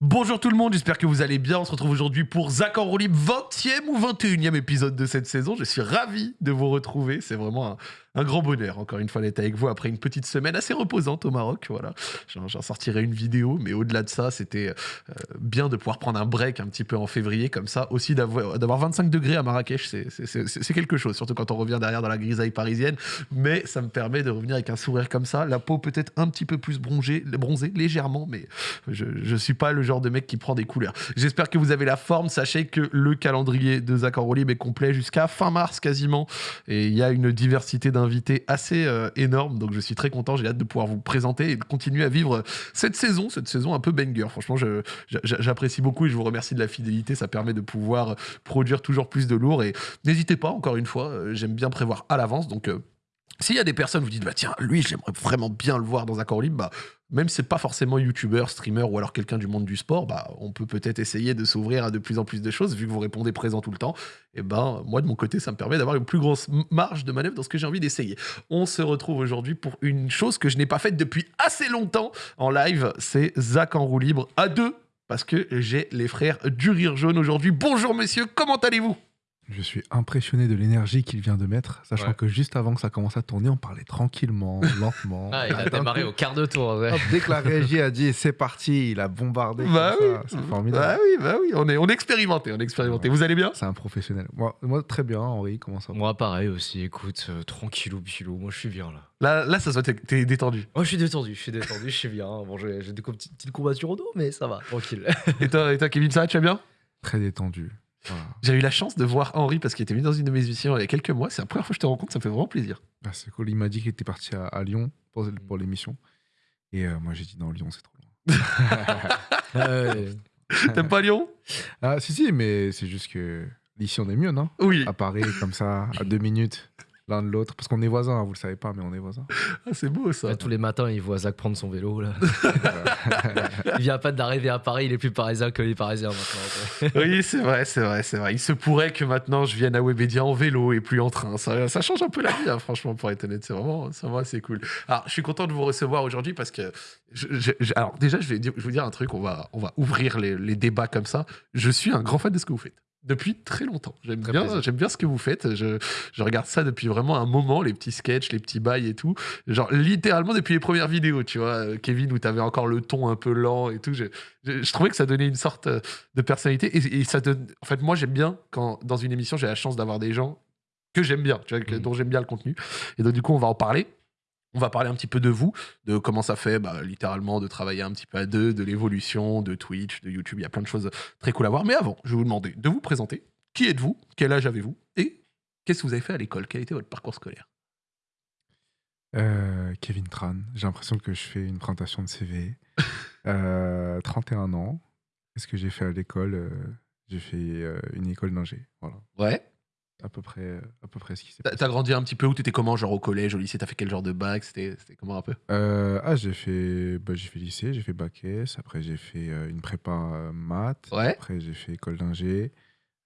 Bonjour tout le monde, j'espère que vous allez bien. On se retrouve aujourd'hui pour Zach en roue libre, 20e ou 21e épisode de cette saison. Je suis ravi de vous retrouver. C'est vraiment un, un grand bonheur, encore une fois, d'être avec vous après une petite semaine assez reposante au Maroc. Voilà, j'en sortirai une vidéo, mais au-delà de ça, c'était euh, bien de pouvoir prendre un break un petit peu en février, comme ça. Aussi, d'avoir 25 degrés à Marrakech, c'est quelque chose, surtout quand on revient derrière dans la grisaille parisienne. Mais ça me permet de revenir avec un sourire comme ça, la peau peut-être un petit peu plus bronzée, bronzée légèrement, mais je ne suis pas le genre de mec qui prend des couleurs. J'espère que vous avez la forme. Sachez que le calendrier de Zach Libre est complet jusqu'à fin mars quasiment. Et il y a une diversité d'invités invité assez euh, énorme. Donc je suis très content. J'ai hâte de pouvoir vous présenter et de continuer à vivre cette saison, cette saison un peu banger. Franchement, j'apprécie beaucoup et je vous remercie de la fidélité. Ça permet de pouvoir produire toujours plus de lourd. Et n'hésitez pas, encore une fois, euh, j'aime bien prévoir à l'avance. Donc euh, s'il y a des personnes vous dites, bah tiens, lui, j'aimerais vraiment bien le voir dans un corps libre, bah, même si c'est pas forcément youtubeur, streamer ou alors quelqu'un du monde du sport, bah, on peut peut-être essayer de s'ouvrir à de plus en plus de choses, vu que vous répondez présent tout le temps. Et ben, moi, de mon côté, ça me permet d'avoir une plus grosse marge de manœuvre dans ce que j'ai envie d'essayer. On se retrouve aujourd'hui pour une chose que je n'ai pas faite depuis assez longtemps en live, c'est Zach en roue libre à deux, parce que j'ai les frères du rire jaune aujourd'hui. Bonjour messieurs, comment allez-vous? Je suis impressionné de l'énergie qu'il vient de mettre, sachant que juste avant que ça commence à tourner, on parlait tranquillement, lentement. Ah, il a démarré au quart de tour. dès que la régie a dit c'est parti, il a bombardé. Bah oui, c'est formidable. Bah oui, bah oui, on est, on est expérimenté, on est expérimenté. Vous allez bien? C'est un professionnel. Moi, moi, très bien, Henri, comment ça va? Moi, pareil aussi, écoute, euh, tranquillou, bilou, moi je suis bien là. Là, là ça se voit, t'es détendu. Moi je suis détendu, je suis détendu, je suis bien. Bon, j'ai des petites courbatures au dos, mais ça va, tranquille. et, toi, et toi, Kevin, ça va, tu vas bien? Très détendu. J'ai eu la chance de voir Henri parce qu'il était venu dans une de mes émissions il y a quelques mois. C'est la première fois que je te rencontre, ça me fait vraiment plaisir. Ah, c'est cool. Il m'a dit qu'il était parti à, Lyon pour, pour l'émission. Et euh, moi, j'ai dit non, Lyon, c'est trop loin. T'aimes pas Lyon? Ah, si, si, mais c'est juste que ici, on est mieux, non? Oui. À Paris, comme ça, à deux minutes l'un de l'autre. Parce qu'on est voisins, vous le savez pas, mais on est voisins. Ah, c'est beau ça. tous les matins, il voit Zach prendre son vélo. Là. il vient pas d'arriver à Paris, il est plus parisien que les parisiens maintenant. oui, c'est vrai, c'est vrai, c'est vrai. Il se pourrait que maintenant je vienne à Webedia en vélo et plus en train. Ça, ça change un peu la vie, hein, franchement, pour être honnête. C'est vraiment, vraiment assez cool. Alors, je suis content de vous recevoir aujourd'hui parce que. alors, déjà, je vais, je vous dire un truc, on va, on va ouvrir les, les débats comme ça. Je suis un grand fan de ce que vous faites depuis très longtemps. J'aime bien, j'aime bien ce que vous faites. Je, je, regarde ça depuis vraiment un moment, les petits sketchs, les petits bails et tout. Genre littéralement depuis les premières vidéos, tu vois, euh, Kevin, où tu avais encore le ton un peu lent et tout. Je, je, trouvais que ça donnait une sorte euh, de personnalité. Et, ça donne. En fait, moi, j'aime bien quand dans une émission, j'ai la chance d'avoir des gens que j'aime bien, tu vois, mmh. dont j'aime bien le contenu. Et donc, du coup, on va en parler. On va parler un petit peu de vous, de comment ça fait bah, littéralement de travailler un petit peu à deux, de l'évolution de Twitch, de YouTube. Il y a plein de choses très cool à voir. Mais avant, je vais vous demander de vous présenter. Qui êtes-vous? Quel âge avez-vous? Et qu'est-ce que vous avez fait à l'école? Quel était votre parcours scolaire? Euh, Kevin Tran. J'ai l'impression que je fais une présentation de CV. 31 euh, ans. Qu'est-ce que j'ai fait à l'école? Euh, J'ai fait une école d'ingé. Voilà. Ouais à peu près, euh, à peu près ce qui s'est passé. T'as grandi un petit peu où T'étais comment, genre au collège, au lycée T'as fait quel genre de bac C'était comment un peu? Euh, Ah, j'ai fait, bah, j'ai fait lycée, j'ai fait bac S, après j'ai fait euh, une prépa maths, ouais. après j'ai fait école d'ingé.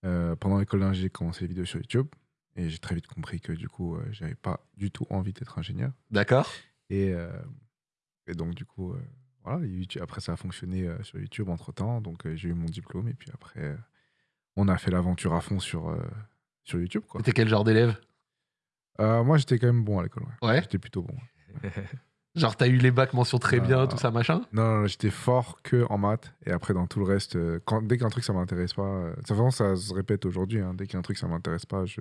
pendant l'école d'ingé, j'ai commencé les vidéos sur YouTube et j'ai très vite compris que du coup, j'avais pas du tout envie d'être ingénieur. D'accord. Et, et, donc du coup, voilà, après ça a fonctionné sur YouTube entre temps, donc j'ai eu mon diplôme et puis après, on a fait l'aventure à fond sur sur YouTube. quoi. T'étais quel genre d'élève? Euh, Moi, j'étais quand même bon à l'école. Ouais. J'étais plutôt bon. genre, t'as eu les bacs mention très bien, tout ça, machin? Non, non, j'étais fort que en maths. Et après, dans tout le reste, euh, quand, dès qu'un truc, ça m'intéresse pas. Euh, ça, vraiment, ça se répète aujourd'hui. Hein, dès qu'un truc, ça m'intéresse pas, je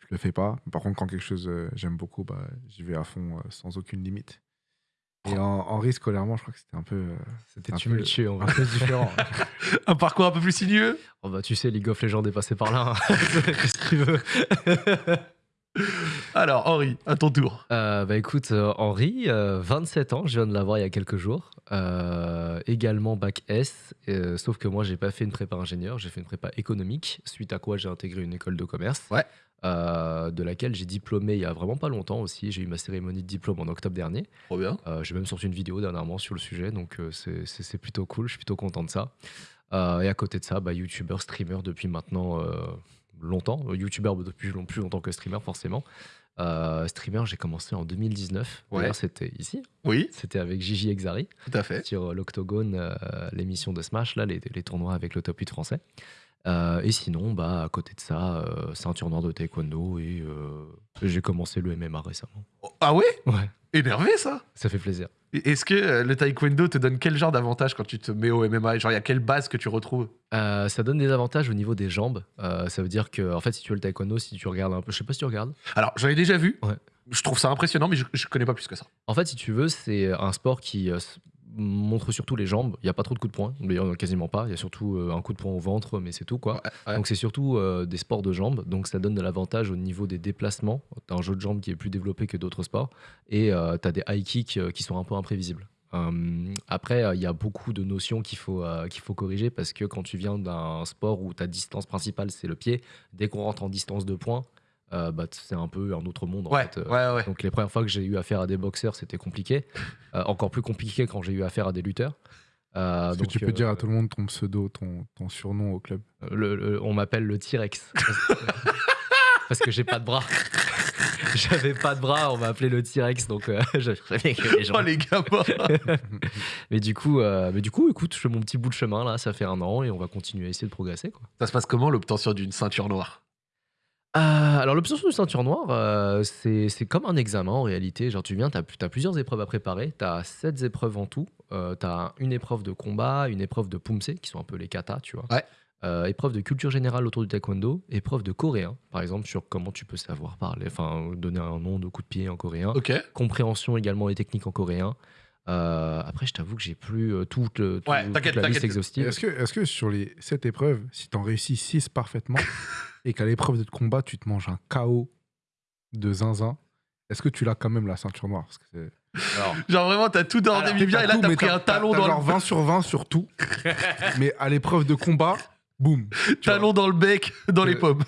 je le fais pas. Par contre, quand quelque chose j'aime beaucoup, bah, j'y vais à fond sans aucune limite. Et en, en risque scolairement, je crois que c'était un peu. Euh, c'était tumultueux, un peu différent. un parcours un peu plus sinueux oh bah, Tu sais, League of Legends est passé par là. Hein. Alors, Henri, à ton tour. Euh, bah écoute, euh, Henri, 27 ans, je viens de l'avoir il y a quelques jours. également bac S, sauf que moi, j'ai pas fait une prépa ingénieur, j'ai fait une prépa économique, suite à quoi j'ai intégré une école de commerce. Ouais. Euh, de laquelle j'ai diplômé il y a vraiment pas longtemps aussi. J'ai eu ma cérémonie de diplôme en octobre dernier. Trop bien. Euh, j'ai même sorti une vidéo dernièrement sur le sujet, donc euh, c'est plutôt cool. Je suis plutôt content de ça. et à côté de ça, bah, YouTuber, streamer depuis maintenant longtemps. YouTuber depuis plus longtemps que streamer, forcément. Euh, streamer, j'ai commencé en 2019. Ouais. D'ailleurs, c'était ici. Oui, C'était avec Gigi Exari tout à fait. sur l'Octogone, euh, l'émission de Smash, là, les, les tournois avec le top 8 français. Euh, et sinon, bah, à côté de ça, euh, ceinture noire de taekwondo et euh, j'ai commencé le MMA récemment. Ah ouais? Ouais, Énervé ça? Ça fait plaisir. Et Est-ce que le taekwondo te donne quel genre d'avantage quand tu te mets au MMA Genre, il y a quelle base que tu retrouves? Ça donne des avantages au niveau des jambes. Ça veut dire que, en fait, si tu veux le taekwondo, si tu regardes un peu, je sais pas si tu regardes. Alors, j'en ai déjà vu. Ouais. Je trouve ça impressionnant, mais je, je connais pas plus que ça. En fait, si tu veux, c'est un sport qui s- montre surtout les jambes. Il n'y a pas trop de coups de poing, d'ailleurs quasiment pas. Il y a surtout euh, un coup de poing au ventre, mais c'est tout quoi. Ouais, ouais. Donc c'est surtout euh, des sports de jambes, donc ça donne de l'avantage au niveau des déplacements. T'as un jeu de jambes qui est plus développé que d'autres sports, et euh, t'as des high kicks euh, qui sont un peu imprévisibles. Euh, après, il y a beaucoup de notions qu'il faut, qu'il faut corriger parce que quand tu viens d'un sport où ta distance principale c'est le pied, dès qu'on rentre en distance de points, euh, bah, c'est un peu un autre monde. En ouais, fait. Euh, ouais, ouais. donc les premières fois que j'ai eu affaire à des boxeurs, c'était compliqué. Euh, encore plus compliqué quand j'ai eu affaire à des lutteurs. Euh, Est-ce que donc, tu peux euh, dire à tout le monde ton pseudo, ton, ton surnom au club? Le- le- on m'appelle le T-Rex. Parce que j'ai pas de bras. J'avais pas de bras, on m'a appelé le T-Rex, donc euh, que les gens. Oh les gamins Mais du coup, euh, mais du coup, écoute, je fais mon petit bout de chemin là, ça fait un an et on va continuer à essayer de progresser quoi. Ça se passe comment l'obtention d'une ceinture noire? Euh, alors l'obtention de ceinture noire, euh, c'est c'est comme un examen en réalité. Genre tu viens, tu as, plusieurs épreuves à préparer. Tu as sept épreuves en tout. tu as une épreuve de combat, une épreuve de pumse, qui sont un peu les katas, tu vois. Ouais. Euh, épreuve de culture générale autour du taekwondo, épreuve de coréen, par exemple, sur comment tu peux savoir parler, enfin donner un nom de coup de pied en coréen. Ok. Compréhension également des techniques en coréen. Euh, après, je t'avoue que j'ai plus euh, toute, le- tout- Ouais, toute t'inquiète, la liste exhaustive. Est-ce que, est que sur les 7 épreuves, si t'en réussis 6 parfaitement et qu'à l'épreuve de combat, tu te manges un KO de zinzin, est-ce que tu l'as quand même la ceinture noire? Parce que c'est- Alors, Genre vraiment, t'as tout ordonné bien et là tout, t'as pris un talon dans genre le 20 sur 20 sur tout. mais à l'épreuve de combat, boum. talon dans le bec, dans les Euh, pommes.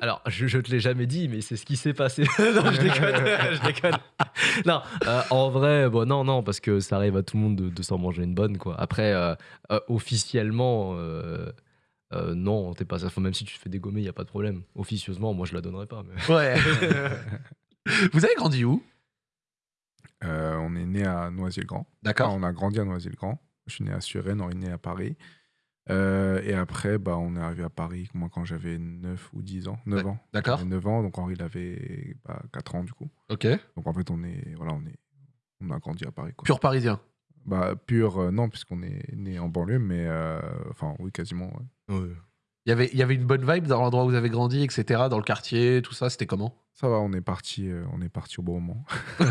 Alors, je, je te l'ai jamais dit, mais c'est ce qui s'est passé. non, je déconne, je déconne. Non, euh, en vrai, bon, non, non, parce que ça arrive à tout le monde de, de s'en manger une bonne, quoi. Après, euh, euh, officiellement, euh, euh, non, t'es pas ça. Enfin, même si tu te fais dégommer, il y a pas de problème. Officieusement, moi, je la donnerai pas. mais- Ouais. Vous avez grandi où? Euh, on est né à Noisy-le-Grand. Enfin, D'accord. on a grandi à Noisy-le-Grand. Je suis né à Suresnes, on est né à Paris. Euh, et après, bah, on est arrivé à Paris, moi, quand j'avais 9 ou 10 ans. 9 ans. D'accord. J'avais 9 ans, donc Henri, il avait bah, 4 ans, du coup. Ok. Donc, en fait, on, est, voilà, on, est, on a grandi à Paris. Quoi. Pur parisien. Bah, pur, euh, non, puisqu'on est né en banlieue, mais euh, enfin, oui, quasiment. ouais. Il y avait, il y avait une bonne vibe dans l'endroit où vous avez grandi, etc. Dans le quartier, tout ça, c'était comment? Ça va, on est parti, on est parti au bon moment.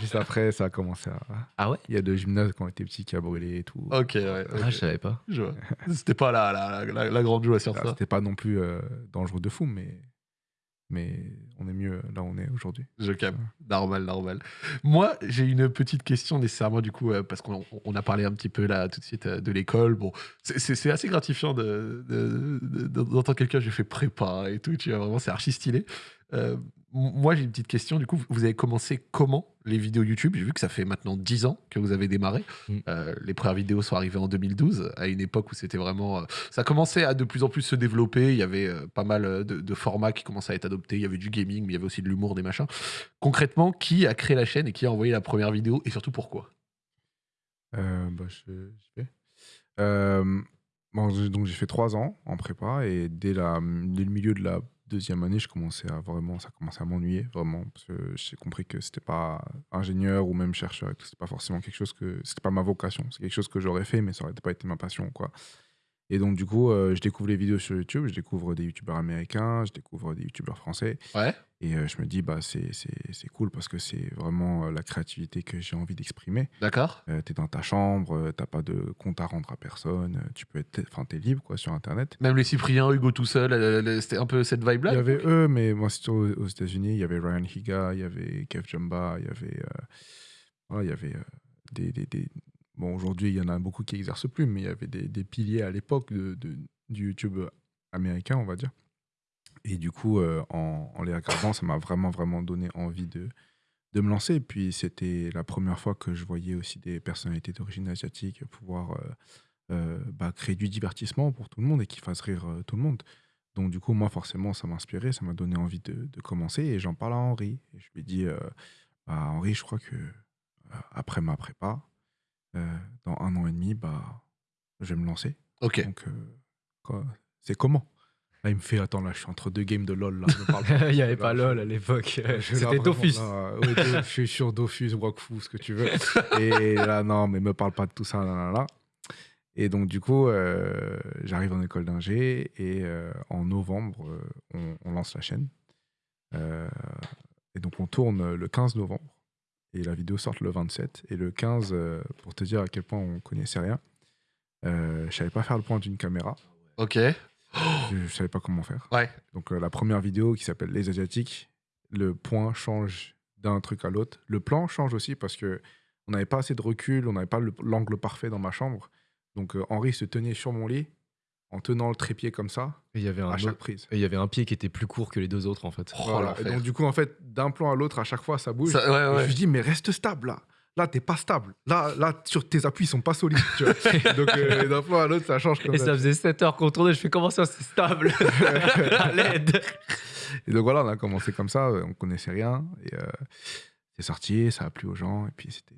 Juste après, ça a commencé à. Ah ouais? Il y a deux gymnases quand on était petit qui a brûlé et tout. Ok, ouais. ok. Ah, je savais pas. Je vois. C'était pas la, la, la, la grande joie sur Ah, ça. C'était pas non plus euh, dangereux de fou, mais, mais on est mieux là où on est aujourd'hui. Je capte. Normal, normal. Moi, j'ai une petite question nécessairement, du coup, euh, parce qu'on on a parlé un petit peu là tout de suite euh, de l'école. Bon, c'est- assez gratifiant de- de- de- de- d'entendre quelqu'un, j'ai fait prépa et tout, tu vois, vraiment, c'est archi stylé. Moi, j'ai une petite question, du coup, vous avez commencé comment les vidéos YouTube? J'ai vu que ça fait maintenant 10 ans que vous avez démarré. Mm. Euh, les premières vidéos sont arrivées en 2012, à une époque où c'était vraiment. euh, ça commençait à de plus en plus se développer. Il y avait euh, pas mal de, de formats qui commençaient à être adoptés. Il y avait du gaming, mais il y avait aussi de l'humour, des machins. Concrètement, qui a créé la chaîne et qui a envoyé la première vidéo et surtout pourquoi? Bah, je, je vais. Bon, donc j'ai fait trois ans en prépa et dès, la, dès le milieu de la deuxième année, je commençais à vraiment, ça commençait à m'ennuyer vraiment parce que j'ai compris que c'était pas ingénieur ou même chercheur c'était pas forcément quelque chose que c'était pas ma vocation, c'est quelque chose que j'aurais fait mais ça aurait pas été ma passion quoi. Et donc du coup, euh, je découvre les vidéos sur YouTube, je découvre des youtubeurs américains, je découvre des youtubeurs français Ouais. et euh, je me dis bah c'est cool parce que c'est vraiment euh, la créativité que j'ai envie d'exprimer. D'accord Euh, t'es dans ta chambre, t'as pas de compte à rendre à personne, tu peux être, enfin t'es libre quoi sur internet. Même les Cypriens, Hugo tout seul, c'était un peu cette vibe-là Il y avait eux, mais moi c'était aux, aux États-Unis, il y avait Ryan Higa, il y avait Kev Jumba, il y avait, voilà, il y avait des, des, des- bon aujourd'hui il y en a beaucoup qui exercent plus, mais il y avait des, piliers à l'époque de, du YouTube américain, on va dire. Et du coup, euh, en, les regardant, ça m'a vraiment vraiment donné envie de de me lancer. Puis, c'était la première fois que je voyais aussi des personnalités d'origine asiatique pouvoir euh, euh, bah, créer du divertissement pour tout le monde et qui fassent rire tout le monde. Donc, du coup, moi, forcément, ça m'a inspiré, ça m'a donné envie de, commencer. Et j'en parle à Henri. Et je lui ai dit, euh, bah, Henri, je crois que après ma prépa, euh, dans un an et demi, bah, je vais me lancer. Ok. Donc, euh, c'est comment? Là, il me fait, attends, là, je suis entre deux games de LoL. Là. Il n'y avait Là, pas LOL à l'époque. C'était Dofus. là, ouais, je suis sur Dofus, Wakfu, ce que tu veux. Et là, non, mais me parle pas de tout ça, là, là, là. Et donc, du coup, euh, j'arrive en école d'ingé et en novembre, on, on lance la chaîne. Et donc, on tourne le 15 novembre et la vidéo sort le 27. Et le 15, euh, pour te dire à quel point on connaissait rien, euh, je savais pas faire le point d'une caméra. Ok. Je, je savais pas comment faire. Ouais. Donc euh, la première vidéo qui s'appelle Les Asiatiques, le point change d'un truc à l'autre. Le plan change aussi parce que on n'avait pas assez de recul, on n'avait pas le- l'angle parfait dans ma chambre. Donc euh, Henri se tenait sur mon lit en tenant le trépied comme ça Et Il y avait un à chaque autre- prise. et il y avait un pied qui était plus court que les deux autres en fait. Oh, Voilà. l'enfer. Et donc du coup en fait d'un plan à l'autre à chaque fois ça bouge. Ça- ouais, Et ouais. Je lui dis mais reste stable là. Là t'es pas stable. Là là sur tes appuis ils sont pas solides. Tu vois. donc euh, d'un plan à l'autre ça change comme Et ça. ça faisait 7 heures qu'on tournait, je fais comment ça c'est stable? À l'aide Et donc voilà, on a commencé comme ça, euh, on connaissait rien. Et euh, c'est sorti, ça a plu aux gens. Et puis c'était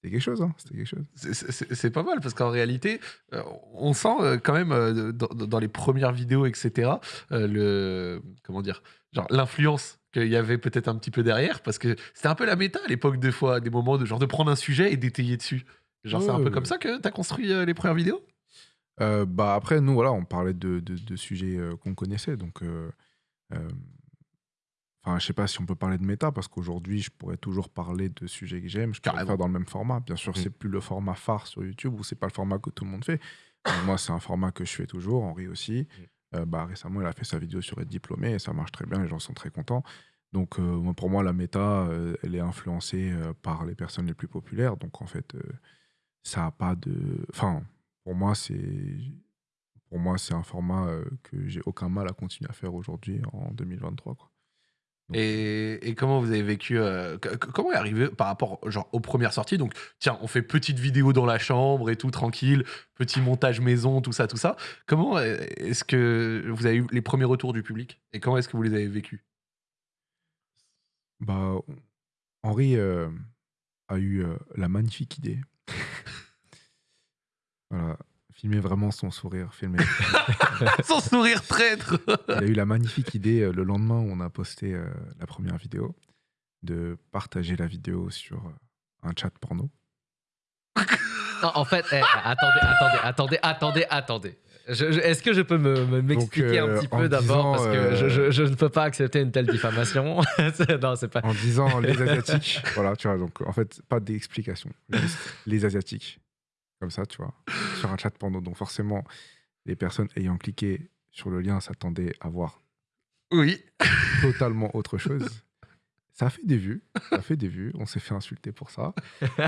c'était quelque chose, hein, c'était quelque chose. C'est- pas mal parce qu'en réalité, euh, on sent euh, quand même euh, dans, dans les premières vidéos, etc., le comment dire, genre l'influence qu'il y avait peut-être un petit peu derrière parce que c'était un peu la méta à l'époque des fois, des moments de genre de prendre un sujet et d'étayer dessus. Genre c'est un peu ouais. comme ça que t'as construit les premières vidéos? Bah après, nous, voilà, on parlait de, de, de sujets qu'on connaissait. Donc, enfin, je sais pas si on peut parler de méta parce qu'aujourd'hui, je pourrais toujours parler de sujets que j'aime. Je pourrais le Carrément. faire dans le même format. Bien sûr, Mm. c'est plus le format phare sur YouTube ou c'est pas le format que tout le monde fait. Mais moi, c'est un format que je fais toujours. Henri aussi. Euh, bah, récemment, il a fait sa vidéo sur être diplômé et ça marche très bien. Les gens sont très contents. Donc, euh, pour moi, la méta, euh, elle est influencée par les personnes les plus populaires. Donc, en fait, ça a pas de. Enfin, pour moi, c'est pour moi, c'est un format que j'ai aucun mal à continuer à faire aujourd'hui en 2023. Quoi. Et, et comment vous avez vécu euh, Comment est arrivé par rapport genre aux premières sorties? Donc tiens, on fait petite vidéo dans la chambre et tout tranquille, petit montage maison, tout ça, tout ça. Comment euh, est-ce que vous avez eu les premiers retours du public? Et comment est-ce que vous les avez vécus? Bah, Henri euh, a eu euh, la magnifique idée. voilà, filmer vraiment son sourire. Filmer. Sans sourire traître Il a eu la magnifique idée euh, le lendemain où on a posté euh, la première vidéo de partager la vidéo sur euh, un chat porno. Non, en fait, eh, attendez, attendez, attendez, attendez, attendez. Je- je- Est-ce que je peux me- me- m'expliquer euh, un petit en peu d'abord disant, Parce que je, je- je ne peux pas accepter une telle diffamation? C'est- non, c'est pas. En disant les Asiatiques. voilà, tu vois, donc en fait, pas d'explication. Juste les Asiatiques. Comme ça, tu vois, sur un chat porno. Donc forcément, les personnes ayant cliqué sur le lien s'attendaient à voir Oui. totalement autre chose. Ça a fait des vues, ça a fait des vues. On s'est fait insulter pour ça.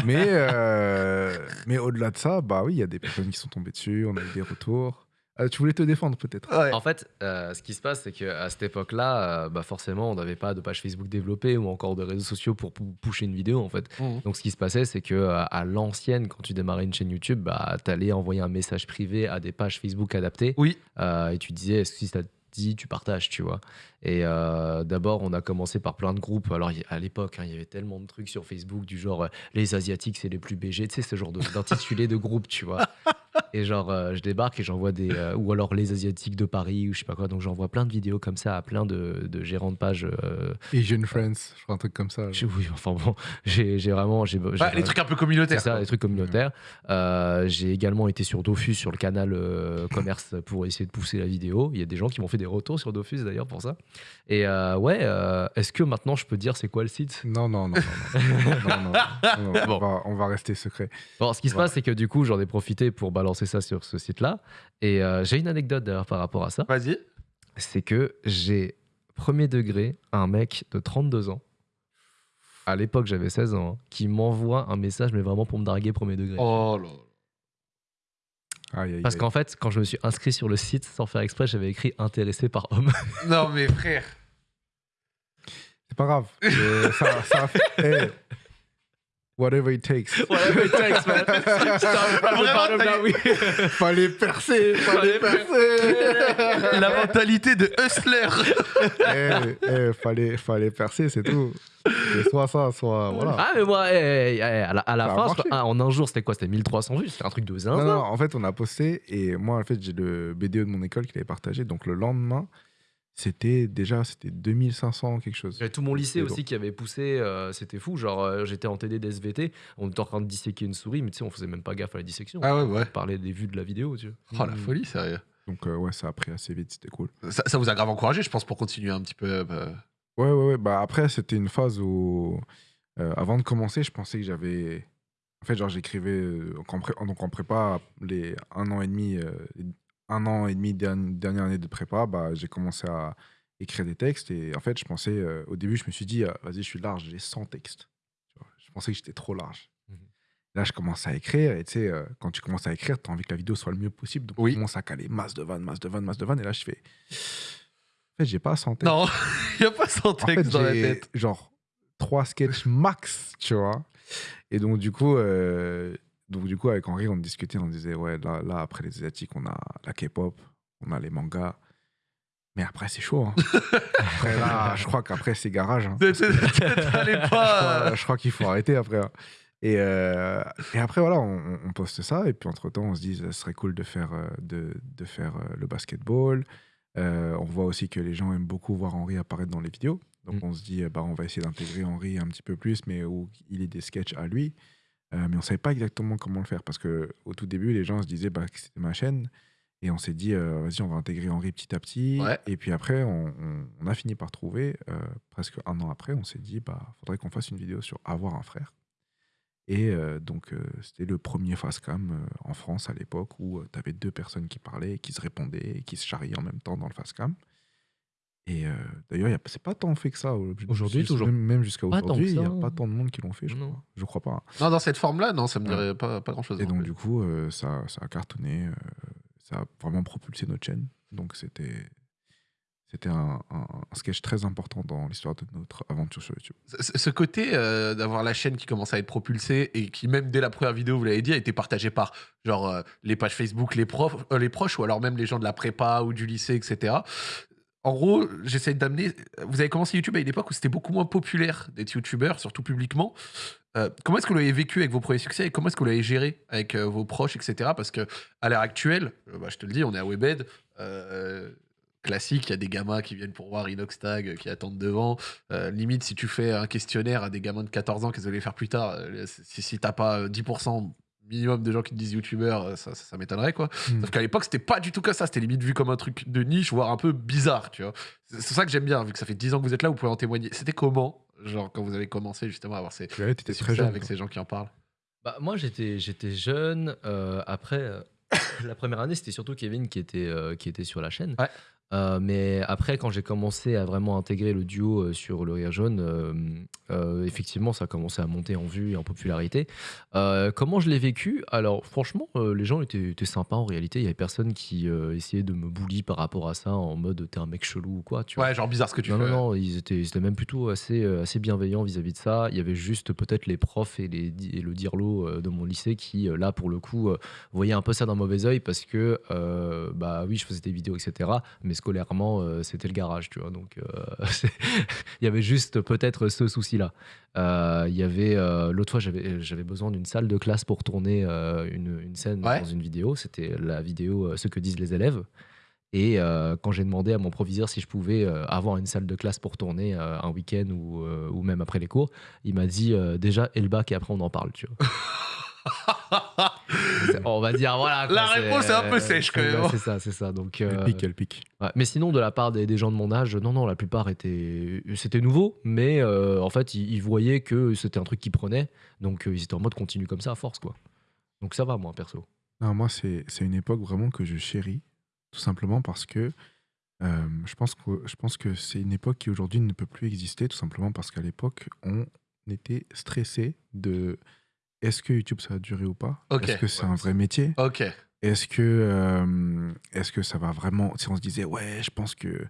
Mais, euh, mais au-delà de ça, bah oui, il y a des personnes qui sont tombées dessus, on a eu des retours. Euh, tu voulais te défendre peut-être Ouais. En fait, euh, ce qui se passe, c'est qu'à cette époque-là, euh, bah forcément, on n'avait pas de page Facebook développée ou encore de réseaux sociaux pour pou- pusher une vidéo, en fait. Mhm. Donc, ce qui se passait, c'est que euh, à l'ancienne, quand tu démarrais une chaîne YouTube, bah, tu allais envoyer un message privé à des pages Facebook adaptées. Oui. Euh, et tu disais, est-ce que si ça te dit, tu partages, tu vois. Et euh, d'abord, on a commencé par plein de groupes. Alors, à l'époque, hein, il y avait tellement de trucs sur Facebook du genre, euh, les Asiatiques, c'est les plus BG. Tu sais, ce genre de- d'intitulé de groupe, tu vois. et genre, euh, je débarque et j'envoie des. Euh, ou alors les Asiatiques de Paris, ou je sais pas quoi. Donc j'envoie plein de vidéos comme ça à plein de, gérants de pages. Euh, Asian Friends, je crois un truc comme ça. oui, enfin bon, j'ai vraiment. les trucs un peu c'est communautaires. ça, les trucs communautaires. J'ai également été sur Dofus, sur le canal commerce, pour essayer de pousser la vidéo. Il y a des gens qui m'ont fait des retours sur Dofus d'ailleurs pour ça. Et ouais, est-ce que maintenant je peux dire c'est quoi le site? Non, non, non. non, on, va, rester secret. Bon, ce qui se passe, c'est que du coup, j'en ai profité pour bah, balancer ça sur ce site-là. Et euh, j'ai une anecdote d'ailleurs par rapport à ça. Vas-y. C'est que j'ai premier degré un mec de 32 ans. À l'époque, j'avais 16 ans, hein, qui m'envoie un message, mais vraiment pour me darguer premier degré. Oh là. là. Aïe, aïe, Parce qu'en fait, quand je me suis inscrit sur le site, sans faire exprès, j'avais écrit intéressé par homme. Non mais frère. C'est pas grave. Euh, ça, ça a fait- Eh. Whatever it takes. Whatever it takes, man. Fallait percer, fallait percer. La mentalité de hustler. Eh, eh, fallait, fallait percer, c'est tout. C'est soit ça, soit voilà. Ah, mais moi, eh, à la, à la fin, ah, en un jour, c'était quoi? C'était 1300 vues C'était un truc de zinzin. Non, non, en fait, on a posté et moi, en fait, j'ai le BDE de mon école qui l'avait partagé. Donc le lendemain, c'était déjà c'était 2500 quelque chose. J'avais tout mon lycée aussi qui avait poussé, euh, c'était fou. Genre, euh, j'étais en TD d'SVT, on était en train de disséquer une souris, mais tu sais, on faisait même pas gaffe à la dissection. Ah ouais, ouais. On parlait des vues de la vidéo, tu vois. Oh la folie, sérieux. Donc euh, ouais, ça a pris assez vite, c'était cool. Ça, ça vous a grave encouragé, je pense, pour continuer un petit peu. euh, Ouais, ouais, ouais. Bah après, c'était une phase où, euh, avant de commencer, je pensais que j'avais. En fait, genre, j'écrivais. euh, en pré- Donc, en prépa, les un an et demi, euh, un an et demi, derni- dernière année de prépa, bah, j'ai commencé à écrire des textes. Et en fait, je pensais. euh, au début, je me suis dit, euh, vas-y, je suis large, j'ai 100 textes. Tu je pensais que j'étais trop large. Mhm. Là, je commence à écrire. Et tu sais, euh, quand tu commences à écrire, tu as envie que la vidéo soit le mieux possible. Donc, Oui. on commence à caler masse de vannes, masse de vannes, masse de vannes. Et là, je fais. En fait, j'ai pas 100 textes. Non, il n'y a pas 100 En textes fait, dans la tête. genre trois sketchs max, tu vois. Et donc, du coup, euh, donc, du coup, avec Henri, on discutait, on disait, ouais, là, là après les Asiatiques, on a la K-pop, on a les mangas. Mais après, c'est chaud. hein. après, là, je crois qu'après, c'est garage. hein. Je pas. crois, je crois qu'il faut arrêter après. hein. Et, euh, et après, voilà, on, on poste ça. Et puis, entre-temps, on se dit, ce serait cool de faire, euh, de, de faire euh, le basketball. Euh, on voit aussi que les gens aiment beaucoup voir Henri apparaître dans les vidéos. Donc, Mm. on se dit, bah, on va essayer d'intégrer Henri un petit peu plus, mais où il ait des sketchs à lui. Euh, mais on ne savait pas exactement comment le faire. Parce que au tout début, les gens se disaient bah, que c'était ma chaîne. Et on s'est dit, euh, vas-y, on va intégrer Henri petit à petit. Ouais. Et puis après, on, on- on a fini par trouver, euh, presque un an après, on s'est dit, bah, faudrait qu'on fasse une vidéo sur avoir un frère. Et donc, c'était le premier facecam en France à l'époque où tu avais deux personnes qui parlaient, qui se répondaient, et qui se charriaient en même temps dans le facecam. Et euh, d'ailleurs, c'est pas tant fait que ça. Aujourd'hui, toujours Même, même jusqu'à aujourd'hui, il n'y a pas tant de monde qui l'ont fait, je Non. crois. Je crois pas. hein. Non, dans cette forme-là, non, ça me Ouais. dirait pas, pas grand-chose. Et donc, du coup, euh, ça, ça a cartonné. euh, ça a vraiment propulsé notre chaîne. Donc, c'était. C'était un, un- un sketch très important dans l'histoire de notre aventure sur YouTube. Ce ce côté euh, d'avoir la chaîne qui commence à être propulsée et qui, même dès la première vidéo, vous l'avez dit, a été partagée par genre euh, les pages Facebook, les, profs, euh, les proches ou alors même les gens de la prépa ou du lycée, etc. En gros, j'essaie d'amener. Vous avez commencé YouTube à une époque où c'était beaucoup moins populaire d'être YouTubeur, surtout publiquement. Euh, comment est-ce que vous l'avez vécu avec vos premiers succès et comment est-ce que vous l'avez géré avec euh, vos proches, etc. Parce que à l'heure actuelle, euh, bah, je te le dis, on est à Webed. classique, il y a des gamins qui viennent pour voir Inoxtag, qui attendent devant. Limite, si tu fais un questionnaire à des gamins de 14 ans, vous allez faire plus tard Si, si t'as pas euh, 10% minimum de gens qui te disent youtubeur, euh, ça, ça, ça m'étonnerait quoi. Mm. Sauf qu'à l'époque, c'était pas du tout comme ça. C'était limite vu comme un truc de niche, voire un peu bizarre, tu vois. C'est ça que j'aime bien, vu que ça fait 10 ans que vous êtes là, vous pouvez en témoigner. C'était comment, genre, quand vous avez commencé justement à avoir ces, Ouais, t'étais ces très jeune. avec ces gens qui en parlent? Bah, moi, j'étais, j'étais jeune. euh, après, euh, la première année, c'était surtout Kevin qui était, euh, qui était sur la chaîne. Ouais. Euh, mais après, quand j'ai commencé à vraiment intégrer le duo euh, sur le Rire Jaune, euh, effectivement, ça a commencé à monter en vue et en popularité. Comment je l'ai vécu? Alors, franchement, les gens étaient, étaient sympas en réalité. Il y avait personne qui essayait de me bully par rapport à ça en mode t'es un mec chelou ou quoi. Tu vois. Ouais, genre bizarre ce que tu Non, fais. non, non, ils étaient, ils étaient même plutôt assez, assez bienveillants vis-à-vis de ça. Il y avait juste peut-être les profs et, les, di- et le dirlo de mon lycée qui, là, pour le coup, voyaient un peu ça d'un mauvais oeil parce que, bah oui, je faisais des vidéos, etc. Mais scolairement, euh, c'était le garage, tu vois. Donc, euh, il y avait juste peut-être ce souci-là. Euh, Il y avait, l'autre fois, j'avais besoin d'une salle de classe pour tourner une, une scène Ouais. dans une vidéo. C'était la vidéo Ce que disent les élèves. Et quand j'ai demandé à mon proviseur si je pouvais avoir une salle de classe pour tourner un week-end ou, ou même après les cours, il m'a dit déjà et le bac et après on en parle, tu vois. On va dire voilà. quoi, La réponse est un peu sèche, quand c'est- même. C'est ça, c'est ça. Donc, Elle euh, pique, elle pique. ouais. Mais sinon, de la part des, des gens de mon âge, non, non, la plupart étaient, c'était nouveau, mais euh, en fait, ils, ils voyaient que c'était un truc qui prenait, donc euh, ils étaient en mode continue comme ça à force, quoi. Donc ça va, moi, perso. Non, moi, c'est c'est une époque vraiment que je chéris, tout simplement parce que euh, je pense que, je pense que c'est une époque qui aujourd'hui ne peut plus exister, tout simplement parce qu'à l'époque, on était stressé de est-ce que YouTube ça va durer ou pas? Est-ce que c'est Ouais, un vrai métier? Ok. Est-ce que, euh, est-ce que ça va vraiment. Si on se disait, ouais, je pense que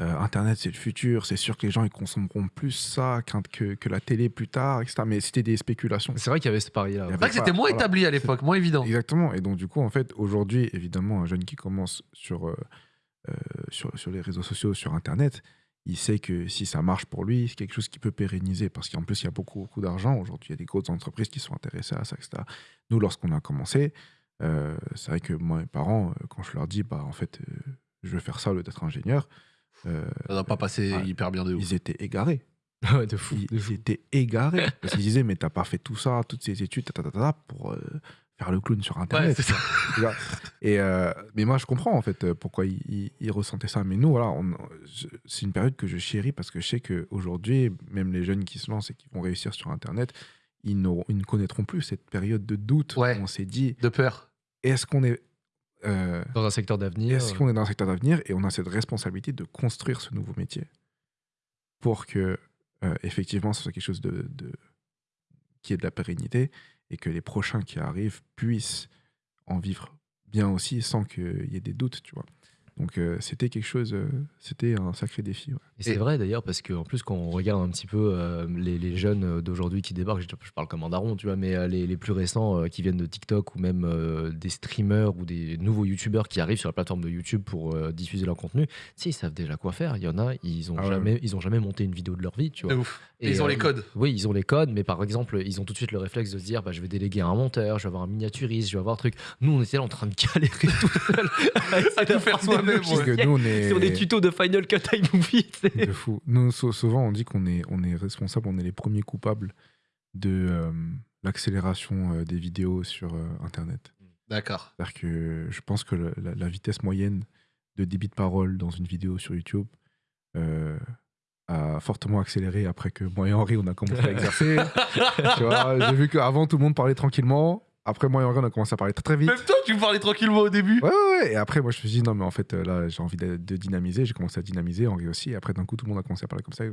euh, Internet c'est le futur, c'est sûr que les gens ils consommeront plus ça que, que la télé plus tard, etc. Mais c'était des spéculations. C'est vrai qu'il y avait ce pari-là. C'est vrai que c'était moins voilà. établi à l'époque, moins évident. Exactement. Et donc, du coup, en fait, aujourd'hui, évidemment, un jeune qui commence sur, euh, euh, sur, sur les réseaux sociaux, sur Internet, il sait que si ça marche pour lui, c'est quelque chose qui peut pérenniser. Parce qu'en plus, il y a beaucoup, beaucoup d'argent. Aujourd'hui, il y a des grosses entreprises qui sont intéressées à ça, etc. Nous, lorsqu'on a commencé, euh, c'est vrai que moi, mes parents, euh, quand je leur dis, bah, en fait, euh, je veux faire ça au lieu d'être ingénieur, euh, Ça n'a pas passé Ouais. hyper bien de ouf. ils étaient égarés. De fou. Ils, de fou. ils étaient égarés. parce qu'ils disaient, mais t'as pas fait tout ça, toutes ces études, ta, ta, ta, pour faire le clown sur Ouais, Internet. c'est ça. Et euh, mais moi, je comprends en fait euh, pourquoi ils, ils- ils ressentaient ça. Mais nous, voilà, c'est une période que je chéris parce que je sais qu'aujourd'hui, même les jeunes qui se lancent et qui vont réussir sur Internet, ils, ils ne connaîtront plus cette période de doute Ouais. où on s'est dit De peur. est-ce qu'on est, euh, Dans un secteur d'avenir. est-ce qu'on est dans un secteur d'avenir et on a cette responsabilité de construire ce nouveau métier pour que euh, effectivement ce soit quelque chose de, de- qui ait de la pérennité et que les prochains qui arrivent puissent en vivre bien aussi sans qu'il y ait des doutes, tu vois. Donc euh, c'était quelque chose, euh, c'était un sacré défi. ouais. Et c'est vrai d'ailleurs, parce qu'en plus, quand on regarde un petit peu euh, les, les jeunes d'aujourd'hui qui débarquent, je, je parle comme un daron, tu vois, mais euh, les, les plus récents euh, qui viennent de TikTok ou même euh, des streamers ou des nouveaux youtubeurs qui arrivent sur la plateforme de YouTube pour euh, diffuser leur contenu, sais, ils savent déjà quoi faire. Il y en a, ils ont, Ah ouais. jamais, ils ont jamais monté une vidéo de leur vie, tu vois. Ouf. Et ils ont euh, les codes. Oui, ils ont les codes, mais par exemple, ils ont tout de suite le réflexe de se dire bah, je vais déléguer à un monteur, je vais avoir un miniaturiste, je vais avoir un truc. Nous, on était là en train de galérer tout seul à essayer À tout faire d'apprendre ouais. Que nous, on est sur des tutos de Final Cut iMovie. de fou. Nous, sou- souvent, on dit qu'on est, on est responsable, on est les premiers coupables de euh, l'accélération euh, des vidéos sur euh, Internet. D'accord. C'est-à-dire que je pense que la, la vitesse moyenne de débit de parole dans une vidéo sur YouTube euh, a fortement accéléré après que moi et Henri, on a commencé à exercer. tu vois, j'ai vu qu'avant, tout le monde parlait tranquillement. Après, moi et Henri, on a commencé à parler très, très vite. Même toi, tu me parlais tranquillement au début. Ouais, ouais, ouais. Et après, moi, je me suis dit, non, mais en fait, euh, là, j'ai envie de, de dynamiser. J'ai commencé à dynamiser, Henri aussi. Et après, d'un coup, tout le monde a commencé à parler comme ça. Là,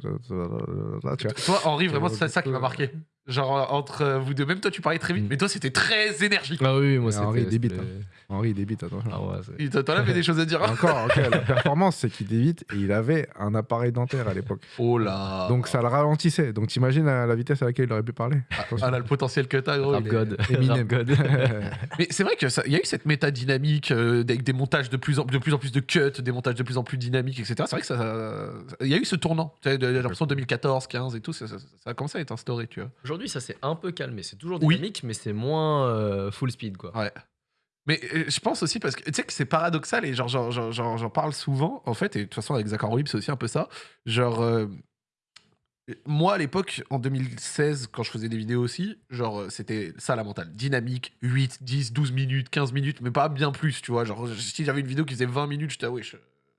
tu vois. Toi, Henri, vraiment, Euh, c'est ça qui m'a marqué. Genre, entre euh, vous deux, même toi, tu parlais très vite, Mm. mais toi, c'était très énergique. Ah oui, moi c'était. Henri, il débite, c'était- Henri, il débite, attention. Ah ouais, Toi, t'en avais des choses à dire. hein Encore, ok, la performance, c'est qu'il débite et il avait un appareil dentaire à l'époque. Oh là. Donc ça le ralentissait. Donc t'imagines la, la vitesse à laquelle il aurait pu parler. Ah là, le potentiel que t'as, gros. Rap il est- God. Eminem. Mais c'est vrai qu'il y a eu cette méta dynamique euh, avec des montages de plus, en, de plus en plus de cuts, des montages de plus en plus dynamiques, etc. C'est vrai que ça, il y a eu ce tournant. Tu sais, de- J'ai l'impression 2014, 15 et tout, ça, ça- ça a commencé à être instauré, tu vois. Aujourd'hui, ça s'est un peu calmé. C'est toujours Oui. dynamique, mais c'est moins euh, full speed, quoi. Ouais. Mais euh, je pense aussi parce que tu sais que c'est paradoxal et genre j'en- parle souvent en fait et de toute façon avec Zach Horlib c'est aussi un peu ça. Genre euh, moi à l'époque en 2016 quand je faisais des vidéos aussi, genre euh, c'était ça la mentale, dynamique, 8, 10, 12 minutes, 15 minutes mais pas bien plus, tu vois. Genre si j'avais une vidéo qui faisait 20 minutes, j'étais ah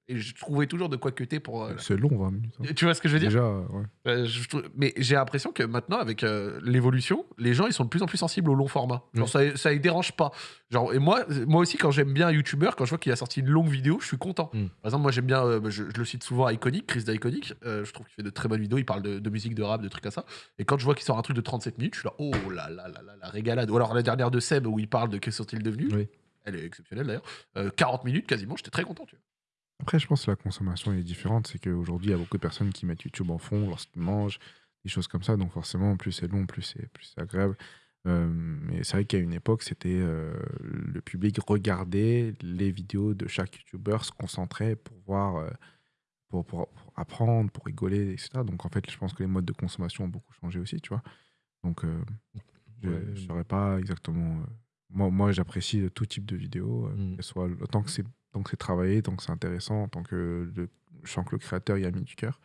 et je trouvais toujours de quoi cuter pour euh, C'est long, 20 minutes. hein. tu vois ce que je veux dire Déjà, ouais. euh, je trouve- mais j'ai l'impression que maintenant, avec euh, l'évolution, les gens ils sont de plus en plus sensibles au long format. Genre, ça, ça les dérange pas. Genre, et moi, moi aussi, quand j'aime bien un YouTuber, quand je vois qu'il a sorti une longue vidéo, je suis content. Mm. Par exemple, moi j'aime bien, euh, je, je le cite souvent, Iconic, Chris d'Iconic. Euh, je trouve qu'il fait de très bonnes vidéos. Il parle de, de musique, de rap, de trucs comme ça. Et quand je vois qu'il sort un truc de 37 minutes, je suis là, oh là là là là, la régalade. Ou alors la dernière de Seb où il parle de que sont-ils devenus. Oui. Elle est exceptionnelle d'ailleurs. Euh, 40 minutes quasiment, j'étais très content. Tu vois. Après, je pense que la consommation est différente. C'est qu'aujourd'hui, il y a beaucoup de personnes qui mettent YouTube en fond lorsqu'ils mangent, des choses comme ça. Donc forcément, plus c'est long, plus c'est plus agréable. Euh, mais c'est vrai qu'à une époque, c'était euh, le public regardait les vidéos de chaque YouTuber, se concentrait pour voir, euh, pour, pour- pour apprendre, pour rigoler, etc. Donc en fait, je pense que les modes de consommation ont beaucoup changé aussi, tu vois. Donc euh, je ne saurais pas exactement. moi, moi j'apprécie tout type de vidéo, euh, Mm. soit tant que c'est que c'est travaillé, que c'est intéressant, tant que le, je sens que le créateur y a mis du cœur.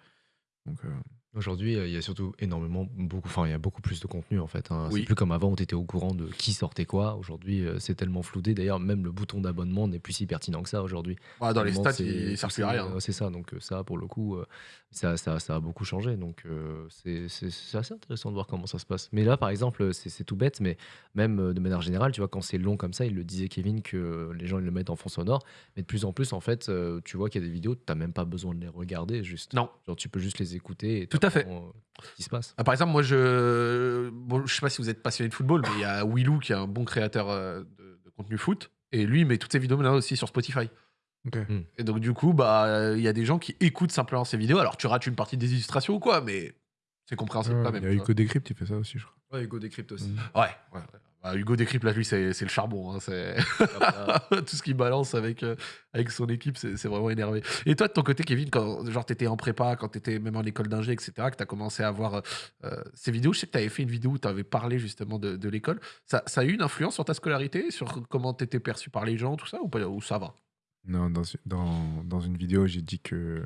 Donc euh, Aujourd'hui, euh, il y a surtout énormément, beaucoup, enfin, il y a beaucoup plus de contenu en fait. hein. Oui. C'est plus comme avant où tu étais au courant de qui sortait quoi. Aujourd'hui, euh, c'est tellement floudé. D'ailleurs, même le bouton d'abonnement n'est plus si pertinent que ça aujourd'hui. Ah, dans les stats, il sert plus à rien. C'est ça, donc euh, ça, pour le coup, euh, ça, ça, ça a beaucoup changé. Donc euh, c'est assez intéressant de voir comment ça se passe. Mais là, par exemple, c'est tout bête, mais même de manière générale, tu vois, quand c'est long comme ça, il le disait Kevin que les gens ils le mettent en fond sonore. Mais de plus en plus, en fait, tu vois qu'il y a des vidéos, tu n'as même pas besoin de les regarder, juste. Non. Genre, tu peux juste les écouter. Et Tout à fait. t'apprends, ce qui se passe. Ah, par exemple, moi, je. Bon, je sais pas si vous êtes passionné de football, mais il y a Willou qui est un bon créateur euh, de, de contenu foot. Et lui, il met toutes ses vidéos maintenant aussi sur Spotify. Ok. Et donc, du coup, bah, il y a des gens qui écoutent simplement ces vidéos. Alors, tu rates une partie des illustrations ou quoi, mais c'est compréhensible Ouais, quand Il même. y a Hugo Décrypte, il fait ça aussi, je crois. Ouais, Hugo Décrypte aussi. Mm. Ouais, ouais, ouais. Bah, Hugo Décrypte, là, lui, c'est le charbon. hein, tout ce qu'il balance avec, euh, avec son équipe, c'est vraiment énervé. Et toi, de ton côté, Kevin, quand t'étais en prépa, quand t'étais même en école d'ingé, etc., que t'as commencé à voir euh, ces vidéos, je sais que t'avais fait une vidéo où t'avais parlé justement de, de l'école. Ça, ça a eu une influence sur ta scolarité, sur comment t'étais perçu par les gens, tout ça, ou, pas, ou ça va? Non, dans, dans, dans une vidéo, j'ai dit que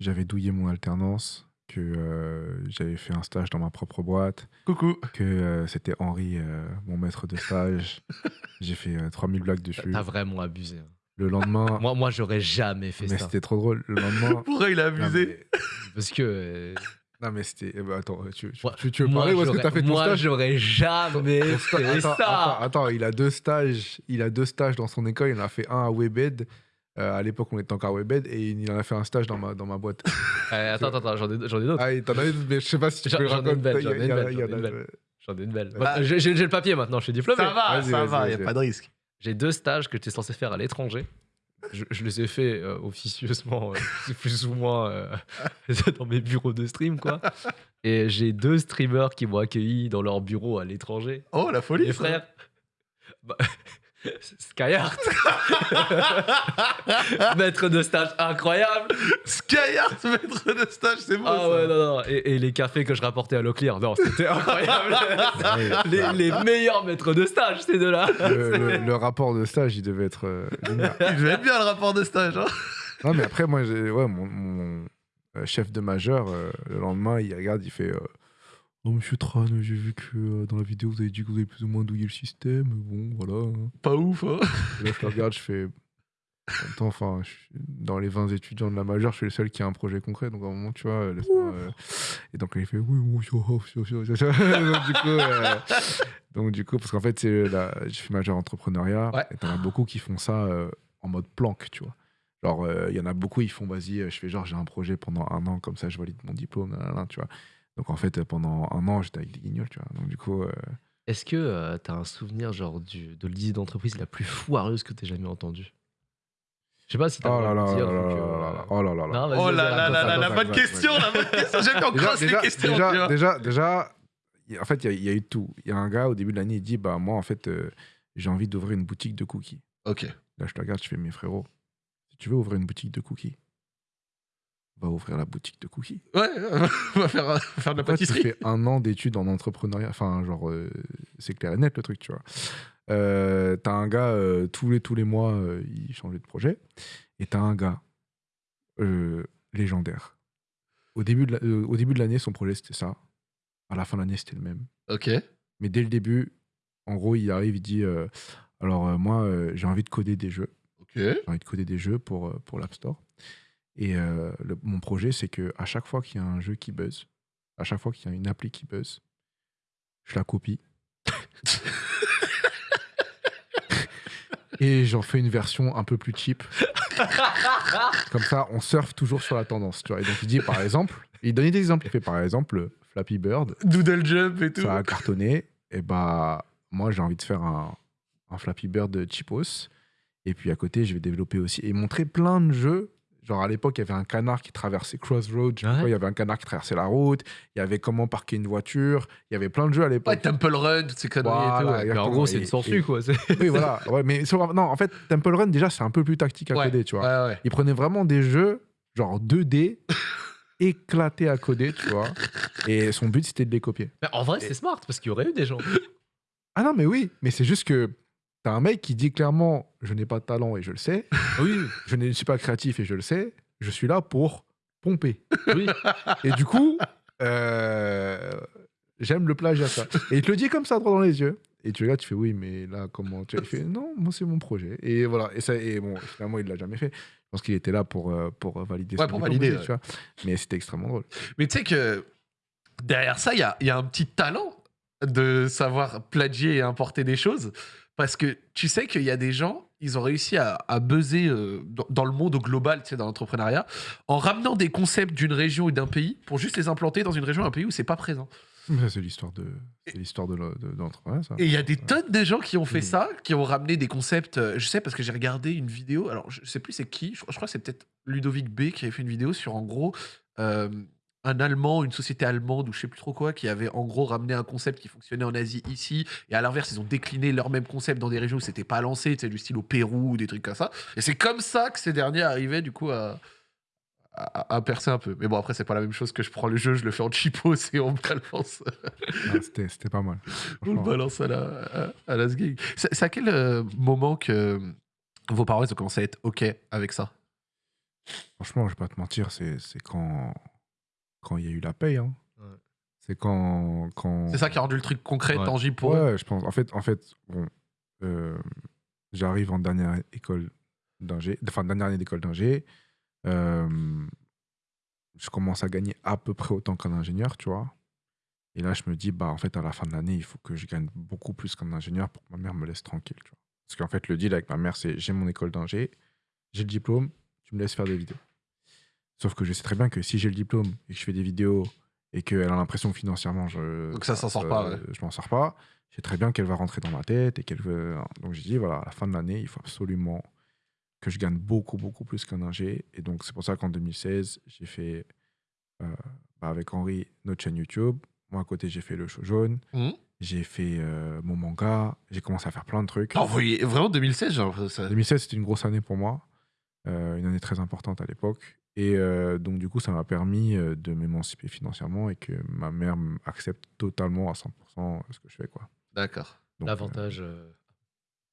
j'avais douillé mon alternance, que euh, j'avais fait un stage dans ma propre boîte, Coucou que euh, c'était Henri, euh, mon maître de stage. j'ai fait euh, 3000 blagues dessus. T'as vraiment abusé. hein. Le lendemain, Moi, moi j'aurais jamais fait mais ça. c'était trop drôle. Le lendemain. Pourquoi il a Non, abusé mais- Parce que. euh, Non, mais c'était. eh ben, attends, tu, tu, moi- tu- tu veux moi, parler ou est-ce que j'aurais- t'as fait ton Moi, stage j'aurais jamais Ton sta- fait attends, ça. attends, attends, il a deux stages. Il a deux stages dans son école. Il en a fait un à Webed. Euh, à l'époque, on était encore Webed et il en a fait un stage dans ma, dans ma boîte. Ouais, attends, attends, attends, j'en ai, ai d'autres. Ah, t'en as une, mais je sais pas si tu J'en- peux le j'en ai une belle, raconter. j'en ai Il une a- belle, il j'en ai une a- belle. J'en ai une belle. Ah. J'ai le papier maintenant, je suis diplômé. Ça va, ça va, y a vas-y. pas de risque. J'ai deux stages que j'étais censé faire à l'étranger. Je, je les ai fait euh, officieusement, euh, plus ou moins euh, dans mes bureaux de stream, quoi. Et j'ai deux streamers qui m'ont accueilli dans leur bureau à l'étranger. Oh, la folie Les ça. frères. Bah, Skyheart. Maître de stage incroyable. Skyheart, maître de stage, c'est beau Ah ça. ouais, non, non. Et, et les cafés que je rapportais à Leclerc, non, c'était incroyable. les, les meilleurs maîtres de stage, ces deux-là. le, le- le rapport de stage, il devait être euh. Il devait être bien le rapport de stage. Hein. Non, mais après, moi, j'ai- ouais, mon, mon, euh, chef de majeur, euh, le lendemain, il regarde, il fait euh, Oh, monsieur Tran, j'ai vu que euh, dans la vidéo, vous avez dit que vous avez plus ou moins douillé le système. Bon, voilà. hein. Pas ouf, hein. Et là, je regarde, je fais. En même temps, enfin, je suis- dans les 20 étudiants de la majeure, je suis le seul qui a un projet concret. Donc, à un moment, tu vois, euh, laisse-moi, euh, Et donc, il fait Oui, oui, oui, oui, oui, oui, oui. donc, du coup, euh, donc, du coup, parce qu'en fait, c'est la... j'ai fait majeur entrepreneuriat. Ouais. Et t'en as beaucoup qui font ça euh, en mode planque, tu vois. Genre, euh, il y en a beaucoup, ils font Vas-y, euh, je fais genre, j'ai un projet pendant un an, comme ça, je valide mon diplôme, nanana, tu vois. Donc, en fait, pendant un an, j'étais avec des guignols, tu vois. Donc, du coup. euh, Est-ce que euh, t'as un souvenir genre du, de l'idée d'entreprise la plus foireuse que t'aies jamais entendue? Je sais pas si t'as Oh là là dire, là là là là. Oh là là là. non, Oh là là là la bonne question, la bonne question. J'ai encore déjà, crossé les déjà, questions. tu déjà, déjà, déjà, en fait, il y, a- il y a eu tout. Il y a un gars, au début de l'année, il dit Bah, moi, en fait, euh, j'ai envie d'ouvrir une boutique de cookies. Ok. Là, je te regarde, je fais Mes frérots, si tu veux ouvrir une boutique de cookies, va ouvrir la boutique de cookies. Ouais, on va faire, euh, faire de la Pourquoi tu pâtisserie. fais un an d'études en entrepreneuriat? Enfin, genre, euh, c'est clair et net le truc, tu vois. Euh, t'as un gars, euh, tous, les, tous les mois, il changeait de projet. Et t'as un gars légendaire. Au début de la- au début de l'année, son projet, c'était ça. À la fin de l'année, c'était le même. Ok. Mais dès le début, en gros, il arrive, il dit Alors, moi, j'ai envie de coder des jeux. Ok. J'ai envie de coder des jeux pour, pour l'App Store. Et euh, le- mon projet, c'est que à chaque fois qu'il y a un jeu qui buzz, à chaque fois qu'il y a une appli qui buzz, je la copie. Et j'en fais une version un peu plus cheap. Comme ça, on surfe toujours sur la tendance. Tu vois. Et donc, il dit par exemple, il donnait des exemples. Il fait par exemple Flappy Bird, Doodle jump et tout. ça a cartonné. Et bah, moi, j'ai envie de faire un, un Flappy Bird cheapos. Et puis à côté, je vais développer aussi et montrer plein de jeux. Genre à l'époque, il y avait un canard qui traversait Crossroads. je sais pas Ouais. quoi, Il y avait un canard qui traversait la route. Il y avait comment parquer une voiture. Il y avait plein de jeux à Ouais, l'époque. Temple Run, toutes ces conneries et tout. Ouais. Mais en gros, c'est une sangsue, quoi. oui, voilà. Ouais, mais sur- non, en fait, Temple Run, déjà, c'est un peu plus tactique à Ouais, coder, tu vois. Ouais, ouais. Il prenait vraiment des jeux, genre 2D, éclatés à coder, tu vois. Et son but, c'était de les copier. Mais en vrai, c'est smart parce qu'il y aurait eu des gens. Ah non, mais oui, mais c'est juste que t'as un mec qui dit clairement Je n'ai pas de talent et je le sais. Oui, Je ne suis pas créatif et je le sais. Je suis là pour pomper. oui. Et du coup, euh, j'aime le plagiat, ça. Et il te le dit comme ça, droit dans les yeux. Et tu regardes, tu fais oui, mais là, comment tu Il fait? Non, moi, c'est mon projet. Et voilà. Et, ça, et bon, finalement, il l'a jamais fait. Je pense qu'il était là pour, euh, pour valider Ouais, pour valider, aussi, ouais. tu vois. Mais c'était extrêmement drôle. Mais tu sais que derrière ça, il y a, y a un petit talent de savoir plagier et importer des choses. Parce que tu sais qu'il y a des gens, ils ont réussi à, à buzzer euh, dans, dans le monde au global, tu sais, dans l'entrepreneuriat, en ramenant des concepts d'une région et d'un pays pour juste les implanter dans une région et un pays où c'est pas présent. C'est l'histoire de, l'histoire de, le- de, de l'entrepreneuriat, ça. Et il y a des tonnes de gens qui ont fait Mm. ça, qui ont ramené des concepts. euh, Je sais parce que j'ai regardé une vidéo. Alors, je sais plus c'est qui. Je, je crois que c'est peut-être Ludovic B qui avait fait une vidéo sur en gros euh, un Allemand, une société allemande ou je sais plus trop quoi, qui avait en gros ramené un concept qui fonctionnait en Asie ici. Et à l'inverse, ils ont décliné leur même concept dans des régions où c'était pas lancé, tu sais, du style au Pérou ou des trucs comme ça. Et c'est comme ça que ces derniers arrivaient du coup à. À, à percer un peu. Mais bon, après, c'est pas la même chose que je prends le jeu, je le fais en cheapos et on me balance. C'était, pas mal. On le balance à la, à, à la sgig. C'est à quel euh, moment que vos parents ils ont commencé à être OK avec ça? Franchement, je vais pas te mentir, c'est, c'est quand quand il y a eu la paye. Hein. Ouais. C'est quand, quand. C'est ça qui a rendu le truc concret, Ouais. tangible pour eux Ouais, je pense. En fait, en fait bon, euh, j'arrive en dernière école d'ingé, enfin dernière année d'école d'ingé. Euh, je commence à gagner à peu près autant qu'un ingénieur, tu vois. Et là, je me dis, bah, en fait, à la fin de l'année, il faut que je gagne beaucoup plus qu'un ingénieur pour que ma mère me laisse tranquille, tu vois. Parce qu'en fait, le deal avec ma mère, c'est j'ai mon école d'ingé, j'ai le diplôme, tu me laisses faire des vidéos. Sauf que je sais très bien que si j'ai le diplôme et que je fais des vidéos et qu'elle a l'impression que financièrement, je, Donc ça s'en sort pas, ouais. je m'en sors pas, je sais très bien qu'elle va rentrer dans ma tête et qu'elle veut. Donc j'ai dit, voilà, à la fin de l'année, il faut absolument que je gagne beaucoup, beaucoup plus qu'un ingé. Et donc c'est pour ça qu'en 2016, j'ai fait, euh, bah, avec Henri, notre chaîne YouTube. Moi, à côté, j'ai fait le show jaune. Mhm. J'ai fait euh, mon manga. J'ai commencé à faire plein de trucs. Vous voyez, vraiment 2016, genre, ça- 2016, c'était une grosse année pour moi, euh, une année très importante à l'époque. Et euh, donc, du coup, ça m'a permis euh, de m'émanciper financièrement et que ma mère accepte totalement à 100% ce que je fais. Quoi. D'accord. L'avantage. euh,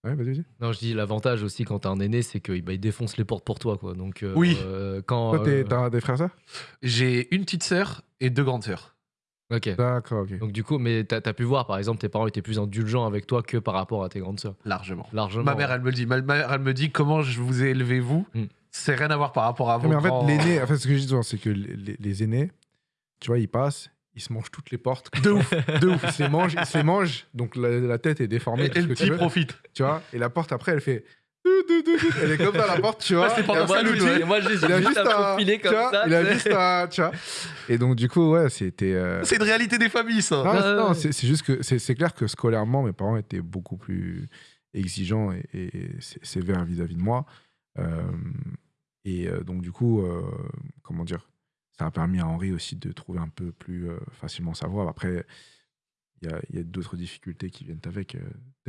euh, ouais, vas-y, vas-y. Non, je dis l'avantage aussi quand t'as un aîné, c'est qu'il bah, il défonce les portes pour toi, quoi. Donc, euh, Oui. euh, quand. Toi, t'es- euh, t'as des frères sœurs? J'ai une petite sœur et deux grandes sœurs. Ok. D'accord, ok. Donc du coup, mais t'as as pu voir, par exemple, tes parents étaient plus indulgents avec toi que par rapport à tes grandes sœurs? Largement. Largement. Ma mère, elle me le dit. Ma ma mère, elle me dit comment je vous ai élevé, vous? Mm. C'est rien à voir par rapport à vous. mais en fait, l'aîné, en fait, ce que je dis souvent, c'est que les, aînés, tu vois, ils passent, ils se mangent toutes les portes. De ouf, de ouf. Ils se les mangent, ils se les mangent, donc la, la tête est déformée. Et, le petit profite. tu vois, et la porte après, elle fait. Elle est comme dans la porte, tu vois. Ouais, c'est pendant ouais, moi, j'ai il a juste juste à profiler tu comme vois, ça. il a juste à, tu vois. Et donc du coup, ouais, c'était. euh, C'est une réalité des familles, ça. Non, c'est- non, c'est c'est juste que c'est c'est clair que scolairement, mes parents étaient beaucoup plus exigeants et, et sé- sévères vis-à-vis de moi. Euh, et euh, donc du coup, euh, comment dire, ça a permis à Henri aussi de trouver un peu plus facilement sa voie. Après, il y a d'autres difficultés qui viennent avec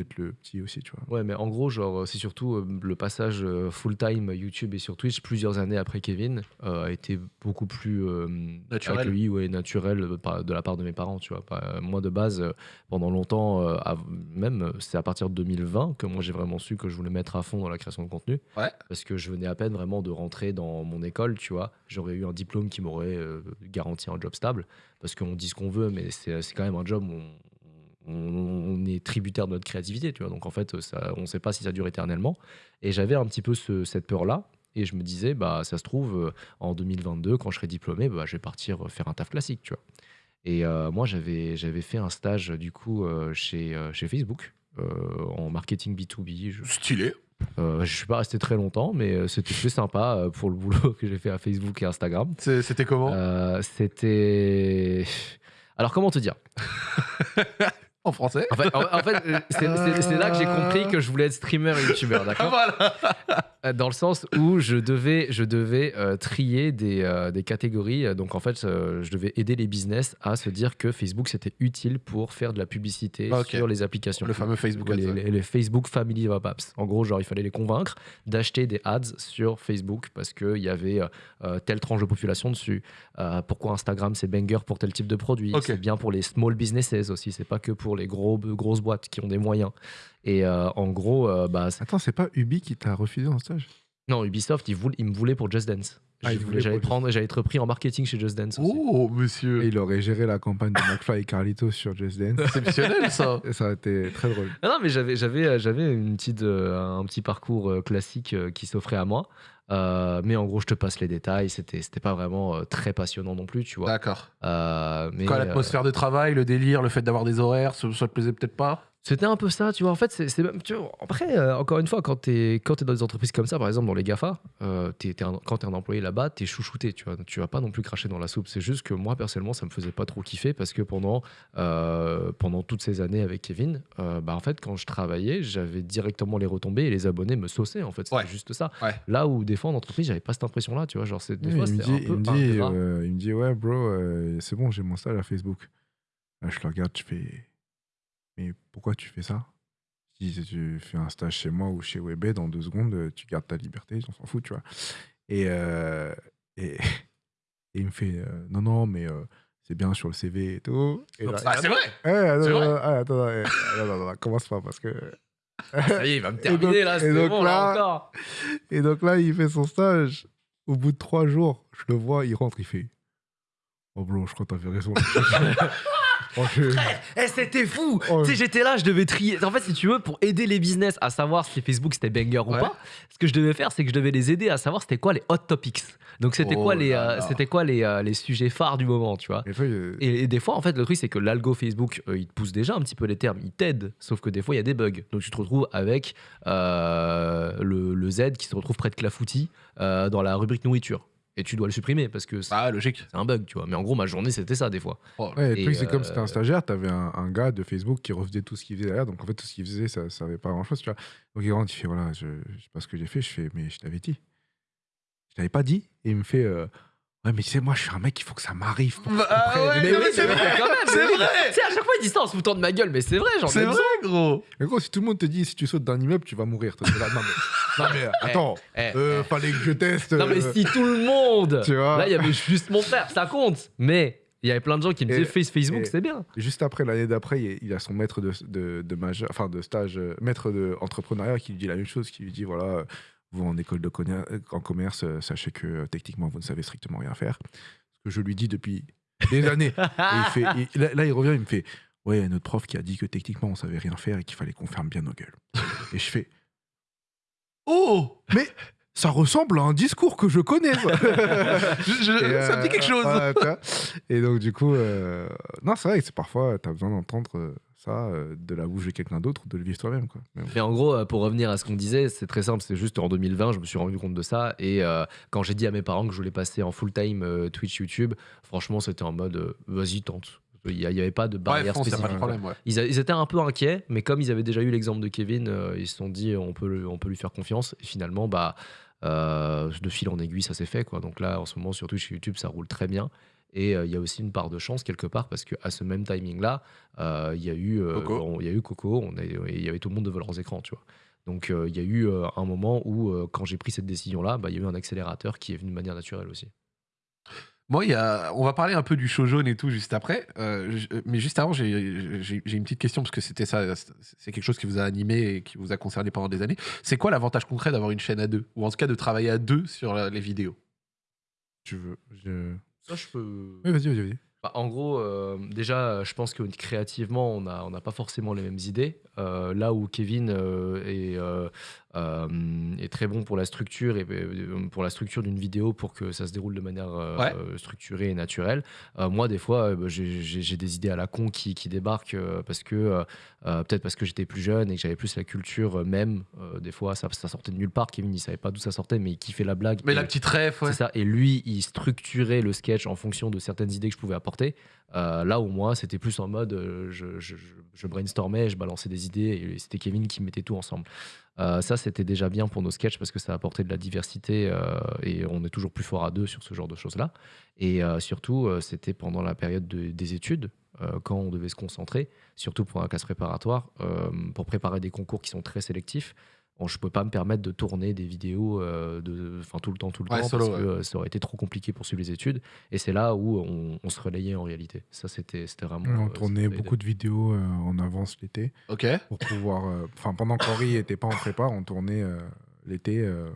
euh, d'être le petit aussi, tu vois. Ouais, mais en gros, genre, c'est surtout euh, le passage euh, full-time YouTube et sur Twitch plusieurs années après Kevin euh, a été beaucoup plus euh, Naturel. accueilli, ouais, naturel euh, par- de la part de mes parents, tu vois. Pas- euh, moi, de base, euh, pendant longtemps, euh, même, euh, c'est à partir de 2020 que moi j'ai vraiment su que je voulais mettre à fond dans la création de contenu. Ouais. Parce que je venais à peine vraiment de rentrer dans mon école, tu vois. J'aurais eu un diplôme qui m'aurait euh, garanti un job stable. Parce qu'on dit ce qu'on veut, mais c'est c'est quand même un job où on, on- est tributaire de notre créativité, tu vois. Donc en fait, ça, on ne sait pas si ça dure éternellement. Et j'avais un petit peu ce- cette peur-là. Et je me disais, bah, ça se trouve, euh, en 2022, quand je serai diplômé, bah, je vais partir euh, faire un taf classique, tu vois. Et euh, moi, j'avais fait un stage, du coup, euh, chez, chez Facebook, euh, en marketing B2B. Je, Stylé. euh, je suis pas resté très longtemps, mais c'était très sympa pour le boulot que j'ai fait à Facebook et Instagram. C'était comment? Euh, c'était. Alors, comment te dire? En français En fait, en, en fait, euh, c'est là que j'ai compris que je voulais être streamer et youtubeur, d'accord voilà. Euh, Dans le sens où je devais, je devais euh, trier des, euh, des catégories. Donc, en fait, euh, je devais aider les business à se dire que Facebook, c'était utile pour faire de la publicité Ah, sur les applications. Le fameux Facebook Ads. les- les Facebook Family of Apps. En gros, genre, il fallait les convaincre d'acheter des ads sur Facebook parce qu'il y avait telle tranche de population dessus. Pourquoi Instagram, c'est banger pour tel type de produit? Ok. C'est bien pour les small businesses aussi. C'est pas que pour les gros, grosses boîtes qui ont des moyens. Et euh, en gros, euh, bah, c'est- Attends, c'est pas Ubi qui t'a refusé en stage? Non, Ubisoft, ils, voulaient- ils me voulaient pour Just Dance. Ah, J'allais prendre, j'allais être repris en marketing chez Just Dance. aussi. Oh, monsieur. Et il aurait géré la campagne de McFly et Carlito sur Just Dance. Exceptionnel, ça. Et ça a été très drôle. Non, non, mais j'avais, j'avais, euh, j'avais une petite, euh, un petit parcours classique qui s'offrait à moi. Euh, mais en gros, je te passe les détails. C'était, c'était pas vraiment euh, très passionnant non plus, tu vois. D'accord. Euh, mais Quand euh, l'atmosphère de travail, le délire, le fait d'avoir des horaires, ça, ça te plaisait peut-être pas? C'était un peu ça, tu vois. En fait, c'est même. Tu vois, après, euh, encore une fois, quand tu es, quand t'es dans des entreprises comme ça, par exemple dans les GAFA, euh, t'es- t'es un- quand tu es un employé là-bas, tu es chouchouté, tu vois. Tu vas pas non plus cracher dans la soupe. C'est juste que moi, personnellement, ça me faisait pas trop kiffer parce que pendant, euh, pendant toutes ces années avec Kevin, euh, bah, en fait, quand je travaillais, j'avais directement les retombées et les abonnés me sauçaient, en fait. C'était Ouais. juste ça. Ouais. Là où, des fois, en entreprise, j'avais pas cette impression-là, tu vois. Genre, c'est- des Oui, fois, il, me dit, un peu il, me dit, ingrat. euh, il me dit, ouais, bro, euh, c'est bon, j'ai mon stage à Facebook. Là, je le regarde, je fais, mais pourquoi tu fais ça? Si tu fais un stage chez moi ou chez Webed, dans deux secondes, euh, tu gardes ta liberté, on s'en fout, tu vois. Et, euh, et, et il me fait, euh, non, non, mais euh, c'est bien sur le CV et tout. Et là, Ah, c'est vrai attends, C'est vrai attends, attends, commence pas parce que. Ça y est, il va me terminer donc- là, c'est bon, là, là- encore. Et donc là, il fait son stage. Au bout de trois jours, je le vois, il rentre, il fait Oh, bro, je crois que t'avais raison. Oh, je- Eh, c'était fou Oh, Tu sais, j'étais là, je devais trier. En fait, si tu veux, pour aider les business à savoir si Facebook c'était banger ou Ouais. pas, ce que je devais faire, c'est que je devais les aider à savoir c'était quoi les hot topics. Donc, c'était Oh quoi, les, là euh, là. c'était quoi les, euh, les sujets phares du moment, tu vois. Il- Et, et des fois, en fait, le truc, c'est que l'algo Facebook, euh, il te pousse déjà un petit peu les termes, il t'aide. Sauf que des fois, il y a des bugs. Donc, tu te retrouves avec euh, le, le Z qui se retrouve près de Clafoutis euh, dans la rubrique nourriture. Et tu dois le supprimer parce que c'est Ah, logique. c'est un bug, tu vois. Mais en gros, ma journée, c'était ça, des fois. Oh, Ouais, le Et, truc, c'est comme euh, si c'était un stagiaire, t'avais un, un gars de Facebook qui refaisait tout ce qu'il faisait derrière. Donc en fait, tout ce qu'il faisait, ça ne servait pas à grand chose, tu vois. Donc il rentre, il fait voilà, je, je sais pas ce que j'ai fait. Je fais, mais je t'avais dit. Je t'avais pas dit. Et il me fait, euh, ouais, mais tu sais, moi, je suis un mec, il faut que ça m'arrive. pour Ah ouais, Mais non, oui, mais c'est vrai quand même, C'est oui. vrai Tu sais, à chaque fois, il dit ça en se foutant de ma gueule, mais c'est vrai, j'en ai C'est besoin. vrai, gros Mais gros, si tout le monde te dit, si tu sautes d'un immeuble, tu vas mourir. toi, t'es là, non, mais, non, mais attends, Eh, euh, fallait que je teste. Non, mais euh, si tout le monde. Tu vois Là, il y avait juste mon frère, ça compte. Mais il y avait plein de gens qui me disaient Face Facebook, c'est bien. Juste après, l'année d'après, il il a son maître de, de, de majeur, enfin de stage, euh, maître de entrepreneuriat qui lui dit la même chose, qui lui dit voilà, euh, vous en école de en commerce, sachez que techniquement vous ne savez strictement rien faire. Ce que je lui dis depuis des années. Et il fait, et là, là, il revient, il me fait ouais, il y a notre prof qui a dit que techniquement on savait rien faire et qu'il fallait qu'on ferme bien nos gueules. et je fais Oh ça ressemble à un discours que je connais. ça. Je- je- Et, Ça me dit euh, quelque chose tu vois. et donc, du coup, euh, non, c'est vrai que c'est parfois, tu as besoin d'entendre euh, ça euh, de la bouche de quelqu'un d'autre ou de le vivre toi-même. Quoi. Mais bon. Mais en gros, euh, pour revenir à ce qu'on disait, c'est très simple. C'est juste en 2020, je me suis rendu compte de ça. Et euh, quand j'ai dit à mes parents que je voulais passer en full-time euh, Twitch, YouTube, franchement, c'était en mode euh, vas-y, tente. Il n'y avait pas de barrière pas spécifique. de problème, ouais. Ils, a- ils étaient un peu inquiets, mais comme ils avaient déjà eu l'exemple de Kevin, euh, ils se sont dit on peut, le- on peut lui faire confiance. Et finalement, bah, euh, de fil en aiguille, ça s'est fait. Quoi. Donc là, en ce moment, sur Twitch et YouTube, ça roule très bien. Et euh, il y a aussi une part de chance quelque part parce qu'à ce même timing-là, il y a eu Coco. il y a eu Coco, on il y avait tout le monde devant leurs écrans, tu vois. Donc il y a eu un moment où, quand j'ai pris cette décision-là, bah, il y a eu un accélérateur qui est venu de manière naturelle aussi. Moi, il y a... on va parler un peu du show jaune et tout juste après. Euh, je- Mais juste avant, j'ai une petite question parce que c'était ça, c'est quelque chose qui vous a animé et qui vous a concerné pendant des années. C'est quoi l'avantage concret d'avoir une chaîne à deux? Ou en tout cas de travailler à deux sur la- les vidéos? Tu veux. Je... Ça, je peux. Oui, vas-y, vas-y. Bah, en gros, euh, déjà, je pense que créativement, on n'a on n'a pas forcément les mêmes idées. Euh, là où Kevin euh, est, euh, est très bon pour la structure et pour la structure d'une vidéo pour que ça se déroule de manière Ouais. structurée et naturelle. Moi, des fois, j'ai des idées à la con qui, qui débarquent parce que peut-être parce que j'étais plus jeune et que j'avais plus la culture même. Des fois, ça, ça sortait de nulle part. Kevin, il savait pas d'où ça sortait, mais il kiffait la blague. Mais Et- la petite ref, ouais. c'est ça. Et lui, il structurait le sketch en fonction de certaines idées que je pouvais apporter. Euh, là où moi, c'était plus en mode, euh, je, je, brainstormais, je balançais des idées, et c'était Kevin qui mettait tout ensemble. Euh, ça, c'était déjà bien pour nos sketchs parce que ça apportait de la diversité et on est toujours plus fort à deux sur ce genre de choses-là. Et surtout, c'était pendant la période de- des études, quand on devait se concentrer, surtout pour un classe préparatoire, pour préparer des concours qui sont très sélectifs. Bon, je ne peux pas me permettre de tourner des vidéos euh, de, enfin, tout le temps, tout le Ouais, temps, solo, parce que euh, ça aurait été trop compliqué pour suivre les études. Et c'est là où on, on se relayait en réalité. Ça, c'était c'était vraiment. On euh, tournait beaucoup de vidéos euh, en avance l'été Ok. pour pouvoir. euh, Enfin, pendant qu'Henri était pas en prépa, on tournait euh, l'été. euh,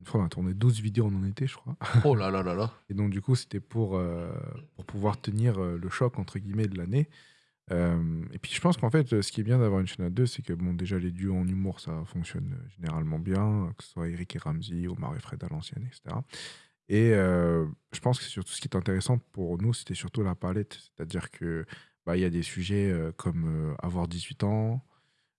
une fois, on a tourné 12 vidéos en été, je crois. Oh là là là là. Et donc, du coup, c'était pour, euh, pour pouvoir tenir euh, le choc, entre guillemets, de l'année. Euh, et puis, je pense qu'en fait, ce qui est bien d'avoir une chaîne à deux, c'est que, bon, déjà, les duos en humour, ça fonctionne généralement bien, que ce soit Eric et Ramsey, Omar et Fred à l'ancienne, etc. Et euh, je pense que surtout ce qui est intéressant pour nous, c'était surtout la palette. C'est-à-dire que bah, y a des sujets euh, comme avoir 18 ans,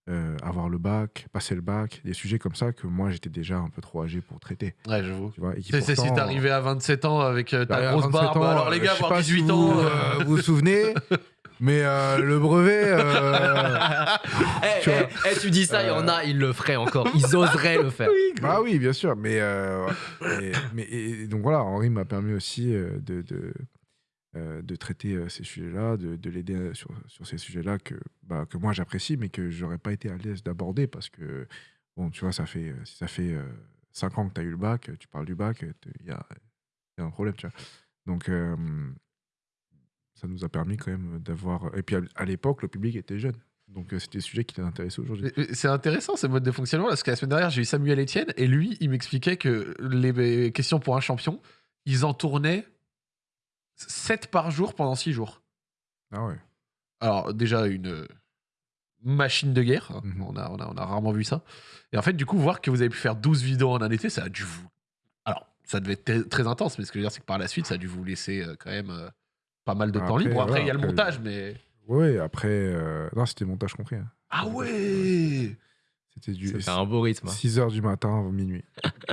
euh, avoir le bac, passer le bac, des sujets comme ça que moi j'étais déjà un peu trop âgé pour traiter. Ouais, j'avoue. Tu vois, et qui C'est c'est si pourtant, t'arrivais à 27 ans avec ta bah, grosse 27 barbe, ans, alors les gars, je avoir pas 18 si ans. vous, euh, vous vous souvenez, mais euh, le brevet, euh, Eh, Tu vois. eh, eh, tu dis ça, il y en a, ils le feraient encore. Ils oseraient le faire. bah oui, bien sûr, mais, euh, et- mais et donc voilà, Henri m'a permis aussi de, de, de traiter ces sujets-là, de, de l'aider sur, sur ces sujets-là que, bah, que moi j'apprécie, mais que j'aurais pas été à l'aise d'aborder parce que, bon, tu vois, ça fait, si ça fait 5 ans que tu as eu le bac, tu parles du bac, il y a, y a un problème, tu vois. Donc, euh, ça nous a permis quand même d'avoir. Et puis à, l'époque, le public était jeune. Donc, euh, c'était des sujets qui t'intéressaient aujourd'hui. C'est intéressant ce mode de fonctionnement parce que la semaine dernière j'ai eu Samuel Etienne et lui il m'expliquait que les questions pour un champion ils en tournaient 7 par jour pendant 6 jours. Ah ouais. Alors déjà une machine de guerre, hein. Mhm. on, a, on, a, on a rarement vu ça. Et en fait du coup voir que vous avez pu faire 12 vidéos en un été ça a dû vous... Alors ça devait être très- très intense mais ce que je veux dire c'est que par la suite ça a dû vous laisser euh, quand même euh, pas mal de temps libre. Après il y a le montage mais... Ouais, après. euh, Non, c'était montage compris. hein. Ah ouais C'était du C'était un beau rythme. hein. 6 h du matin à minuit.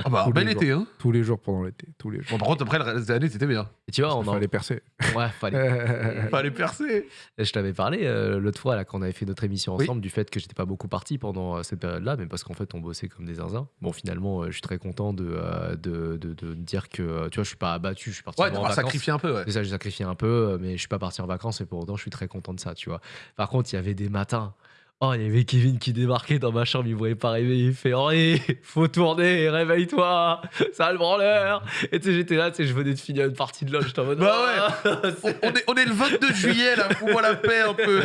Ah bah Tous bel les été hein Tous les jours pendant l'été. Tous les jours. Bon par contre après le reste de l'année c'était bien. Et tu vois, on Il en... fallait percer. Ouais, fallait. Fallait percer Et Je t'avais parlé euh, l'autre fois là quand on avait fait notre émission Oui. ensemble du fait que j'étais pas beaucoup parti pendant euh, cette période-là, mais parce qu'en fait on bossait comme des zinzins. Bon finalement euh, je suis très content de, euh, de, de, de dire que tu vois je suis pas abattu, je suis parti Ouais, en vacances. sacrifié un peu, ouais. C'est ça, j'ai sacrifié un peu, mais je suis pas parti en vacances et pour autant je suis très content de ça, tu vois. Par contre, il y avait des matins. Oh, il y avait Kevin qui débarquait dans ma chambre, il voyait pas rêver, il fait Henri, faut tourner, réveille-toi, ça le branleur. Et tu sais, j'étais là, tu sais, je venais de finir une partie de LoL, j'étais en mode. Bah ouais. On, on est, on est le 22 juillet, là, fous-moi la paix un peu.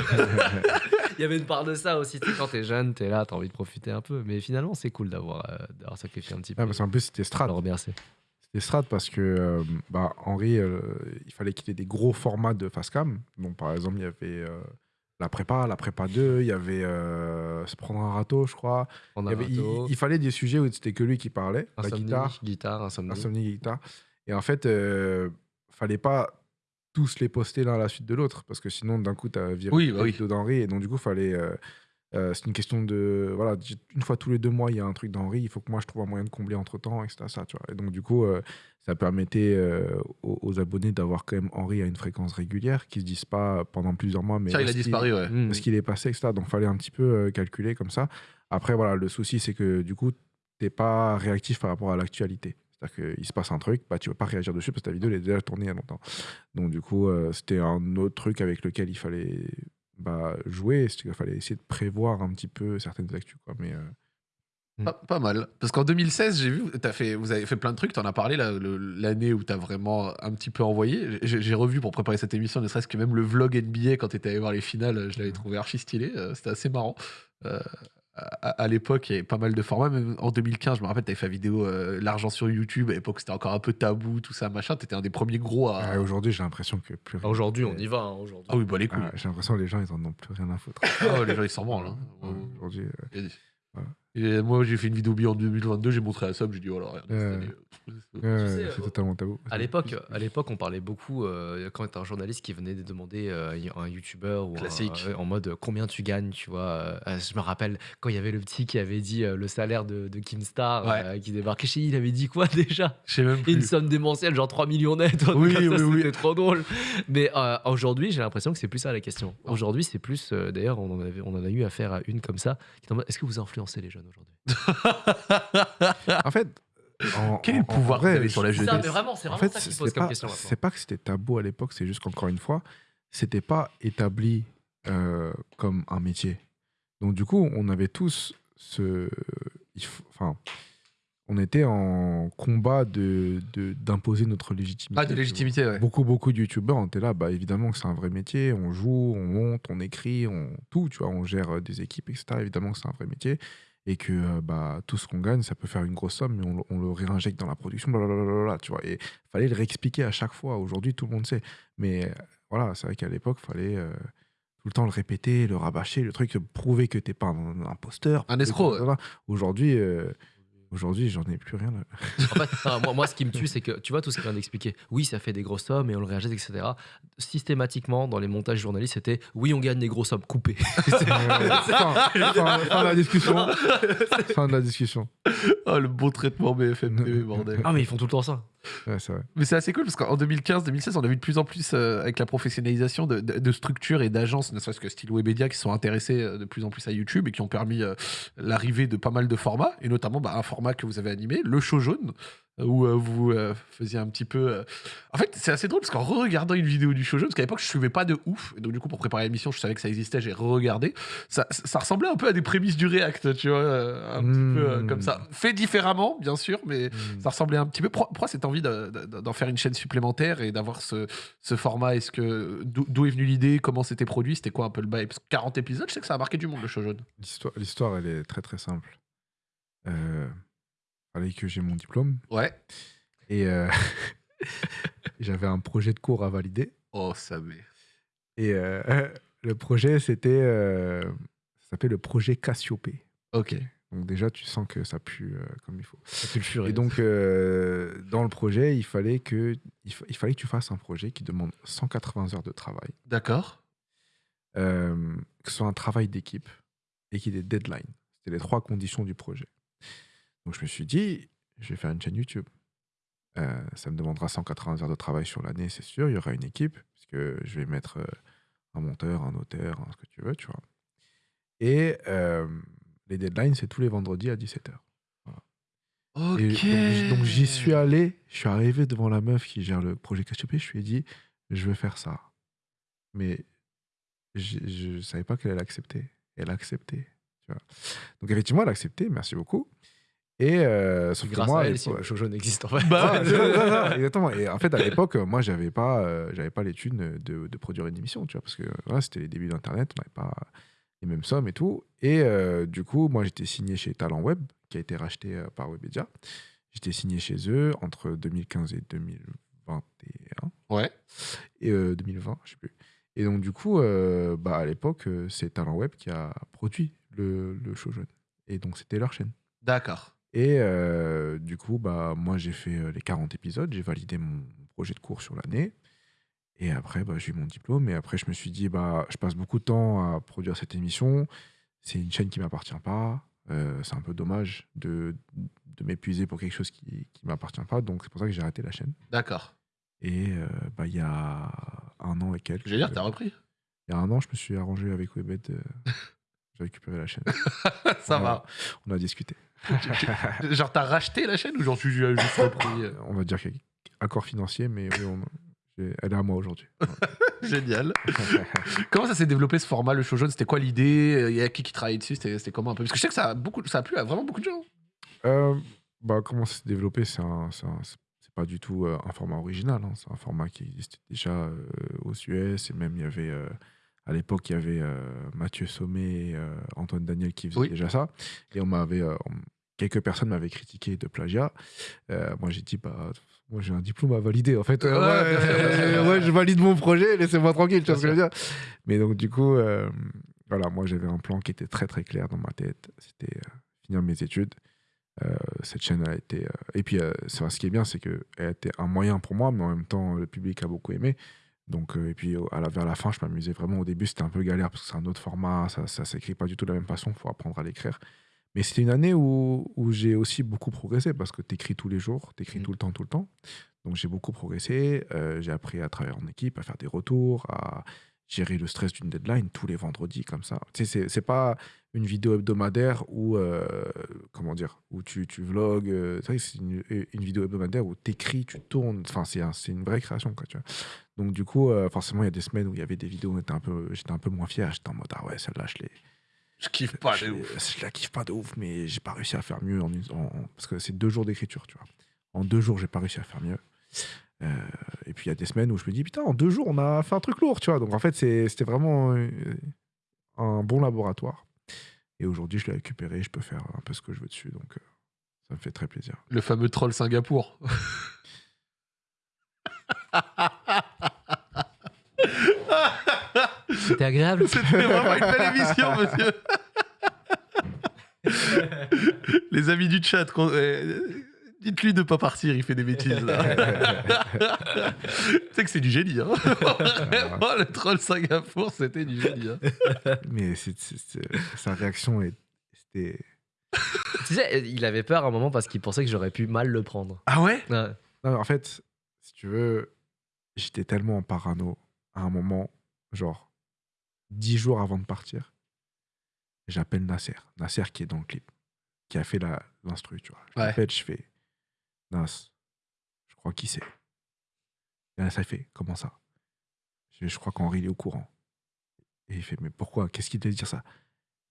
Il y avait une part de ça aussi, tu sais, quand t'es jeune, t'es là, t'as envie de profiter un peu. Mais finalement, c'est cool d'avoir euh, d'avoir sacrifié un petit peu. Ah, parce qu'en plus, c'était Strat. C'était Strat parce que euh, bah, Henri, euh, il fallait qu'il ait des gros formats de Fastcam. Donc, par exemple, il y avait euh, la prépa, la prépa 2, il y avait euh, se prendre un râteau, je crois. Il, a y avait- il- râteau, il fallait des sujets où c'était que lui qui parlait, la insomnie, guitare, guitare, insomnie. insomnie, guitare. Et en fait, euh, fallait pas tous les poster l'un à la suite de l'autre parce que sinon, d'un coup, tu as viré Oui, bah oui. d'Henri. Et donc, du coup, fallait. euh, euh, c'est une question de. Voilà, une fois tous les deux mois, il y a un truc d'Henri. Il faut que moi, je trouve un moyen de combler entre temps, etc. Ça, tu vois. Et donc, du coup, euh, ça permettait euh, aux, aux abonnés d'avoir quand même Henri à une fréquence régulière, qui se disent pas pendant plusieurs mois, mais. Tiens, il a disparu, ouais. Mmh. Est-ce qu'il est passé, etc. Donc, fallait un petit peu euh, calculer comme ça. Après, voilà, le souci, c'est que du coup, t'es pas réactif par rapport à l'actualité. C'est-à-dire qu'il se passe un truc, bah, tu vas pas réagir dessus parce que ta vidéo elle est déjà tournée il y a longtemps. Donc, du coup, euh, c'était un autre truc avec lequel il fallait bah, jouer. Qu'il fallait essayer de prévoir un petit peu certaines actus. Quoi. Mais, euh, Pas, pas mal. Parce qu'en 2016, j'ai vu, as fait, vous avez fait plein de trucs, t'en as parlé l'année où t'as vraiment un petit peu envoyé. J'ai revu pour préparer cette émission, ne serait-ce que même le vlog NBA quand t'étais allé voir les finales, je l'avais trouvé archi stylé. euh, C'était assez marrant. Euh, à, à l'époque, il y avait pas mal de formats. Même en 2015, je me rappelle, t'avais fait la vidéo euh, L'argent sur YouTube. À l'époque, c'était encore un peu tabou, tout ça, machin. T'étais un des premiers gros à. euh, Aujourd'hui, j'ai l'impression que plus rien. Aujourd'hui, on y va. hein, aujourd'hui. Ah oui, bah les couilles. Ah, j'ai l'impression que les gens, ils en ont plus rien à foutre. Ah ouais, les gens, ils s'en branlent. hein. Ouais, Aujourd'hui, euh, Voilà. Et moi, j'ai fait une vidéo bio en 2022, j'ai montré à Sob, j'ai dit, voilà, regarde, cette Euh, année, euh, ouais, sais, c'est euh, totalement tabou. À l'époque, à l'époque, on parlait beaucoup euh, quand un journaliste qui venait de demander euh, à un youtubeur ou un- Classique. euh, en mode euh, combien tu gagnes, tu vois. euh, euh, je me rappelle quand il y avait le petit qui avait dit euh, le salaire de, de Kim Star Ouais. euh, qui débarquait chez lui, il avait dit quoi déjà? Je sais même Une plus. somme démentielle, genre 3 millions net. un truc Oui, comme ça, oui, oui. C'était trop drôle. Mais euh, aujourd'hui, j'ai l'impression que c'est plus ça la question. Ah. Aujourd'hui, c'est plus. euh, D'ailleurs, on, en avait- on en a eu affaire à une comme ça. qui était en mode, Est-ce que vous influencez les jeunes? Aujourd'hui En fait, en- Quel est le pouvoir vrai, vous avez sur la ça, jeunesse? Vraiment, c'est En vraiment fait, ça pose comme pas, question. c'est pas que c'était tabou à l'époque, c'est juste qu'encore une fois, c'était pas établi euh, comme un métier. Donc du coup, on avait tous ce, enfin, on était en combat de de- d'imposer notre légitimité. Ah, de légitimité, ouais. Beaucoup, beaucoup de youtubeurs, était là, bah évidemment que c'est un vrai métier, on joue, on monte, on écrit, on tout, tu vois, on gère euh, des équipes, etc. Évidemment que c'est un vrai métier et que euh, bah, tout ce qu'on gagne, ça peut faire une grosse somme, mais on, le- on le réinjecte dans la production, blablabla, tu vois. Et fallait le réexpliquer à chaque fois. Aujourd'hui, tout le monde sait. Mais euh, voilà, c'est vrai qu'à l'époque, fallait euh, tout le temps le répéter, le rabâcher, le truc, prouver que t'es pas un, un imposteur. Un escroc. Aujourd'hui, euh, Aujourd'hui, j'en ai plus rien. là. En fait, moi, moi, ce qui me tue, c'est que tu vois tout ce qu'il vient d'expliquer. Oui, ça fait des grosses sommes et on le réagit, etc. Systématiquement, dans les montages journalistes, c'était oui, on gagne des grosses sommes coupées. Fin, fin- fin de la discussion. fin de la discussion. Oh, le bon traitement BFM TV, bordel. ah, mais ils font tout le temps ça. Mais c'est assez cool parce qu'en 2015-2016, on a vu de plus en plus euh, avec la professionnalisation de, structures et d'agences, ne serait-ce que style Webedia, qui sont intéressés euh, de plus en plus à YouTube et qui ont permis euh, l'arrivée de pas mal de formats, et notamment bah, un format que vous avez animé, le show jaune, où euh, vous euh, faisiez un petit peu. euh, En fait, c'est assez drôle parce qu'en regardant une vidéo du show jaune, parce qu'à l'époque, je suivais pas de ouf, et donc du coup, pour préparer l'émission, je savais que ça existait, j'ai re-regardé. Ça, ça ressemblait un peu à des prémices du React, tu vois, euh, un Mmh. petit peu euh, comme ça. Fait différemment, bien sûr, mais Mm. ça ressemblait un petit peu. Pourquoi pourquoi cette envie de- de- d'en faire une chaîne supplémentaire et d'avoir ce, ce format? Est-ce que d'où d'où est venue l'idée? Comment c'était produit? C'était quoi un peu le bail? Parce que 40 épisodes, je sais que ça a marqué du monde le show jaune. L'histoire, l'histoire, elle est très très simple. Euh, fallait que j'ai mon diplôme Ouais. et euh, j'avais un projet de cours à valider. Oh, ça met. Et euh, le projet, c'était. euh, ça s'appelait le projet Cassiopée. Ok. Donc, déjà, tu sens que ça pue comme il faut. Ça pue le furet. Et donc, dans le projet, il fallait, que, il, fa- il fallait que tu fasses un projet qui demande 180 heures de travail, D'accord. que ce soit un travail d'équipe et qu'il y ait des deadlines. C'était les trois conditions du projet. Donc, je me suis dit, je vais faire une chaîne YouTube. Euh, ça me demandera 180 heures de travail sur l'année, c'est sûr. Il y aura une équipe, puisque je vais mettre euh, un monteur, un auteur, ce que tu veux, tu vois. Et euh, les deadlines, c'est tous les vendredis à 17h. Ok. Et donc, j'y suis allé, je suis arrivé devant la meuf qui gère le projet Cassiopée, je lui ai dit, je veux faire ça. Mais je ne savais pas qu'elle allait accepter. Elle a accepté. Tu vois. Donc effectivement, elle a accepté, merci beaucoup. Et euh, sauf que moi, à elle, si l'époque- le show jaune existe en fait. Bah Ouais, ça, exactement. Et en fait, à l'époque, moi, j'avais pas, euh, j'avais pas l'étude de, de produire une émission, tu vois, parce que voilà, c'était les débuts d'Internet, on n'avait pas les mêmes sommes et tout. Et euh, du coup, moi, j'étais signé chez Talent Web, qui a été racheté par Webedia. J'étais signé chez eux entre 2015 et 2021 Ouais. et euh, 2020, je sais plus. Et donc, du coup, bah, à l'époque, c'est Talent Web qui a produit le, le show jaune. Et donc, c'était leur chaîne. D'accord. Et euh, du coup, bah, moi, j'ai fait euh, les 40 épisodes, j'ai validé mon projet de cours sur l'année. Et après, bah, j'ai eu mon diplôme. Et après, je me suis dit, bah, je passe beaucoup de temps à produire cette émission. C'est une chaîne qui m'appartient pas. Euh, c'est un peu dommage de, de m'épuiser pour quelque chose qui ne m'appartient pas. Donc, c'est pour ça que j'ai arrêté la chaîne. D'accord. Et euh, bah, il y a un an et quelques. Je veux dire, t'as repris? Il y a un an, je me suis arrangé avec Webed. euh, j'ai récupéré la chaîne. Ça va. On a discuté. Genre, t'as racheté la chaîne ou j'en suis juste repris euh on va dire qu'il y a accord financier, mais oui, on- j'ai- elle est à moi aujourd'hui. Génial. Comment ça s'est développé ce format, le show jaune? C'était quoi l'idée? Il y a qui qui travaillait dessus? C'était comment un peu? Parce que je sais que ça a, beaucoup, ça a plu à vraiment beaucoup de gens. Euh, bah, comment ça s'est développé? C'est un- un- pas du tout euh, un format original. hein. C'est un format qui existait déjà euh, aux US. Et même, il y avait, euh, à l'époque, il y avait euh, Mathieu Sommet et euh, Antoine Daniel qui faisaient Oui. déjà ça. Et on m'avait. euh, quelques personnes m'avaient critiqué de plagiat. Euh, moi, j'ai dit, bah. Moi, j'ai un diplôme à valider, en fait. Euh, Ouais, je valide mon projet, laissez-moi tranquille, tu vois ce que je veux dire. Mais donc, du coup, euh, voilà, moi, j'avais un plan qui était très, très clair dans ma tête. C'était finir mes études. Cette chaîne a été. Et puis, ce qui est bien, c'est qu'elle a été un moyen pour moi, mais en même temps, le public a beaucoup aimé. Donc, euh, et puis, au- à la, vers la fin, je m'amusais vraiment. Au début, c'était un peu galère parce que c'est un autre format, ça, ça s'écrit pas du tout de la même façon, il faut apprendre à l'écrire. Mais c'était une année où, où j'ai aussi beaucoup progressé parce que tu écris tous les jours, tu écris Mhm. tout le temps, tout le temps. Donc, j'ai beaucoup progressé. euh, j'ai appris à travailler en équipe, à faire des retours, à gérer le stress d'une deadline tous les vendredis comme ça. Tu sais, c'est- pas une vidéo hebdomadaire où, euh, comment dire, où tu, tu vlogs. euh, c'est une, une vidéo hebdomadaire où tu écris, tu tournes. Enfin, c'est un- c'est une vraie création, quoi, tu vois. Donc, du coup, euh, forcément, il y a des semaines où il y avait des vidéos où un peu- j'étais un peu moins fier. J'étais en mode, ah ouais, celle-là, je l'ai. Je kiffe pas je, de ouf. je la kiffe pas de ouf, mais j'ai pas réussi à faire mieux. En, une- en- en- parce que c'est deux jours d'écriture, tu vois. En deux jours, j'ai pas réussi à faire mieux. Euh, et puis il y a des semaines où je me dis, putain, en deux jours, on a fait un truc lourd, tu vois. Donc en fait, c'était vraiment euh, un bon laboratoire. Et aujourd'hui, je l'ai récupéré, je peux faire un peu ce que je veux dessus. Donc euh, ça me fait très plaisir. Le fameux troll Singapour. C'était agréable. C'était vraiment une belle émission, monsieur. Les amis du chat, euh, dites-lui de pas partir, il fait des bêtises. là. tu sais que c'est du génie. Hein Vraiment, le troll Singapour, c'était du génie. hein. Mais sa réaction, c'était. Tu sais, il avait peur à un moment parce qu'il pensait que j'aurais pu mal le prendre. Ah ouais? Ouais. Non, mais en fait, si tu veux, j'étais tellement en parano à un moment, genre, dix jours avant de partir, j'appelle Nasser. Nasser qui est dans le clip, qui a fait la- l'instru, tu vois. Je Ouais. l'appelle, je fais Nas, je crois qui c'est. Et là, ça fait Comment ça? Je, crois qu'Henri il est au courant. Et il fait Mais pourquoi? Qu'est-ce qu'il te dire ça?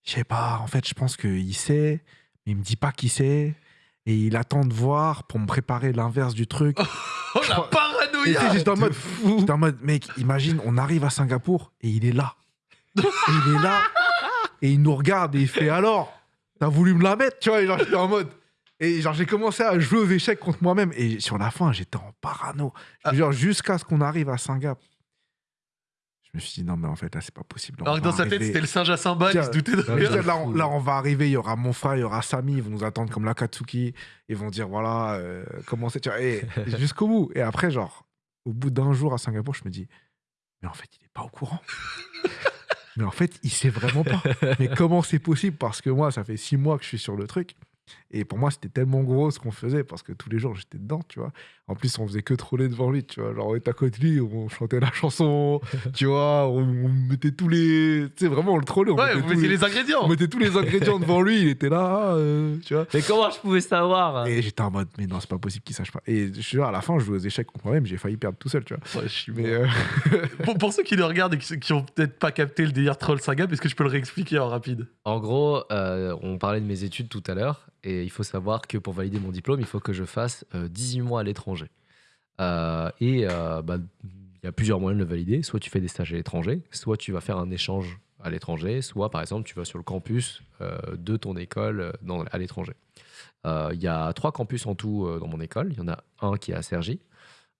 Je sais pas, en fait, je pense qu'il sait, mais il me dit pas qui c'est. Et il attend de voir pour me préparer l'inverse du truc. Oh la paranoïa j'étais en mode J'étais en mode, mec, imagine, on arrive à Singapour et il est là. Et il est là et il nous regarde et il fait alors, t'as voulu me la mettre, tu vois. Et genre, j'étais en mode. Et genre, j'ai commencé à jouer aux échecs contre moi-même. Et sur la fin, j'étais en parano. Te jure, jusqu'à ce qu'on arrive à Singapour. Je me suis dit, non, mais en fait, là, c'est pas possible. Alors que dans sa tête, c'était le singe à cymbales, il se doutait de Je rien. là, on, là, on va arriver, il y aura mon frère, il y aura Samy, ils vont nous attendre comme l'Akatsuki. Ils vont dire, voilà, euh, comment c'est, tu vois, et jusqu'au bout. Et après, genre, au bout d'un jour à Singapour, je me dis, mais en fait, il est pas au courant. mais en fait, il sait vraiment pas. Mais comment c'est possible? Parce que moi, ça fait six mois que je suis sur le truc. Et pour moi, c'était tellement gros ce qu'on faisait parce que tous les jours, j'étais dedans, tu vois. En plus, on faisait que troller devant lui, tu vois. Genre, on était à côté de lui, on chantait la chanson, tu vois. On, on mettait tous les. Tu sais, vraiment, on le trollait. On Ouais, mettait vous tous mettiez les- les ingrédients. on mettait tous les ingrédients devant lui, il était là, euh, tu vois. Mais comment je pouvais savoir? Et j'étais en mode, mais non, c'est pas possible qu'il sache pas. Et je suis à la fin, je jouais aux échecs contre moi-même, j'ai failli perdre tout seul, tu vois. Ouais, je suis Mais euh, pour, pour ceux qui le regardent et qui, qui ont peut-être pas capté le délire troll Singap, est-ce que je peux le réexpliquer en rapide? En gros, euh, on parlait de mes études tout à l'heure, et il faut savoir que pour valider mon diplôme, il faut que je fasse euh, 18 mois à l'étranger. Euh, et euh, bah, il y a plusieurs moyens de le valider. Soit tu fais des stages à l'étranger, soit tu vas faire un échange à l'étranger, soit par exemple tu vas sur le campus euh, de ton école euh, à l'étranger. Euh, Il y a trois campus en tout euh, dans mon école. Il y en a un qui est à Cergy,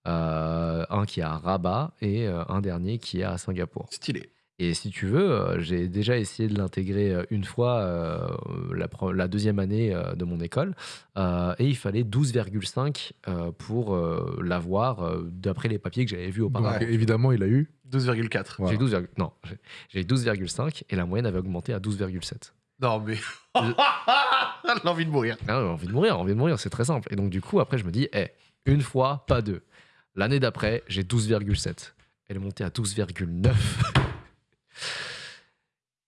euh, un qui est à Rabat et euh, un dernier qui est à Singapour. Stylé. Et si tu veux, euh, j'ai déjà essayé de l'intégrer euh, une fois euh, la, deuxième année de mon école. euh, et il fallait 12,5 euh, pour euh, l'avoir euh, d'après les papiers que j'avais vus donc, auparavant. évidemment, il a eu. 12,4. Voilà. J'ai 12, non, j'ai- j'ai 12,5 et la moyenne avait augmenté à 12,7. Non, mais. L'envie de mourir. Ah, j'ai envie de mourir, envie de mourir, c'est très simple. Et donc du coup, après, je me dis, eh, une fois, pas deux. L'année d'après, j'ai 12,7. Elle est montée à 12,9.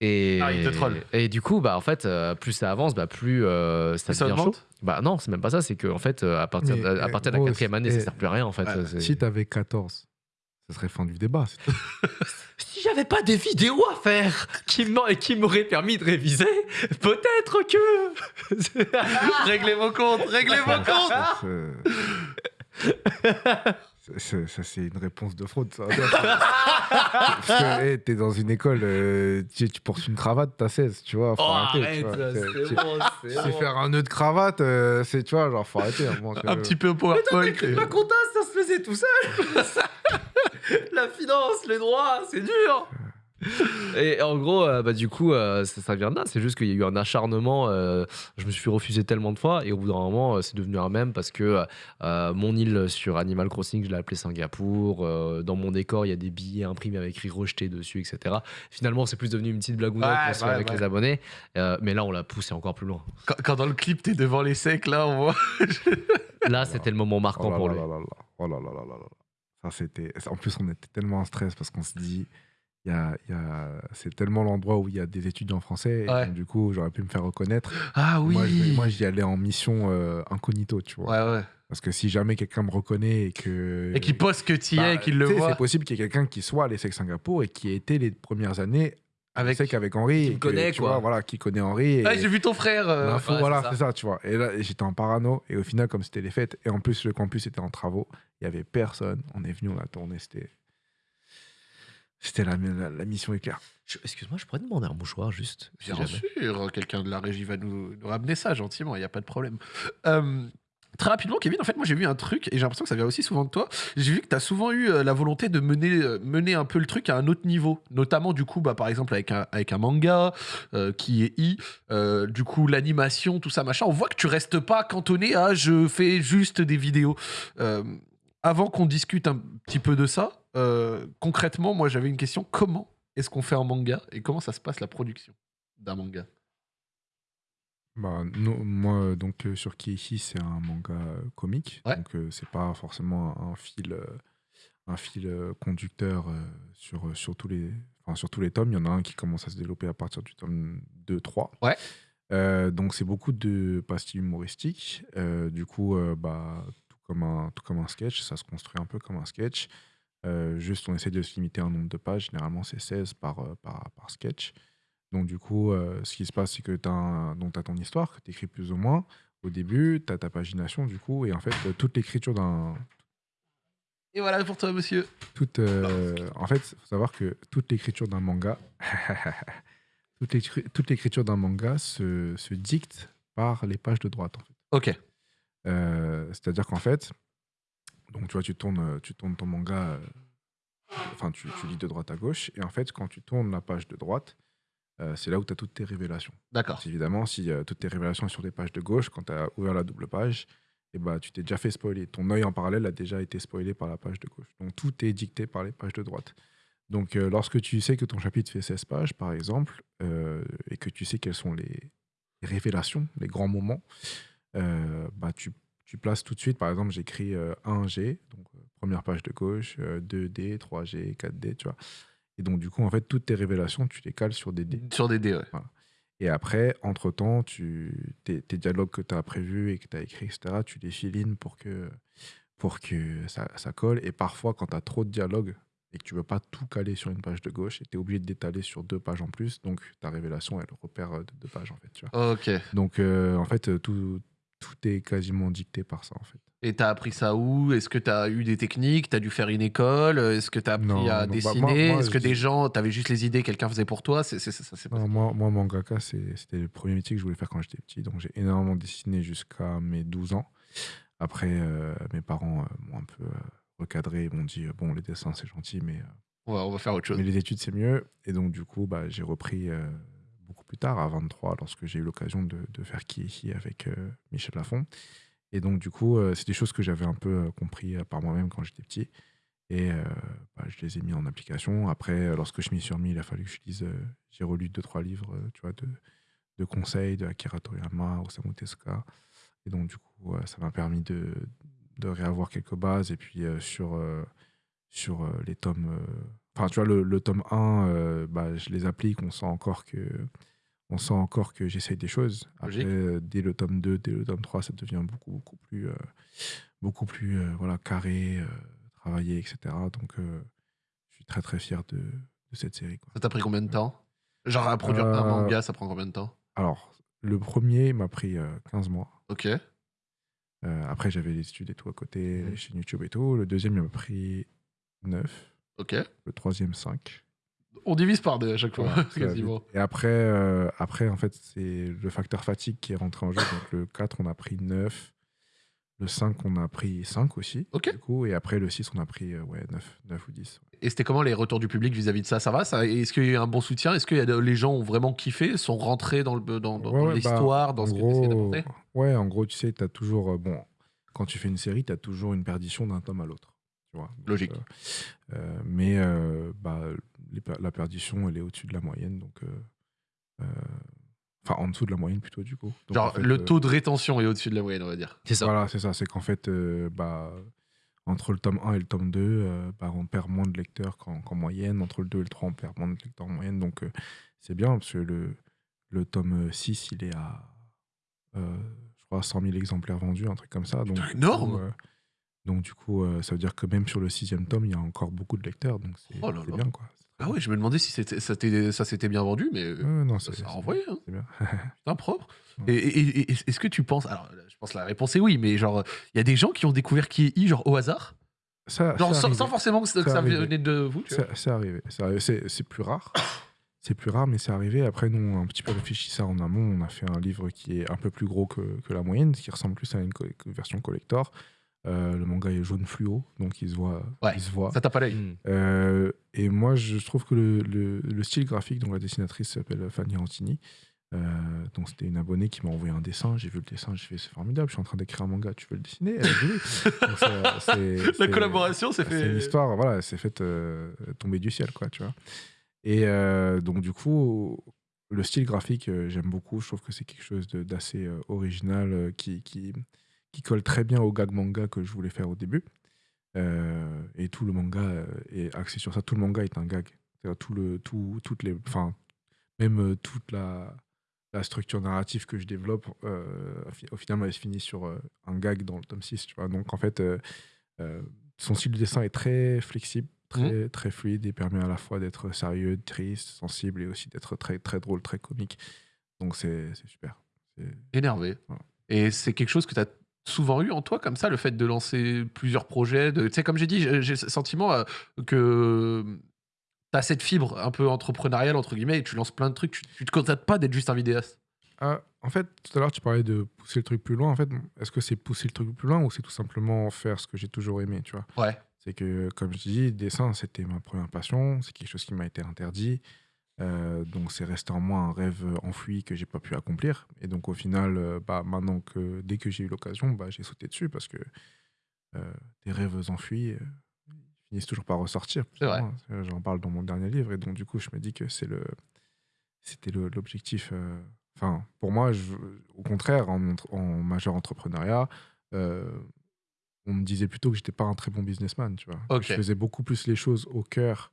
Et, Ah, il te troll. et du coup, bah, en fait, euh, plus ça avance, bah, plus euh, ça ça devient chaud. Bah non, c'est même pas ça, c'est que en fait, euh, à partir, Mais, à eh, partir de la gros, quatrième année, ça sert plus à rien en fait. ouais, C'est- Si t'avais 14, ce serait fin du débat. c'est tout. Si j'avais pas des vidéos à faire qui m'en- et qui m'auraient permis de réviser, peut-être que. Réglez vos comptes, réglez vos comptes Ça, c'est- ça, c'est une réponse de fraude, ça. Parce que hey, t'es dans une école, euh, tu, tu portes une cravate, t'as 16, tu vois. Faut Oh, arrêter, tu arrête, vois. c'est tu- bon, c'est tu sais bon. faire un nœud de cravate, euh, c'est, tu vois, genre, faut arrêter. à un moment, petit peu PowerPoint. et- La compta, ça se faisait tout seul. la finance, les droits, c'est dur. Et en gros, euh, bah, du coup, euh, ça, ça vient de là. C'est juste qu'il y a eu un acharnement. euh, je me suis refusé tellement de fois. Et au bout d'un moment, euh, c'est devenu un même parce que euh, mon île sur Animal Crossing, je l'ai appelé Singapour. euh, dans mon décor, il y a des billets imprimés avec écrit rejeté dessus, etc. Finalement, c'est plus devenu une petite blagounette Ouais, fait ouais, avec ouais. les abonnés. Euh, mais là, on l'a poussé encore plus loin. Quand, quand dans le clip, t'es devant les secs, là, on voit. Là, c'était le moment marquant Oh là pour là lui. là là là. Oh là là là là là. Ça, c'était... En plus, on était tellement en stress parce qu'on se dit, y a, il y a... c'est tellement l'endroit où il y a des étudiants français. et Ouais. donc, du coup, j'aurais pu me faire reconnaître. Ah oui Moi, je- moi, j'y allais en mission euh, incognito, tu vois. Ouais, ouais. Parce que si jamais quelqu'un me reconnaît et que. Et qui poste que t'y es Bah, et qu'il le tu sais, voit. C'est possible qu'il y ait quelqu'un qui soit à l'ESSEC Singapour et qui ait été les premières années Avec- avec, avec Henri. Qui et me que, connaît, tu quoi. vois, voilà, qui connaît Henri. Et, Ah, j'ai vu ton frère. euh, L'info, ouais, voilà, c'est ça. c'est ça, tu vois. Et là, j'étais en parano. Et au final, comme c'était les fêtes, et en plus, le campus était en travaux, il y avait personne. On est venu, on a tourné, c'était. C'était la, la, la mission éclair. Excuse-moi, je pourrais demander un mouchoir juste. Bien jamais. sûr, quelqu'un de la régie va nous, nous ramener ça gentiment, il n'y a pas de problème. Euh, Très rapidement, Kevin, en fait, moi j'ai vu un truc et j'ai l'impression que ça vient aussi souvent de toi. J'ai vu que tu as souvent eu euh, la volonté de mener, euh, mener un peu le truc à un autre niveau. Notamment, du coup, bah, par exemple, avec un, avec un manga qui est I, du coup, l'animation, tout ça, machin. On voit que tu restes pas cantonné à je fais juste des vidéos. Avant qu'on discute un petit peu de ça, euh, concrètement, moi j'avais une question. Comment est-ce qu'on fait un manga et comment ça se passe la production d'un manga? Bah, non, moi, donc, euh, sur Kiichi, c'est un manga euh, comique. Ouais. Donc, euh, c'est pas forcément un fil, un fil conducteur sur, sur, tous les, enfin, sur tous les tomes. Il y en a un qui commence à se développer à partir du tome 2-3. Ouais. Donc, c'est beaucoup de pastilles humoristiques. Du coup, bah, tout, comme un, tout comme un sketch, ça se construit un peu comme un sketch. Euh, juste, on essaie de se limiter à un nombre de pages. Généralement, c'est 16 par, euh, par, par sketch. Donc, du coup, euh, ce qui se passe, c'est que tu as, ton histoire que tu écris plus ou moins. Au début, tu as ta pagination, du coup, et en fait, toute l'écriture d'un. Et voilà pour toi, monsieur. Toute, en fait, il faut savoir que toute l'écriture d'un manga. toute l'écri- toute l'écriture d'un manga se, se dicte par les pages de droite, en fait. Ok. C'est-à-dire qu'en fait, donc tu vois, tu tournes, euh, tu tournes ton manga, euh, enfin, tu, tu lis de droite à gauche, et en fait, quand tu tournes la page de droite, euh, c'est là où tu as toutes tes révélations. D'accord. Évidemment, si euh, toutes tes révélations sont sur des pages de gauche, quand tu as ouvert la double page, et bah, tu t'es déjà fait spoiler. Ton œil en parallèle a déjà été spoilé par la page de gauche. Donc tout est dicté par les pages de droite. Donc euh, lorsque tu sais que ton chapitre fait 16 pages, par exemple, et que tu sais quelles sont les, révélations, les grands moments, bah, tu, tu places tout de suite, par exemple, j'écris euh, 1G, donc euh, première page de gauche, euh, 2D, 3G, 4D, tu vois. Et donc, du coup, en fait, toutes tes révélations, tu les cales sur des dés. Sur des dés, ouais. Et après, entre-temps, tu, tes, tes dialogues que tu as prévus et que tu as écrits, etc., tu les filines pour que, pour que ça, ça colle. Et parfois, quand tu as trop de dialogues et que tu veux pas tout caler sur une page de gauche, tu es obligé de d'étaler sur deux pages en plus. Donc, ta révélation, elle repère euh, de deux pages, en fait. Tu vois. Ok. Donc, euh, en fait, euh, tout, tout est quasiment dicté par ça, en fait. Et t'as appris ça où? Est-ce que t'as eu des techniques? T'as dû faire une école? Est-ce que t'as appris Non, à non, bah, dessiner? Est-ce que je des gens, t'avais juste les idées, quelqu'un faisait pour toi? C'est c'est- ça, c'est pas Non, moi, moi, mangaka, c'était le premier métier que je voulais faire quand j'étais petit. Donc, j'ai énormément dessiné jusqu'à mes 12 ans. Après, euh, mes parents euh, m'ont un peu euh, recadré. Ils m'ont dit Bon, les dessins, c'est gentil, mais, on, va, on va faire autre chose. mais les études, c'est mieux. Et donc, du coup, bah, j'ai repris plus tard, à 23, lorsque j'ai eu l'occasion de, faire Kieki avec euh, Michel Lafon. Et donc, du coup, euh, c'est des choses que j'avais un peu euh, compris par moi-même quand j'étais petit. Et bah, je les ai mis en application. Après, lorsque je m'y suis remis, il a fallu que je lise. j'ai relu deux, trois livres, tu vois, de, de conseils de Akira Toriyama, Osamu Tezuka. Et donc, du coup, ça m'a permis de, de réavoir quelques bases. Et puis, sur, sur les tomes. Enfin, tu vois, le, tome 1, euh, bah, je les applique. On sent encore que. On sent encore que j'essaye des choses. Après, euh, dès le tome 2, dès le tome 3, ça devient beaucoup, beaucoup plus, euh, beaucoup plus euh, voilà, carré, travaillé, etc. Donc, je suis très, très fier de, de cette série. quoi. Ça t'a pris combien de temps? Genre à produire un manga, ça prend combien de temps? Alors, le premier m'a pris euh, 15 mois. Ok. Après, j'avais les études et tout à côté, les chaînes YouTube et tout. Le deuxième, il m'a pris 9. Ok. Le troisième, 5. On divise par deux à chaque fois, va quasiment. Et après, euh, après, en fait, c'est le facteur fatigue qui est rentré en jeu. Donc, le 4, on a pris 9. Le 5, on a pris 5 aussi. Ok. Du coup, et après, le 6, on a pris euh, ouais, 9, 9 ou 10. Et c'était comment les retours du public vis-à-vis de ça? Ça va? Ça Est-ce qu'il y a eu un bon soutien? Est-ce que y a de- les gens ont vraiment kiffé? Sont rentrés dans le- dans, dans- Ouais, ouais, l'histoire, bah, dans ce que tu gros, d'apporter? Ouais, en gros, tu sais, tu as toujours. euh, bon, quand tu fais une série, tu as toujours une perdition d'un tome à l'autre. Tu vois Donc, Logique. euh, euh, mais euh, bah, les la perdition, elle est au-dessus de la moyenne. Donc. euh, euh, Enfin, en dessous de la moyenne plutôt, du coup. Donc, Genre en fait, le euh, taux de rétention est au-dessus de la moyenne, on va dire. C'est ça. Voilà, c'est ça. C'est qu'en fait, euh, bah, entre le tome 1 et le tome 2, euh, bah, on perd moins de lecteurs qu'en qu'en moyenne. Entre le 2 et le 3, on perd moins de lecteurs en moyenne. Donc, euh, c'est bien parce que le, le tome 6, il est à, euh, je crois, 100 000 exemplaires vendus, un truc comme ça. Donc, énorme coup, euh, Donc, du coup, euh, ça veut dire que même sur le sixième tome, il y a encore beaucoup de lecteurs. Donc, c'est Oh là c'est là. bien, quoi. Ah ouais, je me demandais si c'était- ça s'était bien vendu, mais euh, non, ça c'est c'est- renvoyé. Hein. c'est bien. Putain, propre. Et, et- et- est-ce que tu penses. Alors, je pense que la réponse est oui, mais genre, il y a des gens qui ont découvert qui est I, genre au hasard? Ça- Genre c'est sans, forcément que, ça- que C'est ça arrivé. venait de vous. C'est c'est arrivé. C'est. C'est- c'est plus rare. c'était plus rare, mais c'est arrivé. Après, nous, on a un petit peu réfléchi ça en amont. On a fait un livre qui est un peu plus gros que, que la moyenne, qui ressemble plus à une co- version collector. Euh, le manga est jaune fluo, donc il se voit. Ouais, il se voit. Ça tape pas l'œil. Hmm. Euh, et moi, je trouve que le, le- le style graphique dont la dessinatrice s'appelle Fanny Antini, euh, donc c'était une abonnée qui m'a envoyé un dessin. J'ai vu le dessin, j'ai fait c'est formidable. Je suis en train d'écrire un manga. Tu veux le dessiner? Elle a dit oui. Donc, ça- c'est- La c'est- collaboration, c'est c'est une fait. histoire, voilà, s'est faite euh, tomber du ciel, quoi, tu vois. Et euh, donc, du coup, le style graphique, euh, j'aime beaucoup. Je trouve que c'est quelque chose de- d'assez euh, original euh, qui, qui, qui colle très bien au gag manga que je voulais faire au début. Euh, et tout le manga euh, est axé sur ça. Tout le manga est un gag. Tout le, tout, toutes les, enfin, même euh, toute la, la structure narrative que je développe, euh, au final, elle se finit sur un gag dans le tome 6. Tu vois. Donc, en fait, euh, son style de dessin est très flexible, très, très fluide et permet à la fois d'être sérieux, triste, sensible et aussi d'être très, très drôle, très comique. Donc, c'est super. Énervé. Voilà. Et c'est quelque chose que tu as souvent eu en toi, comme ça, le fait de lancer plusieurs projets. Tu sais, comme j'ai dit, j'ai le sentiment euh, que tu as cette fibre un peu entrepreneuriale, entre guillemets, et tu lances plein de trucs. Tu, tu te contentes pas d'être juste un vidéaste. Ah, en fait, tout à l'heure, tu parlais de pousser le truc plus loin. En fait, est-ce que c'est pousser le truc plus loin ou c'est tout simplement faire ce que j'ai toujours aimé, tu vois? Ouais. C'est que, comme je dis, dessin, c'était ma première passion. C'est quelque chose qui m'a été interdit. Euh, donc, c'est resté en moi un rêve enfoui que j'ai pas pu accomplir. Et donc, au final, euh, bah, maintenant que dès que j'ai eu l'occasion, bah, j'ai sauté dessus parce que euh, des rêves enfuis euh, finissent toujours par ressortir. C'est vrai. Hein, J'en parle dans mon dernier livre. Et donc, du coup, je me dis que c'est le, c'était l'objectif. euh, Enfin, pour moi, je- au contraire, en, majeur entrepreneuriat, euh, on me disait plutôt que j'étais pas un très bon businessman, tu vois. Ok. Je faisais beaucoup plus les choses au cœur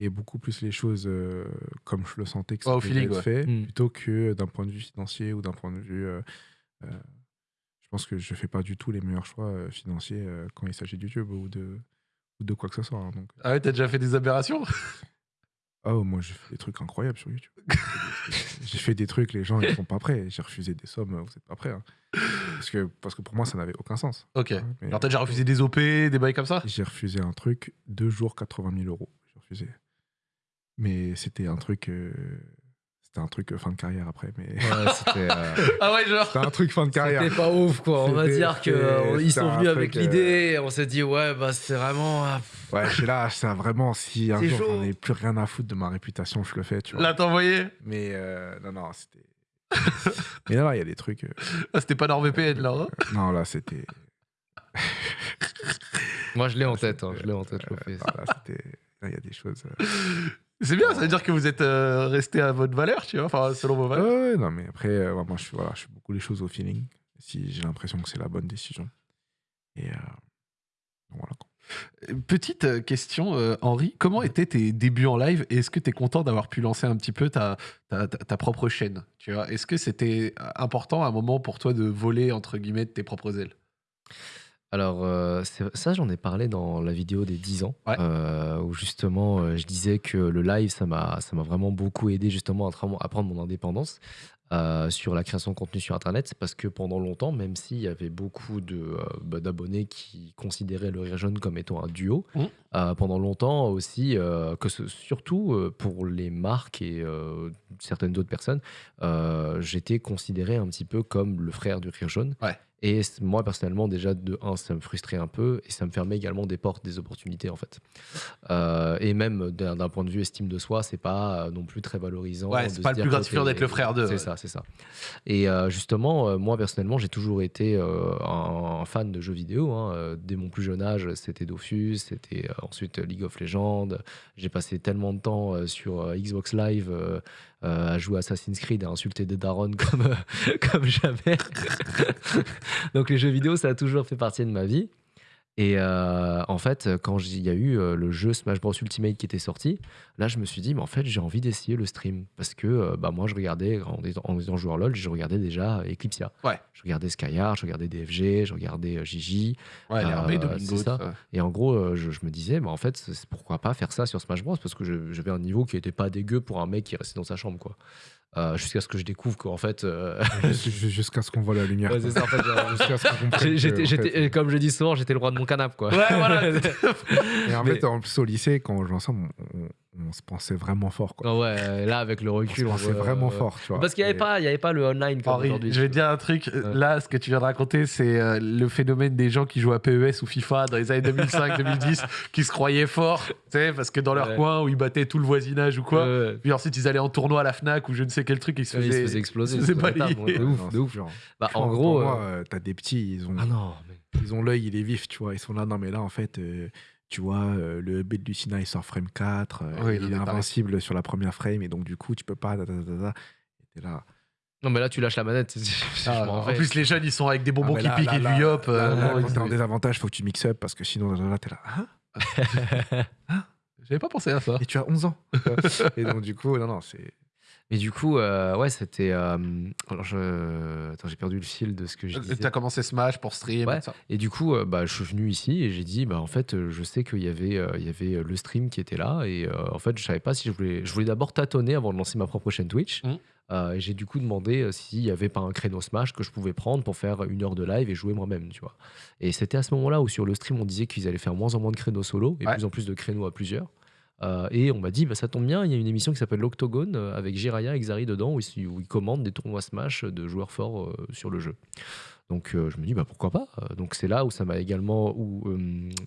et beaucoup plus les choses euh, comme je le sentais que ça feeling, être ouais. fait, Mm. plutôt que d'un point de vue financier ou d'un point de vue. euh, euh, je pense que je fais pas du tout les meilleurs choix euh, financiers euh, quand il s'agit de YouTube ou de, ou de quoi que ce soit. hein, donc, Ah ouais, t'as déjà fait des aberrations? Oh, moi, j'ai fait des trucs incroyables sur YouTube. j'ai fait des trucs, les gens, ils sont pas prêts. J'ai refusé des sommes, vous êtes pas prêts. hein. Parce, que, parce que pour moi, ça n'avait aucun sens. Ok. Mais Alors t'as déjà refusé des OP, des bails comme ça? J'ai refusé un truc, deux jours, 80 000 euros. J'ai refusé. Mais c'était un truc. euh, C'était un truc euh, fin de carrière après. Mais Ouais, c'était. euh, Ah ouais, genre. c'était un truc fin de carrière. C'était pas ouf quoi, on va dire que c'était- euh, sont venus avec euh, l'idée, on s'est dit ouais bah c'est vraiment Ouais, je suis là, ça vraiment, si un jour j'en ai plus rien à foutre de ma réputation, je le fais, tu vois. Là, t'as envoyé Mais euh, non, non, c'était. Mais là, il y a des trucs. euh, Ah, C'était pas NordVPN là. hein Non, là, c'était. moi je l'ai en tête, hein, je l'ai en tête, je Il y a des choses. euh, C'est bien, ça veut dire que vous êtes euh, resté à votre valeur, tu vois, enfin selon vos valeurs. ouais, non, mais après, euh, moi, je, voilà, je fais beaucoup les choses au feeling. Si j'ai l'impression que c'est la bonne décision. Et euh, voilà. Petite question, Henri, comment étaient tes débuts en live et est-ce que tu es content d'avoir pu lancer un petit peu ta, ta, ta- ta propre chaîne tu vois? Est-ce que c'était important à un moment pour toi de voler, entre guillemets, de tes propres ailes? Alors, euh, c'est- ça, j'en ai parlé dans la vidéo des 10 ans, Ouais. euh, où justement, euh, je disais que le live, ça m'a ça m'a vraiment beaucoup aidé justement à, à prendre mon indépendance sur la création de contenu sur Internet. C'est parce que pendant longtemps, même s'il y avait beaucoup de, bah, d'abonnés qui considéraient le Rire Jaune comme étant un duo, Mhm. Euh, pendant longtemps aussi, euh, que ce- surtout euh, pour les marques et euh, certaines autres personnes, euh, j'étais considéré un petit peu comme le frère du Rire Jaune. Ouais. Et moi, personnellement, déjà, de un, ça me frustrait un peu et ça me fermait également des portes, des opportunités, en fait. Euh, et même d'un point de vue estime de soi, c'est pas euh, non plus très valorisant. Ouais, c'est pas le plus gratifiant d'être le frère d'eux, C'est ouais. ça, c'est ça. Et euh, justement, euh, moi, personnellement, j'ai toujours été un, un fan de jeux vidéo. hein. Dès mon plus jeune âge, c'était Dofus, c'était ensuite League of Legends. J'ai passé tellement de temps euh, sur euh, Xbox Live euh, euh, à jouer Assassin's Creed, à insulter des darons comme, euh, comme jamais. Donc les jeux vidéo, ça a toujours fait partie de ma vie. Et euh, en fait, quand il y a eu euh, le jeu Smash Bros Ultimate qui était sorti, là, je me suis dit, mais en fait, j'ai envie d'essayer le stream. Parce que euh, bah, moi, je regardais, en étant, en étant joueur LoL, je regardais déjà Eclipsia. Ouais. Je regardais Skyard, je regardais DFG, je regardais Gigi. Ouais, Euh, ça. Et en gros, je, je me disais, bah, en fait, pourquoi pas faire ça sur Smash Bros Parce que je- j'avais un niveau qui était pas dégueu pour un mec qui restait dans sa chambre, quoi. Euh, Jusqu'à ce que je découvre qu'en fait. euh, Jus- jus- Jusqu'à ce qu'on voit la lumière. ouais, ça, en fait, que, en comme je dis souvent, j'étais le roi de mon canapé, quoi. Ouais, voilà. Et en Mais- fait, en plus, au lycée, quand on jouait ensemble, on, on se pensait vraiment fort. Quoi. Ah ouais, là, avec le On se recul, on pensait voit, vraiment euh, fort, tu vois. Parce qu'il n'y avait, Et- pas- il y avait pas le online comme aujourd'hui. je vais te dire un truc. Ouais. Là, ce que tu viens de raconter, c'est euh, le phénomène des gens qui jouent à PES ou FIFA dans les années 2005-2010, qui se croyaient forts, tu sais, parce que dans leur Ouais. coin où ils battaient tout le voisinage ou quoi. Ouais. Puis ensuite, ils allaient en tournoi à la Fnac ou je ne sais quel truc, et ils se Ouais, il se faisaient. exploser. ils se se faisaient de Non, ouf, de c'est ouf. genre- Bah, en gros. euh, euh, t'as des petits, ils ont, Ah non, mais. ils ont l'œil, il est vif, tu vois. Ils sont là, non, mais là, en fait, euh, tu vois, euh, le bête du Sina, il sort frame 4, euh, Oui, il est pareil. invincible sur la première frame, et donc, du coup, tu peux pas. Et là. Non, mais là, tu lâches la manette. Ah, en plus, les jeunes, ils sont avec des bonbons Ah, qui là, piquent là, et du yop. euh, t'es en désavantage, faut que tu mix up, parce que sinon, là, t'es là. Hein J'avais pas pensé à ça. et tu as 11 ans. et donc, du coup, non, non, c'est. Et du coup, euh, ouais, c'était. euh, alors, je... Attends, j'ai perdu le fil de ce que je disais. T'as commencé Smash pour stream. Ouais. et ça. Et du coup, euh, bah, je suis venu ici et j'ai dit, bah, en fait, euh, je sais qu'il y avait, euh, il y avait euh, le stream qui était là. Et euh, en fait, je savais pas si je voulais. Je voulais d'abord tâtonner avant de lancer ma propre chaîne Twitch. Mhm. Euh, et j'ai du coup demandé euh, s'il y avait pas un créneau Smash que je pouvais prendre pour faire une heure de live et jouer moi-même, tu vois. Et c'était à ce moment-là où sur le stream, on disait qu'ils allaient faire moins en moins de créneaux solo et Ouais. plus en plus de créneaux à plusieurs. Euh, et on m'a dit, bah, ça tombe bien, il y a une émission qui s'appelle l'Octogone euh, avec Jiraya et Xari dedans où ils, où ils commandent des tournois Smash de joueurs forts euh, sur le jeu. Donc je me dis, bah, pourquoi pas? Donc c'est là où ça m'a également, où,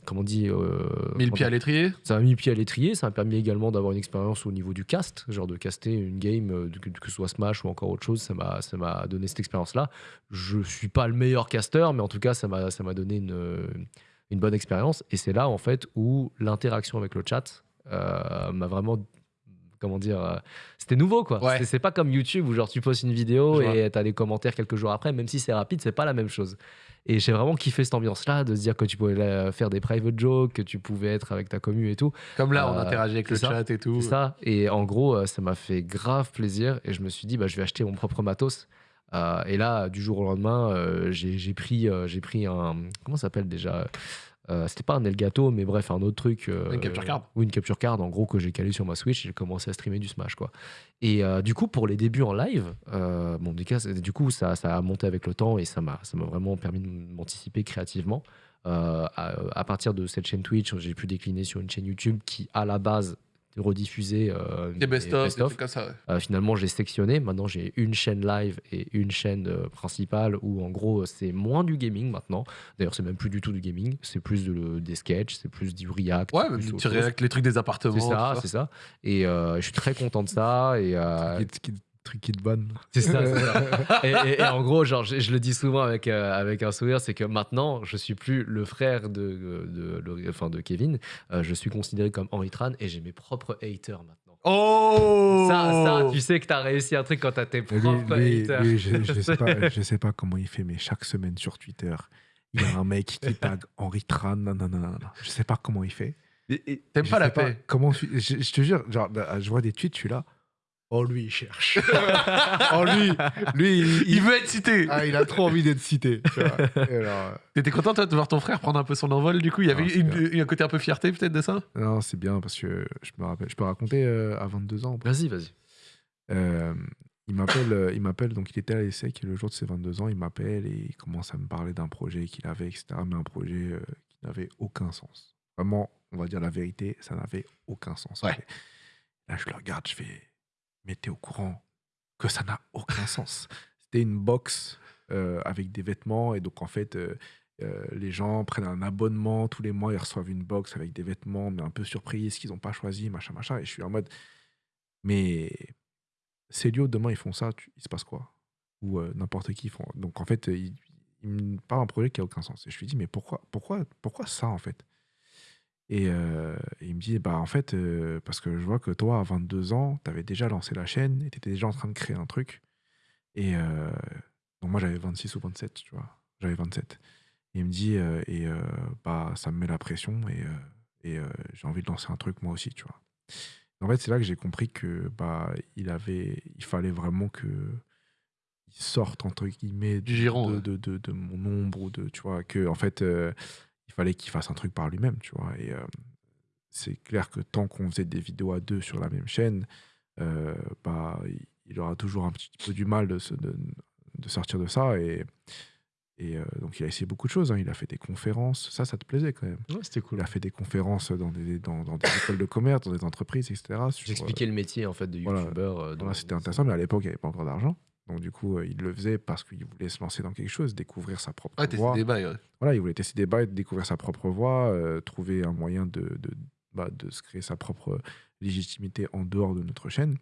comment on dit, Mille comment pieds à l'étrier? ça m'a mis le pied à l'étrier, ça m'a permis également d'avoir une expérience au niveau du cast, genre de caster une game, que, que ce soit Smash ou encore autre chose, ça m'a, ça m'a donné cette expérience-là. Je suis pas le meilleur caster, mais en tout cas, ça m'a, ça m'a donné une, une bonne expérience. Et c'est là, en fait, où l'interaction avec le chat m'a vraiment. Comment dire euh, C'était nouveau, quoi. Ouais. C'est, pas comme YouTube où, genre, tu postes une vidéo Je et t'as des commentaires quelques jours après, même si c'est rapide, c'est pas la même chose. Et j'ai vraiment kiffé cette ambiance-là, de se dire que tu pouvais euh, faire des private jokes, que tu pouvais être avec ta commu et tout. Comme là, on Euh, interagit avec le ça. chat et tout. C'est ça. Et en gros, euh, ça m'a fait grave plaisir. Et je me suis dit, bah, je vais acheter mon propre matos. Euh, et là, du jour au lendemain, euh, j'ai pris, euh, j'ai pris un. Comment ça s'appelle déjà? Euh, C'était pas un Elgato, mais bref, un autre truc. euh, Une capture card. Ou une capture card, en gros, que j'ai calé sur ma Switch. et J'ai commencé à streamer du Smash, quoi. Et euh, du coup, pour les débuts en live, bon, du, cas, du coup, ça, ça a monté avec le temps et ça m'a ça m'a vraiment permis de m'anticiper créativement. À, à partir de cette chaîne Twitch, j'ai pu décliner sur une chaîne YouTube qui, à la base, rediffusait euh, Des best-of, ça. ouais. Euh, finalement, j'ai sectionné. Maintenant, j'ai une chaîne live et une chaîne euh, principale où, en gros, c'est moins du gaming maintenant. D'ailleurs, c'est même plus du tout du gaming. C'est plus de- des sketchs, c'est plus du react. Ouais, chose. réactes les trucs des appartements. C'est ça, c'est ça. Et euh, je suis très content de ça. Et euh, qui- Truc qui te banne. c'est ça, c'est ça. Et, et- et en gros, genre, je, je le dis souvent avec, euh, avec un sourire, c'est que maintenant, je suis plus le frère de, de, de- enfin, de Kevin. Euh, je suis considéré comme Henry Tran et j'ai mes propres haters maintenant. Oh Ça, ça, tu sais que t'as réussi un truc quand t'as tes propres lui- haters. lui, je, je sais pas, je sais pas comment il fait, mais chaque semaine sur Twitter, il y a un mec qui tag Henri Tran. Non, non, non, non, non. Je sais pas comment il fait. T'aimes pas la paix? Comment tu- je, je te jure, genre, bah, je vois des tweets, je suis là. Oh, lui, il cherche. oh, lui, lui, il, veut être cité. ah, il a trop envie d'être cité. euh, T'étais content toi de voir ton frère prendre un peu son envol du coup? Il y avait une- un côté un peu fierté peut-être de ça? Non, c'est bien parce que je me rappelle, je peux raconter euh, à 22 ans. Vas-y, vas-y. Euh, il m'appelle, euh, il m'appelle, donc il était à l'ESSEC et le jour de ses 22 ans, il m'appelle et il commence à me parler d'un projet qu'il avait, etc. Mais un projet euh, qui n'avait aucun sens. Vraiment, on va dire la vérité, ça n'avait aucun sens. Ouais. Là, je le regarde, je fais, mais t'es au courant que ça n'a aucun sens. C'était une box euh, avec des vêtements et donc en fait, euh, euh, les gens prennent un abonnement tous les mois, ils reçoivent une box avec des vêtements, mais un peu surprise qu'ils n'ont pas choisi, machin, machin. Et je suis en mode, mais Célio, demain, ils font ça, tu- il se passe quoi? Ou n'importe qui font. Donc, en fait, euh, il, me parle d'un projet qui a aucun sens. Et je lui dis, mais pourquoi, pourquoi, pourquoi ça, en fait? Et, euh, et il me dit, bah, en fait, euh, parce que je vois que toi, à 22 ans, tu avais déjà lancé la chaîne et tu étais déjà en train de créer un truc. Et euh, donc, moi, j'avais 26 ou 27, tu vois. J'avais 27. Et il me dit, et bah, ça me met la pression et, et j'ai envie de lancer un truc moi aussi, tu vois. En fait, c'est là que j'ai compris que bah il avait, il fallait vraiment que il sorte entre guillemets Du giron, de, ouais. de, de- de mon ombre ou de tu vois que en fait euh, il fallait qu'il fasse un truc par lui-même, tu vois. Et euh, c'est clair que tant qu'on faisait des vidéos à deux sur la même chaîne, euh, bah il- aura toujours un petit peu du mal de, se- de, de sortir de ça et Et euh, donc, il a essayé beaucoup de choses. hein. Il a fait des conférences. Ça, ça te plaisait quand même. Ouais, c'était cool. Il a fait des conférences dans des, dans, dans des écoles de commerce, dans des entreprises, etc. J'expliquais le métier en fait de voilà. euh, euh, voilà, C'était intéressant, mais à l'époque, il n'y avait pas encore d'argent. Donc, du coup, euh, il le faisait parce qu'il voulait se lancer dans quelque chose, découvrir sa propre t'es voie. des bails, ouais. Voilà, il voulait tester des bails, découvrir sa propre voie, euh, trouver un moyen de, de, bah, de se créer sa propre légitimité en dehors de notre chaîne.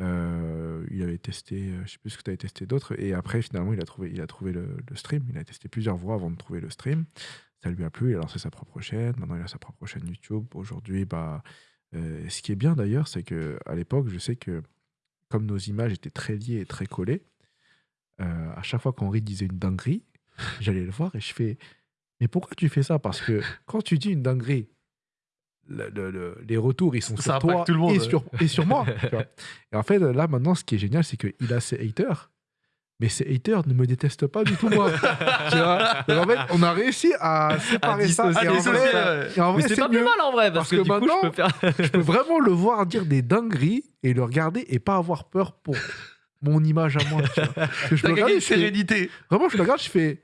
Euh, il avait testé, euh, je sais plus ce que tu avais testé d'autres, et après finalement il a trouvé, il a trouvé le, le stream. Il a testé plusieurs voies avant de trouver le stream. Ça lui a plu, il a lancé sa propre chaîne. Maintenant il a sa propre chaîne YouTube. Aujourd'hui, bah, ce qui est bien d'ailleurs, c'est que à l'époque, je sais que comme nos images étaient très liées et très collées, euh, à chaque fois qu'Henri disait une dinguerie, j'allais le voir et je fais Mais pourquoi tu fais ça? Parce que quand tu dis une dinguerie, le- le- le- les retours ils sont Ça sur toi tout le monde, et, ouais. sur, et sur moi. tu vois. Et en fait, là maintenant, ce qui est génial, c'est qu'il a ses haters. Mais ces haters ne me détestent pas du tout, moi. tu vois Donc, en fait, on a réussi à séparer ça. dissocier Et en vrai, et en vrai, c'est c'est pas plus mieux. mal en vrai, parce, Parce que, que du coup, je maintenant- peux faire. Je peux vraiment le voir dire des dingueries et le regarder et pas avoir peur pour mon image à moi. Tu vois. Parce que je me regarde, je fais- sérénité. Vraiment, je le regarde, je fais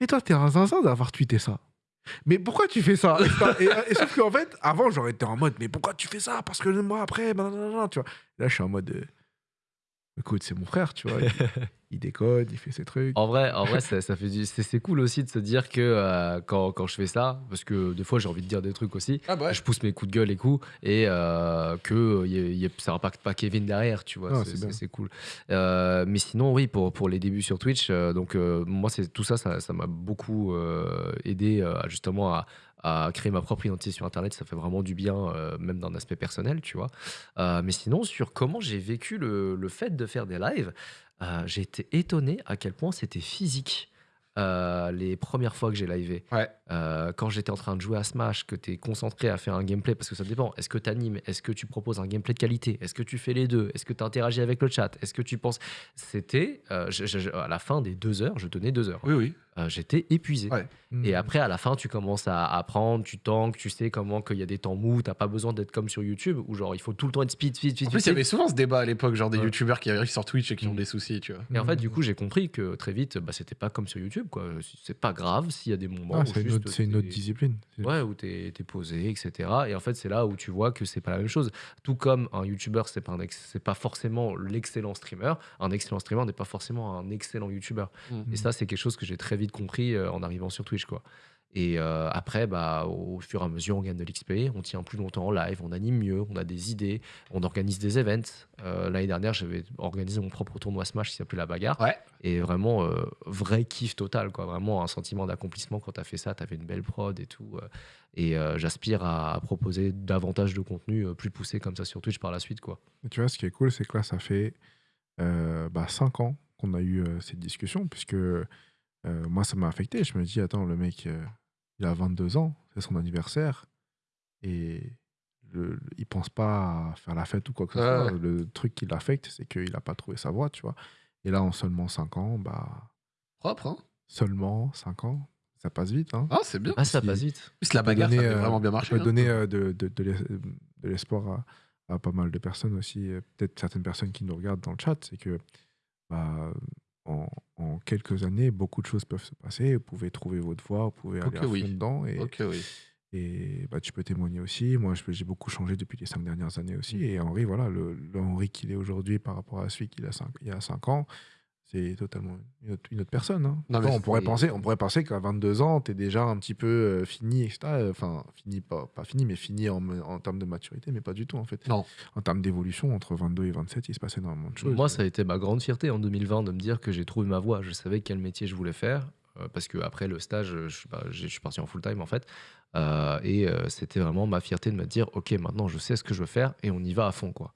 Mais toi, t'es un zinzin d'avoir tweeté ça. Mais pourquoi tu fais ça? Et, et- et sauf qu'en fait, avant, j'aurais été en mode Mais pourquoi tu fais ça? Parce que moi, après, blablabla, tu vois. Là, je suis en mode euh, Écoute, c'est mon frère, tu vois. Il, il décode, il fait ses trucs. En vrai, en vrai ça, ça fait du... c'est cool aussi de se dire que euh, quand, quand je fais ça, parce que des fois j'ai envie de dire des trucs aussi, Ah bah je pousse mes coups de gueule et coups, et euh, que euh, y a- y a- ça impacte pas Kevin derrière, tu vois. Ah, c'est- cool. Euh, mais sinon, oui, pour, pour les débuts sur Twitch, donc moi, c'est tout ça, ça ça m'a beaucoup aidé justement à, à créer ma propre identité sur Internet. Ça fait vraiment du bien, euh, même d'un aspect personnel, tu vois. Euh, mais sinon, sur comment j'ai vécu le, le fait de faire des lives, euh, j'ai été étonné à quel point c'était physique. euh, les premières fois que j'ai livé. Ouais. Euh, quand j'étais en train de jouer à Smash, que tu es concentré à faire un gameplay, parce que ça dépend. Est-ce que tu animes Est-ce que tu proposes un gameplay de qualité Est-ce que tu fais les deux Est-ce que tu interagis avec le chat Est-ce que tu penses. C'était. euh, à la fin des deux heures, je tenais deux heures. Oui, oui. Euh, J'étais épuisé. Ouais. Et après, à la fin, tu commences à apprendre, tu tankes, tu sais comment qu'il y a des temps mous, t'as pas besoin d'être comme sur YouTube, où genre il faut tout le temps être speed, speed, speed. En plus, il y avait souvent ce débat à l'époque, genre des Ouais. youtubeurs qui arrivent sur Twitch et qui ont Mm. des soucis, tu vois. Et en fait, du Mm. coup, j'ai compris que très vite, bah, c'était pas comme sur YouTube, quoi. C'est pas grave s'il y a des moments Ah, où c'est une, autre- c'est une autre discipline. Ouais, où t'es es posé, etc. Et en fait, c'est là où tu vois que c'est pas la même chose. Tout comme un YouTuber, c'est pas, un ex- c'est pas forcément l'excellent streamer. Un excellent streamer n'est pas forcément un excellent YouTuber. Mm. Et ça, c'est quelque chose que j'ai très vite compris euh, en arrivant sur Twitch, quoi. Et euh, après, bah, au fur et à mesure, on gagne de l'XP, on tient plus longtemps en live, on anime mieux, on a des idées, on organise des events. Euh, L'année dernière, j'avais organisé mon propre tournoi Smash qui s'appelait La Bagarre. Ouais. Et vraiment, euh, vrai kiff total, quoi. Vraiment un sentiment d'accomplissement quand tu as fait ça, tu avais une belle prod et tout. et euh, j'aspire à, proposer davantage de contenu euh, plus poussé comme ça sur Twitch par la suite, quoi. Et tu vois, ce qui est cool, c'est que là, ça fait 5 ans qu'on a eu euh, cette discussion, puisque euh, moi, ça m'a affecté. Je me dis, attends, le mec, euh, il a 22 ans, c'est son anniversaire, et le, le- il pense pas à faire la fête ou quoi que ce Ouais, soit. Le truc qui l'affecte, c'est qu'il n'a pas trouvé sa voie, tu vois. Et là, en seulement 5 ans, bah, Propre, hein seulement 5 ans, ça passe vite. Hein. Ah, c'est bien. Ah, ça passe vite. Plus, la bagarre, ça donner, fait euh, vraiment bien Ça marcher. peut hein. donner euh, de, de, de l'es- de l'espoir à, à pas mal de personnes aussi, peut-être certaines personnes qui nous regardent dans le chat, c'est que bah, en, en quelques années, beaucoup de choses peuvent se passer. Vous pouvez trouver votre voie, vous pouvez aller Ok, à fond oui. dedans. Et, Ok, oui. et bah, tu peux témoigner aussi. Moi, j'ai beaucoup changé depuis les cinq dernières années aussi. Mm. Et Henri, voilà, le, le Henri qu'il est aujourd'hui par rapport à celui qu'il a cinq- il y a 5 ans, c'est totalement une autre, une autre personne. hein. Non, on, pourrait penser, on pourrait penser qu'à 22 ans, tu es déjà un petit peu euh, fini, etc. Enfin, fini, pas, pas fini, mais fini en, en termes de maturité, mais pas du tout en fait. Non. En termes d'évolution, entre 22 et 27, il se passe énormément de choses. Moi, ça a été ma grande fierté en 2020 de me dire que j'ai trouvé ma voie. Je savais quel métier je voulais faire. euh, parce que après le stage, je suis, pas- je suis parti en full time en fait. Euh, et euh, c'était vraiment ma fierté de me dire, ok, maintenant je sais ce que je veux faire et on y va à fond quoi.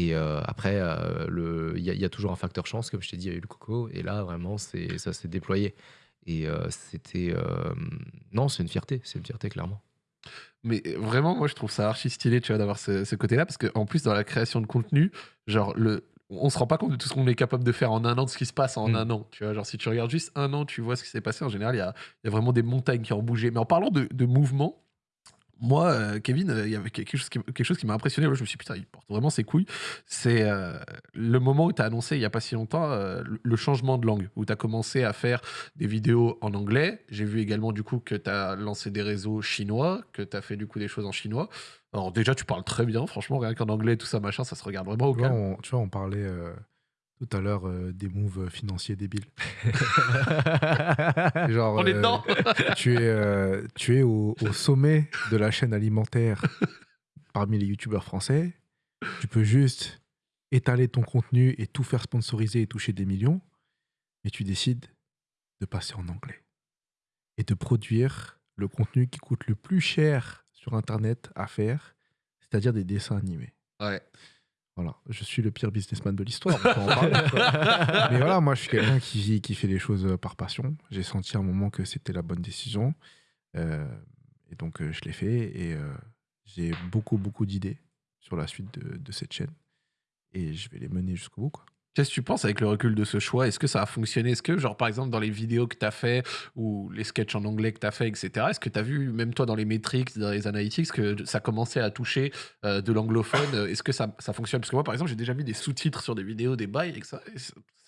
Et euh, après, euh, il y, a- il y a toujours un facteur chance, comme je t'ai dit, il y a eu le coco. Et là, vraiment, ça s'est déployé. Et euh, c'était. non, c'est une fierté. C'est une fierté, clairement. Mais vraiment, moi, je trouve ça archi stylé, tu vois, d'avoir ce, ce côté-là, parce qu'en plus, dans la création de contenu, genre, le, on se rend pas compte de tout ce qu'on est capable de faire en un an, de ce qui se passe en Mm. un an. Tu vois, genre, si tu regardes juste un an, tu vois ce qui s'est passé. En général, il y a, il y a vraiment des montagnes qui ont bougé. Mais en parlant de, de mouvement, Moi, euh, Kevin, euh, il y avait quelque chose qui, quelque chose qui m'a impressionné. Je me suis dit, putain, il porte vraiment ses couilles. C'est euh, le moment où tu as annoncé, il n'y a pas si longtemps, euh, le- changement de langue, où tu as commencé à faire des vidéos en anglais. J'ai vu également, du coup, que tu as lancé des réseaux chinois, que tu as fait, du coup, des choses en chinois. Alors, déjà, tu parles très bien, franchement, rien qu'en anglais, tout ça, machin, ça se regarde vraiment au Tu vois, calme. on, tu vois, on parlait tout à l'heure euh, des moves financiers débiles. Genre, On est euh, dedans tu es, euh, tu es au, au sommet de la chaîne alimentaire parmi les youtubeurs français. Tu peux juste étaler ton contenu et tout faire sponsoriser et toucher des millions. Mais tu décides de passer en anglais et de produire le contenu qui coûte le plus cher sur Internet à faire, c'est-à-dire des dessins animés. Ouais. Voilà, je suis le pire businessman de l'histoire. Mais voilà, moi, je suis quelqu'un qui, qui fait les choses euh, par passion. J'ai senti à un moment que c'était la bonne décision. Euh, et donc, euh, je l'ai fait. Et euh, j'ai beaucoup, beaucoup d'idées sur la suite de, de cette chaîne. Et je vais les mener jusqu'au bout. Quoi. Qu'est-ce que tu penses avec le recul de ce choix? Est-ce que ça a fonctionné? Est-ce que, genre, par exemple, dans les vidéos que tu as fait ou les sketchs en anglais que tu as fait, etc., est-ce que tu as vu, même toi, dans les métriques, dans les analytics, que ça commençait à toucher euh, de l'anglophone? Est-ce que ça, ça fonctionne? Parce que moi, par exemple, j'ai déjà mis des sous-titres sur des vidéos, des bails, et que ça,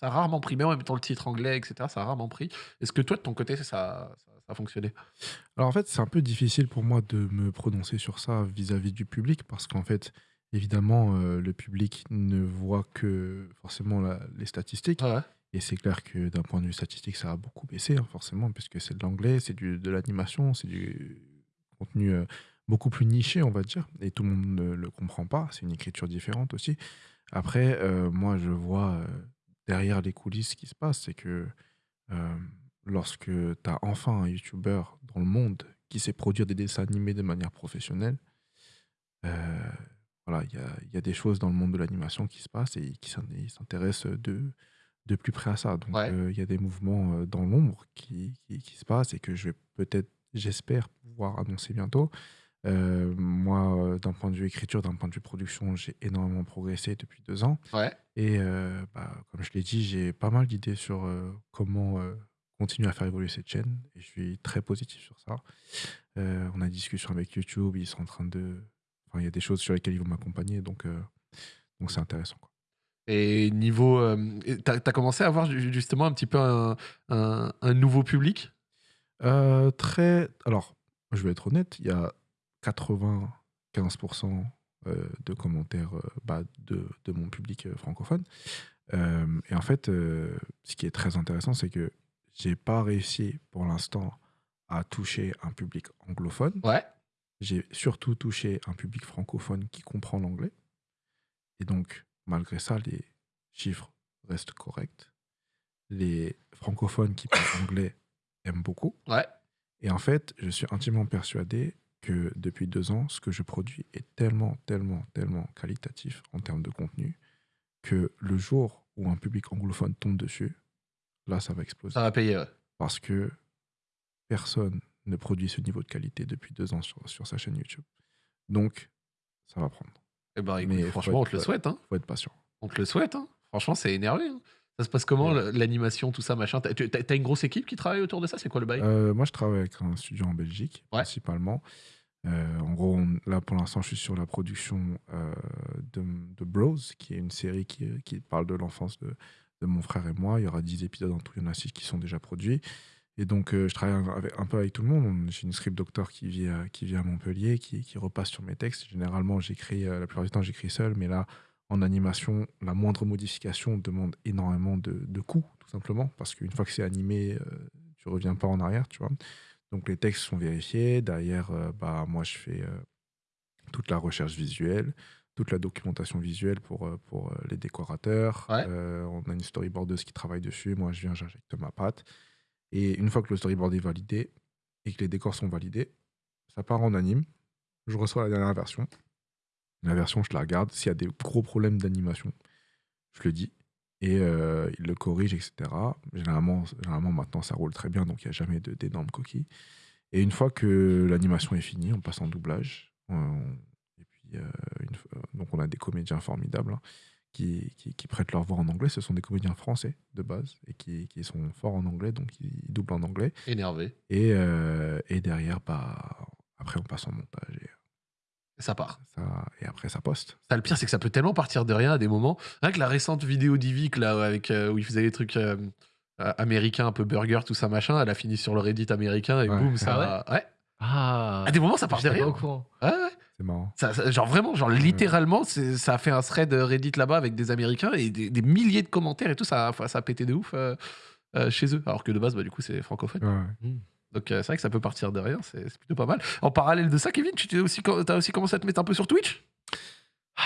a rarement pris, même en mettant le titre anglais, etc., ça a rarement pris. Est-ce que toi, de ton côté, ça, a fonctionné? Alors, en fait, c'est un peu difficile pour moi de me prononcer sur ça vis-à-vis du public parce qu'en fait, évidemment, euh, le public ne voit que forcément la- les statistiques. Ouais. Et c'est clair que d'un point de vue statistique, ça a beaucoup baissé, hein, forcément, puisque c'est de l'anglais, c'est du- de l'animation, c'est du contenu euh, beaucoup plus niché, on va dire. Et tout le monde ne le comprend pas. C'est une écriture différente aussi. Après, euh, moi, je vois derrière les coulisses ce qui se passe. C'est que lorsque tu as enfin un YouTuber dans le monde qui sait produire des dessins animés de manière professionnelle, voilà, il y a, il y a des choses dans le monde de l'animation qui se passent et qui s'intéressent de, de plus près à ça. Donc, Ouais. euh, il y a des mouvements euh, dans l'ombre qui, qui, qui se passent et que je vais peut-être, j'espère pouvoir annoncer bientôt. Euh, moi, d'un point de vue écriture, d'un point de vue production, j'ai énormément progressé depuis deux ans. Ouais. Et euh, bah, comme je l'ai dit, j'ai pas mal d'idées sur comment continuer à faire évoluer cette chaîne. Et je suis très positif sur ça. On a des discussions avec YouTube, ils sont en train de... Enfin, il y a des choses sur lesquelles ils vont m'accompagner, donc euh, donc c'est intéressant. quoi. Et niveau. euh, t'as as commencé à avoir ju- justement un petit peu un, un- un nouveau public? Euh, très... Alors, je vais être honnête, il y a 95% euh, de commentaires bah, de, de mon public francophone. Euh, et en fait, euh, ce qui est très intéressant, c'est que j'ai pas réussi pour l'instant à toucher un public anglophone. Ouais. J'ai surtout touché un public francophone qui comprend l'anglais. Et donc, malgré ça, les chiffres restent corrects. Les francophones qui parlent anglais aiment beaucoup. Ouais. Et en fait, je suis intimement persuadé que depuis deux ans, ce que je produis est tellement, tellement, tellement qualitatif en termes de contenu que le jour où un public anglophone tombe dessus, là, ça va exploser. Ça va payer, ouais. Parce que personne ne produit ce niveau de qualité depuis deux ans sur, sur sa chaîne YouTube. Donc, ça va prendre. Eh ben, écoute, Mais franchement, on te le souhaite. Hein. faut être patient. On te le souhaite. Hein. Franchement, c'est énervé. hein. Ça se passe comment, Ouais. l'animation, tout ça, machin? T'as t'as une grosse équipe qui travaille autour de ça? C'est quoi le bail? Euh, moi, je travaille avec un studio en Belgique, Ouais. principalement. Euh, en gros, on- là, pour l'instant, je suis sur la production euh, de, de Bros, qui est une série qui, qui parle de l'enfance de, de mon frère et moi. Il y aura 10 épisodes en tout, il y en a 6 qui sont déjà produits. Et donc, euh, je travaille un, avec- un peu avec tout le monde. On- J'ai une script doctor qui vit à, qui vit à Montpellier, qui, qui repasse sur mes textes. Généralement, j'écris, euh, la plupart du temps, j'écris seul, mais là, en animation, la moindre modification demande énormément de, de coûts, tout simplement, parce qu'une fois que c'est animé, euh, tu reviens pas en arrière, tu vois. Donc les textes sont vérifiés. Derrière, euh, bah, moi, je fais toute la recherche visuelle, toute la documentation visuelle pour, pour les décorateurs. Ouais. Euh, on a une storyboardeuse qui travaille dessus. Moi, je viens, j'injecte ma patte. Et une fois que le storyboard est validé et que les décors sont validés, ça part en anime. Je reçois la dernière version. La version, je la regarde. S'il y a des gros problèmes d'animation, je le dis. Et euh, il le corrige, etc. Généralement, généralement, maintenant, ça roule très bien, donc il n'y a jamais d'énormes coquilles. Et une fois que l'animation est finie, on passe en doublage. On- et puis, euh, fois- donc, on a des comédiens formidables hein, qui, qui, qui prêtent leur voix en anglais. Ce sont des comédiens français de base et qui, qui sont forts en anglais, donc ils doublent en anglais. Énervé. Et, euh, et derrière, bah, après, on passe en montage et Ça part. Ça, et après, ça poste. Ça, le pire, c'est que ça peut tellement partir de rien à des moments. Rien que la récente vidéo d'Ivic, là, avec, euh, où il faisait des trucs euh, américains, un peu burger, tout ça, machin, elle a fini sur le Reddit américain et Ouais. boum, ça. ouais. Ah, À des moments, ça part de pas rien. au courant. Ouais, ouais. C'est marrant. Ça- ça- genre vraiment, genre littéralement, ça a fait un thread Reddit là-bas avec des Américains et des, des milliers de commentaires et tout, ça, a- ça a pété de ouf euh, euh, chez eux. Alors que de base, bah, du coup, c'est francophone. Ouais, ouais. Donc euh, c'est vrai que ça peut partir de rien, c'est plutôt pas mal. En parallèle de ça, Kevin, tu t'es aussi, as aussi commencé à te mettre un peu sur Twitch? Ah,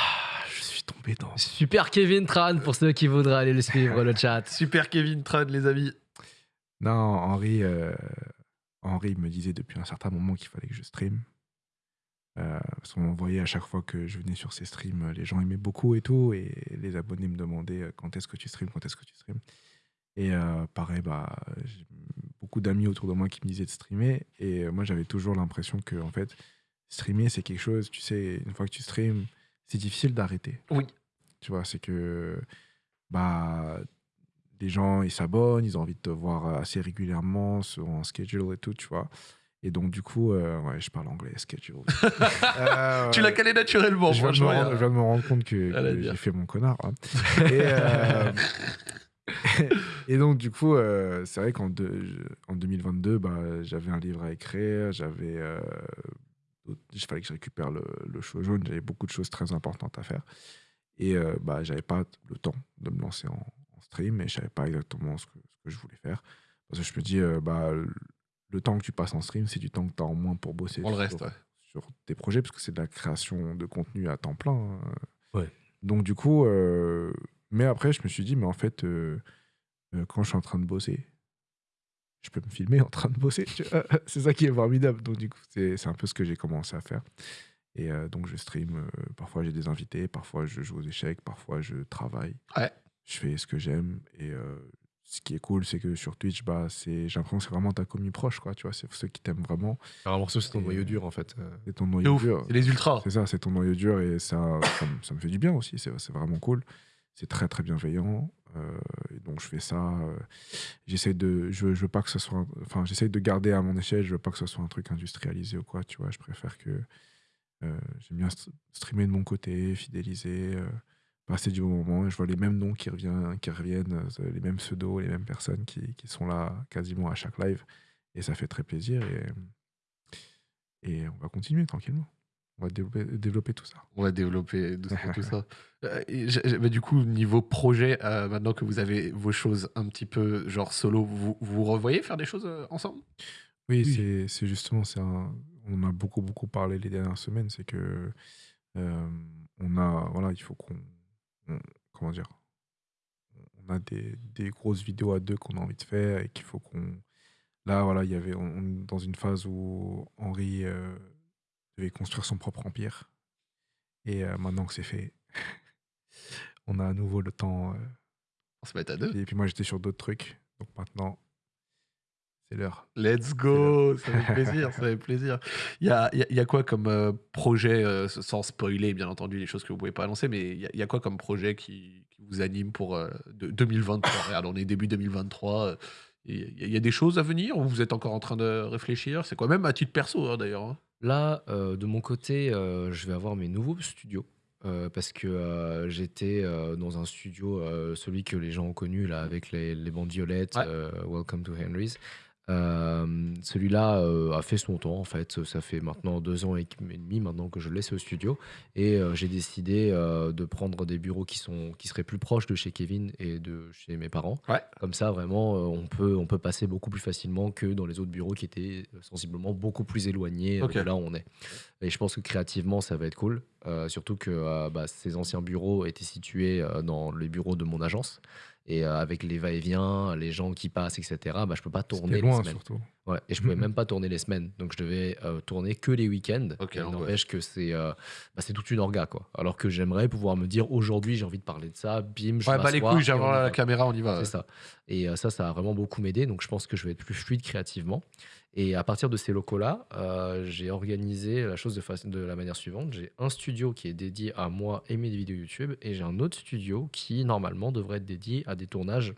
je suis tombé dans. Super Kevin Tran pour ceux qui voudraient aller le suivre, le chat. Super Kevin Tran, les amis. Non, Henri, euh, Henri me disait depuis un certain moment qu'il fallait que je stream. Euh, parce qu'on voyait à chaque fois que je venais sur ces streams, euh, les gens aimaient beaucoup et tout, et les abonnés me demandaient euh, quand est-ce que tu streams, quand est-ce que tu streams. Et euh, pareil, bah, j'ai beaucoup d'amis autour de moi qui me disaient de streamer, et moi j'avais toujours l'impression que en fait, streamer c'est quelque chose, tu sais, une fois que tu streams, c'est difficile d'arrêter. Oui. Tu vois, c'est que bah les gens ils s'abonnent, ils ont envie de te voir assez régulièrement sur un schedule et tout, tu vois. Et donc du coup, euh, ouais, je parle anglais, schedule. Euh, Tu l'as calé naturellement, je viens, de me rendre, il y je a- viens de me rendre compte que, que j'ai fait mon connard. hein. Et, euh, et donc, du coup, c'est vrai qu'en deux- je- en 2022, bah, j'avais un livre à écrire, j'avais. il fallait que je récupère le, le show jaune, j'avais beaucoup de choses très importantes à faire. Et bah, j'avais pas le temps de me lancer en, en stream et je savais pas exactement ce que, ce que je voulais faire. Parce que je me dis, bah, le- temps que tu passes en stream, c'est du temps que tu as en moins pour bosser Pour le sur, reste, ouais. sur tes projets, parce que c'est de la création de contenu à temps plein. hein. Ouais. Donc, du coup, euh, mais après, je me suis dit, mais en fait, euh, euh, quand je suis en train de bosser, je peux me filmer en train de bosser. c'est ça qui est formidable. Donc, du coup, c'est c'est un peu ce que j'ai commencé à faire. Et euh, donc, je stream. euh, parfois, j'ai des invités. Parfois, je joue aux échecs. Parfois, je travaille. Ouais. Je fais ce que j'aime. Et euh, ce qui est cool, c'est que sur Twitch, bah, j'ai l'impression que c'est vraiment ta commu proche. Quoi, tu vois, c'est ceux qui t'aiment vraiment. Vraiment, c'est ton noyau euh, dur en fait. Euh, C'est ton noyau dur. c'est les ultras. C'est ça, c'est ton noyau dur et ça, ça, me- ça me fait du bien aussi. C'est vraiment cool. C'est très très bienveillant. euh, et donc je fais ça. euh, j'essaie de, je, je veux pas que ce soit, un- enfin j'essaie de garder à mon échelle. Je veux pas que ce soit un truc industrialisé ou quoi. Tu vois, je préfère que euh, j'aime bien st- streamer de mon côté, fidéliser, passer du bon moment. Et je vois les mêmes noms qui reviennent, qui reviennent, euh, les mêmes pseudos, les mêmes personnes qui, qui sont là quasiment à chaque live. Et ça fait très plaisir. Et, et on va continuer tranquillement. On va développer, développer tout ça. On va développer doucement tout ça. Euh, et bah, du coup, niveau projet, euh, maintenant que vous avez vos choses un petit peu genre solo, vous vous revoyez faire des choses euh, ensemble? Oui, Oui. c'est- c'est justement, c'est un- on a beaucoup, beaucoup parlé les dernières semaines, c'est que euh, on a, voilà, il faut qu'on, on- comment dire, on a des, des grosses vidéos à deux qu'on a envie de faire et qu'il faut qu'on, là, voilà, il y avait, on, dans une phase où Henri euh, devait construire son propre empire et euh, maintenant que c'est fait, on a à nouveau le temps. euh, On se met à deux. et puis moi, j'étais sur d'autres trucs, donc maintenant, c'est l'heure. Let's go Ça fait plaisir, ça fait plaisir. Il y a, y a- y a quoi comme euh, projet, euh, sans spoiler bien entendu les choses que vous pouvez pas annoncer, mais il y a, il y a quoi comme projet qui, qui vous anime pour euh, de- 2023 Regarde, on est début 2023. euh, Il y, a- des choses à venir ou vous êtes encore en train de réfléchir? C'est quoi? Même à titre perso hein, d'ailleurs hein Là, euh, de mon côté, euh, je vais avoir mes nouveaux studios. euh, parce que euh, j'étais euh, dans un studio, euh, celui que les gens ont connu là, avec les, les bandes violettes, Ouais. euh, Welcome to Henry's. Euh, Celui-là euh, a fait son temps en fait. Ça fait maintenant deux ans et demi maintenant que je le laisse au studio et euh, j'ai décidé de prendre des bureaux qui sont qui seraient plus proches de chez Kevin et de chez mes parents. Ouais. Comme ça, vraiment, on peut on peut passer beaucoup plus facilement que dans les autres bureaux qui étaient sensiblement beaucoup plus éloignés Ok. de là où on est. Et je pense que créativement, ça va être cool. Surtout que bah, ces anciens bureaux étaient situés dans les bureaux de mon agence. Et euh, avec les va-et-vient, les gens qui passent, etc., bah, je peux pas tourner C'était les loin semaines. surtout. Ouais, et je pouvais Mhm. même pas tourner les semaines. Donc je devais euh, tourner que les week-ends. Ok, Et il l'angoisse. n'empêche que c'est euh, bah, c'est toute une orga. Quoi. Alors que j'aimerais pouvoir me dire aujourd'hui, j'ai envie de parler de ça, bim, je Ouais, bah les couilles, j'ai la, caméra, on y va. C'est ça. Et euh, ça, ça a vraiment beaucoup m'aider. Donc, je pense que je vais être plus fluide créativement. Et à partir de ces locaux-là, euh, j'ai organisé la chose de, la manière suivante. J'ai un studio qui est dédié à moi et mes vidéos YouTube. Et j'ai un autre studio qui, normalement, devrait être dédié à des tournages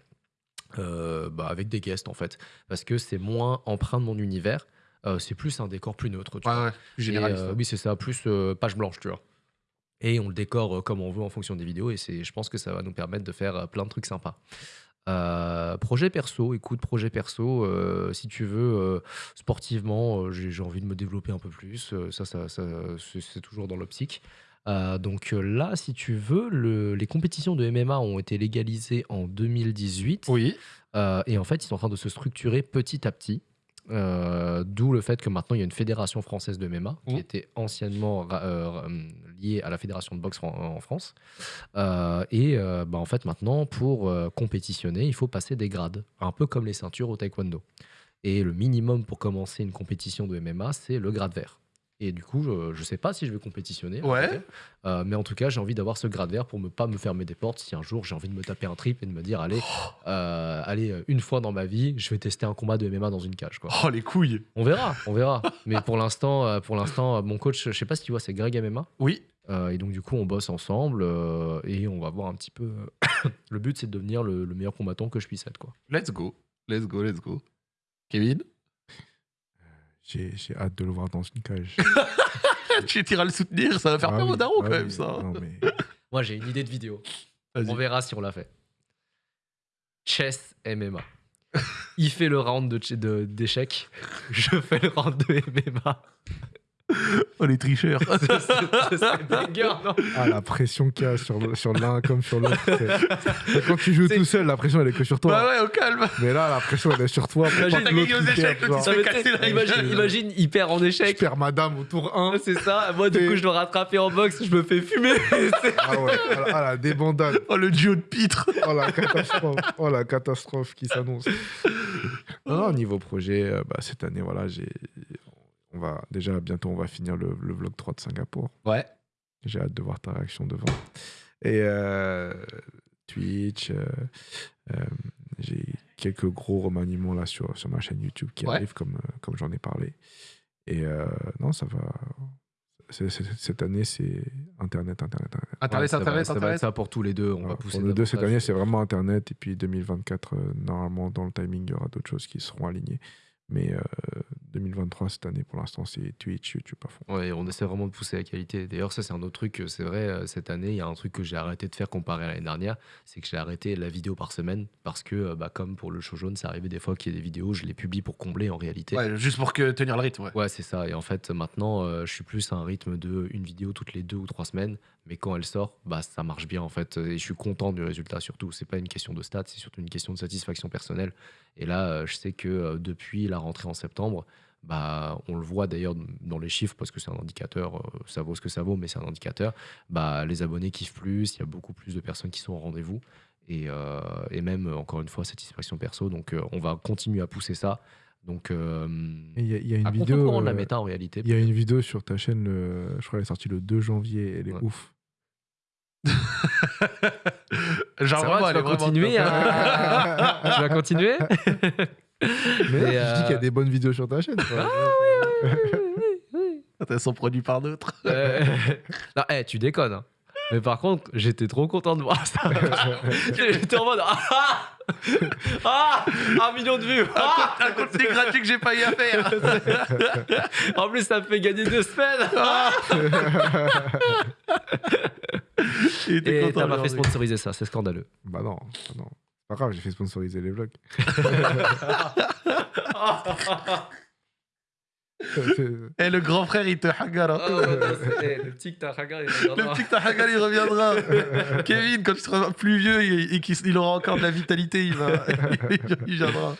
euh, bah, avec des guests, en fait. Parce que c'est moins empreint de mon univers. Euh, c'est plus un décor plus neutre. tu Ouais, vois. ouais, Et, oui, c'est ça, plus page blanche, tu vois. Et on le décore comme on veut en fonction des vidéos. Et je pense que ça va nous permettre de faire plein de trucs sympas. Euh, projet perso, écoute, projet perso, euh, si tu veux, euh, sportivement, j'ai, j'ai envie de me développer un peu plus. ça, ça, ça, c'est, c'est toujours dans l'optique. Euh, donc euh, là, si tu veux, le- les compétitions de MMA ont été légalisées en 2018. Oui. Euh, et en fait, ils sont en train de se structurer petit à petit. Euh, D'où le fait que maintenant il y a une fédération française de MMA qui Mhm. était anciennement euh, ra- liée à la fédération de boxe en France. Euh, et euh, bah, en fait, maintenant, pour euh, compétitionner, il faut passer des grades, un peu comme les ceintures au taekwondo. Et le minimum pour commencer une compétition de MMA, c'est le grade vert. Et du coup, je ne sais pas si je vais compétitionner. Ouais. Euh, mais en tout cas, j'ai envie d'avoir ce grade vert pour ne pas me fermer des portes si un jour j'ai envie de me taper un trip et de me dire allez, euh, allez euh, une fois dans ma vie, je vais tester un combat de MMA dans une cage. Quoi. Oh, les couilles. On verra, on verra. mais pour l'instant, pour l'instant, mon coach, je sais pas si tu vois, c'est Greg MMA. Oui. Euh, et donc du coup, on bosse ensemble et on va voir un petit peu. le but, c'est de devenir le, le meilleur combattant que je puisse être. Quoi. Let's go. Let's go, let's go. Kevin? J'ai j'ai hâte de le voir dans une cage. Tu iras le soutenir, ça va faire Ah peur oui, au daron ah quand même, ça. non, mais- Moi, j'ai une idée de vidéo. On verra si on l'a fait. Chess MMA. Il fait le round de- de- d'échecs. Je fais le round de MMA. Oh, les tricheurs. C'est- c'est- c'est banger, non Ah, la pression qu'il y a sur sur l'un comme sur l'autre. c'est- c'est Quand tu joues C'est- tout seul, la pression elle est que sur toi. bah ouais, au calme. Mais là, la pression elle est sur toi. Imagine, t'as gagné aux échecs, imagine, imagine, il perd en Je échec. perds madame au tour 1. C'est ça. Moi, du coup, je dois rattraper en boxe. Je me fais fumer. C'est- Ah ouais, ah la- débandade. Oh, le duo de pitre. Oh la catastrophe. Oh la catastrophe qui s'annonce. Non, non, niveau projet, euh, bah, cette année, voilà, j'ai. On va, déjà, bientôt, on va finir le, le vlog 3 de Singapour. Ouais. J'ai hâte de voir ta réaction devant. Et euh, Twitch, euh, euh, j'ai quelques gros remaniements là sur, sur ma chaîne YouTube qui Ouais. arrivent comme, comme j'en ai parlé. Et euh, non, ça va. cette année, c'est Internet, Internet, Internet. Internet, Ouais, ça va- Internet, ça va Internet. ça pour tous les deux. On va pousser. pour nous deux, cette année, c'est vraiment Internet. Et puis 2024, euh, normalement, dans le timing, il y aura d'autres choses qui seront alignées. Mais euh, 2023, cette année, pour l'instant, c'est Twitch, YouTube à fond. Ouais, on essaie vraiment de pousser la qualité. D'ailleurs, ça, c'est un autre truc. euh, C'est vrai, euh, cette année, il y a un truc que j'ai arrêté de faire comparé à l'année dernière. C'est que j'ai arrêté la vidéo par semaine. Parce que, euh, bah, comme pour le show jaune, ça arrivait des fois qu'il y ait des vidéos, je les publie pour combler en réalité. Ouais, juste pour que tenir le rythme, ouais. Ouais, c'est ça. Et en fait, maintenant, euh, je suis plus à un rythme de une vidéo toutes les deux ou trois semaines. Mais quand elle sort, bah, ça marche bien en fait. Et je suis content du résultat surtout. C'est pas une question de stats, c'est surtout une question de satisfaction personnelle. Et là, euh, je sais que euh, depuis la rentrée en septembre, bah, on le voit d'ailleurs dans les chiffres parce que c'est un indicateur, euh, ça vaut ce que ça vaut, mais c'est un indicateur. Bah, les abonnés kiffent plus, il y a beaucoup plus de personnes qui sont au rendez-vous. Et, euh, et même, encore une fois, satisfaction perso. Donc, euh, on va continuer à pousser ça. Donc, euh, Il y, a- il y a une vidéo. de la méta en réalité. Il y a une vidéo sur ta chaîne, le- je crois qu'elle est sortie le 2 janvier, elle est Ouais. ouf. Genre, Ça va, vraiment, tu vas continuer à... tu vas continuer? Mais là, je dis qu'il y a euh, des bonnes vidéos sur ta chaîne. quoi. Quand elles sont produites par d'autres. Euh, Non, eh, tu déconnes. hein. Mais par contre, j'étais trop content de voir ça. j'étais en mode Ah Ah Un million de vues Ah Un contenu gratuit que j'ai pas eu à faire. En plus, ça me fait gagner deux semaines Il était Et content, t'as pas fait aujourd'hui. sponsoriser ça, c'est scandaleux. bah non, bah non. C'est pas grave, j'ai fait sponsoriser les vlogs. C'est- Eh, le grand frère, il te hagar. hein. Oh, eh, le petit que t'as regardé, il Le reviendra. petit que t'as hagar, il reviendra. Kevin, quand tu seras plus vieux et, et qu'il il aura encore de la vitalité, il, va, il viendra.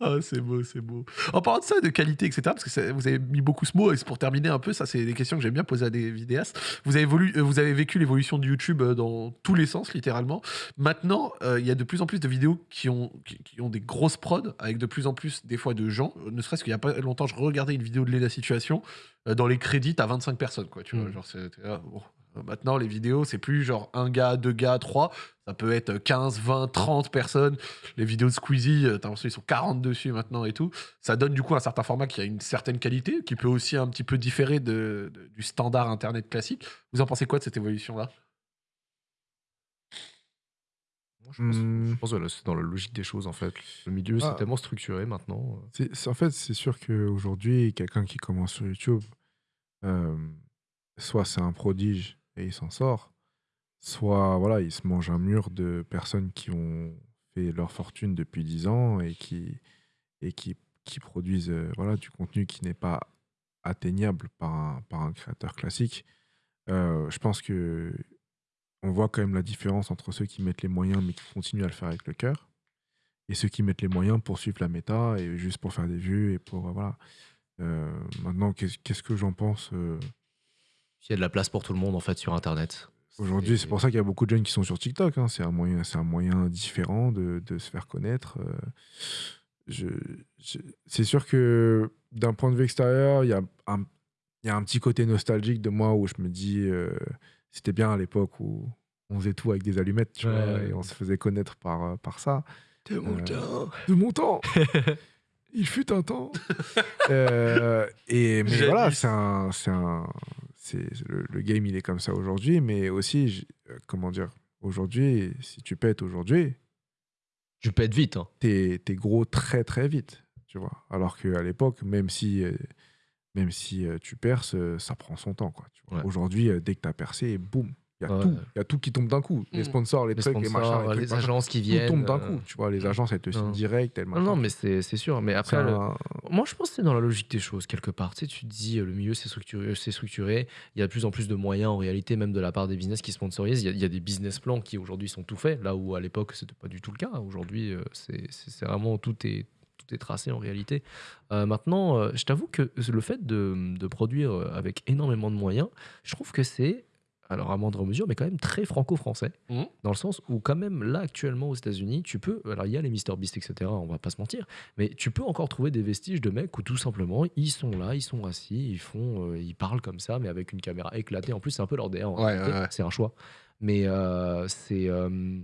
Ah, c'est beau, c'est beau. En parlant de ça, de qualité, etc., parce que vous avez mis beaucoup ce mot, et c'est pour terminer un peu, ça, c'est des questions que j'aime bien poser à des vidéastes. Vous avez, euh, vous avez vécu l'évolution de YouTube euh, dans tous les sens, littéralement. Maintenant, euh, il y a de plus en plus de vidéos qui ont, qui, qui ont des grosses prods, avec de plus en plus, des fois, de gens. Ne serait-ce qu'il y a pas longtemps, je regardais une vidéo de Lena Situation. euh, dans les crédits, t'as 25 personnes, quoi. Tu vois, Mm. genre, c'est-. Euh, Maintenant, les vidéos, c'est plus genre un gars, deux gars, trois. Ça peut être 15, 20, 30 personnes. Les vidéos de Squeezie, euh, t'as l'impression qu'ils sont 40 dessus maintenant et tout. Ça donne du coup un certain format qui a une certaine qualité, qui peut aussi un petit peu différer de, de- du standard Internet classique. Vous en pensez quoi de cette évolution-là? Je pense, Hmm. je pense que là, c'est dans la logique des choses en fait. Le milieu, Ah. c'est tellement structuré maintenant. C'est- c'est- en fait, c'est sûr qu'aujourd'hui, quelqu'un qui commence sur YouTube, euh, soit c'est un prodige et il s'en sort, soit voilà, il se mange un mur de personnes qui ont fait leur fortune depuis 10 ans et qui, et qui, qui produisent euh, voilà, du contenu qui n'est pas atteignable par un, par un créateur classique. Euh, je pense que on voit quand même la différence entre ceux qui mettent les moyens mais qui continuent à le faire avec le cœur et ceux qui mettent les moyens pour suivre la méta et juste pour faire des vues et pour euh, voilà. Maintenant, qu'est-ce que j'en pense Il y a de la place pour tout le monde en fait sur Internet. aujourd'hui C'est pour ça qu'il y a beaucoup de jeunes qui sont sur TikTok. hein. C'est un moyen, c'est un moyen différent de, de se faire connaître. euh. Je, je- c'est sûr que d'un point de vue extérieur, il y a un, il y a un petit côté nostalgique de moi où je me dis, euh, c'était bien à l'époque où on faisait tout avec des allumettes, tu Ouais, vois, ouais. et on se faisait connaître par, euh, par ça. De mon temps. de mon temps. Il fut un temps. Euh, et mais voilà, c'est un, c'est un, c'est le, le game, il est comme ça aujourd'hui, mais aussi, euh, comment dire, aujourd'hui, si tu pètes aujourd'hui, Tu pètes vite. Hein. t'es es gros très très vite, tu vois. Alors qu'à l'époque, même si, euh, même si euh, tu perces, ça prend son temps, quoi. tu vois. Ouais. Aujourd'hui, dès que t'as percé, boum, il y a Ouais. tout, il y a tout qui tombe d'un coup. Les Mm. sponsors, les, Les trucs, les machins, sponsors, les, trucs, les machin, agences qui tout viennent. tombe d'un euh, coup, tu vois. Les agences, elles te signent direct, elles Non, non, mais c'est c'est sûr. Mais après, C'est le- un- moi, je pense que c'est dans la logique des choses, quelque part. Tu sais, tu te dis, euh, le milieu, c'est structuré, c'est structuré. Il y a de plus en plus de moyens, en réalité, même de la part des business qui sponsorisent. Il y a, il y a des business plans qui, aujourd'hui, sont tout faits, là où, à l'époque, c'était pas du tout le cas. Aujourd'hui, euh, c'est vraiment tout est, tout est tracé, en réalité. Euh, maintenant, euh, je t'avoue que le fait de, de produire euh, avec énormément de moyens, je trouve que c'est, alors à moindre mesure, mais quand même très franco-français. Mhm. Dans le sens où, quand même, là, actuellement, aux États-Unis, tu peux. Alors, il y a les MrBeast, etc., on va pas se mentir. Mais tu peux encore trouver des vestiges de mecs où tout simplement ils sont là, ils sont assis, ils font, euh, ils parlent comme ça, mais avec une caméra éclatée. En plus, c'est un peu leur Ouais, ouais, ouais. C'est un choix. Mais euh, c'est, euh,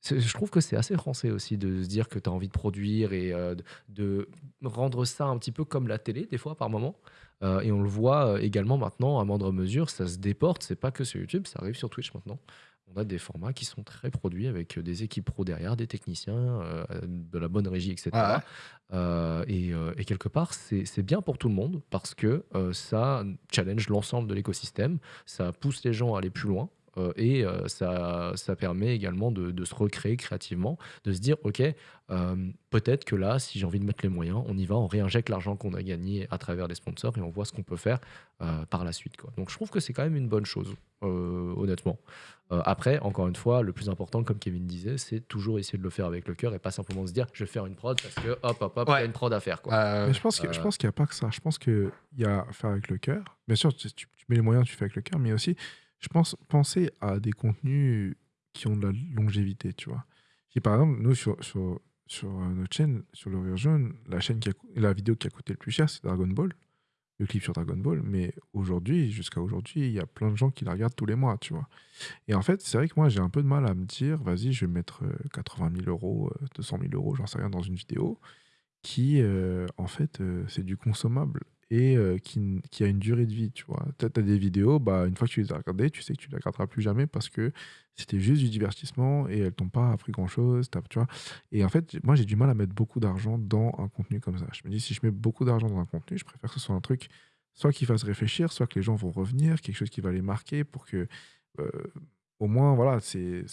c'est- je trouve que c'est assez français aussi de se dire que tu as envie de produire et de, de rendre ça un petit peu comme la télé, des fois, par moment. Euh, et on le voit euh, également maintenant, à moindre mesure, ça se déporte. C'est pas que sur YouTube, ça arrive sur Twitch maintenant. On a des formats qui sont très produits avec euh, des équipes pro derrière, des techniciens, euh, de la bonne régie, etc. Ouais. Euh, et, et quelque part, c'est bien pour tout le monde parce que ça challenge l'ensemble de l'écosystème, ça pousse les gens à aller plus loin. Euh, et euh, ça, ça permet également de, de se recréer créativement, de se dire, OK, euh, peut-être que là, si j'ai envie de mettre les moyens, on y va, on réinjecte l'argent qu'on a gagné à travers les sponsors et on voit ce qu'on peut faire euh, par la suite. Quoi. Donc je trouve que c'est quand même une bonne chose, euh, honnêtement. Euh, après, encore une fois, le plus important, comme Kevin disait, c'est toujours essayer de le faire avec le cœur et pas simplement se dire, je vais faire une prod parce que hop, hop, hop, il y a une prod à faire. Quoi. Euh, Mais je pense que- je euh, pense qu'il n'y a pas que ça. Je pense qu'il y a à faire avec le cœur. Bien sûr, tu, tu- tu mets les moyens, tu fais avec le cœur, mais aussi, je pense, penser à des contenus qui ont de la longévité, tu vois. Et par exemple, nous, sur, sur, sur euh, notre chaîne, sur le Rire Jaune, la, chaîne qui la vidéo qui a coûté le plus cher, c'est Dragon Ball, le clip sur Dragon Ball. Mais aujourd'hui, jusqu'à aujourd'hui, il y a plein de gens qui la regardent tous les mois, tu vois. Et en fait, c'est vrai que moi, j'ai un peu de mal à me dire, vas-y, je vais mettre euh, 80 000 euros, euh, 200 000 euros, j'en sais rien, dans une vidéo qui, euh, en fait, euh, c'est du consommable et euh, qui, a une durée de vie, tu vois. Tu as, des vidéos, bah, une fois que tu les as regardées, tu sais que tu les regarderas plus jamais parce que c'était juste du divertissement et elles t'ont pas appris grand-chose, tu vois. Et en fait, moi, j'ai du mal à mettre beaucoup d'argent dans un contenu comme ça. Je me dis, si je mets beaucoup d'argent dans un contenu, je préfère que ce soit un truc soit qui fasse réfléchir, soit que les gens vont revenir, quelque chose qui va les marquer pour que, euh, au moins, voilà, c'est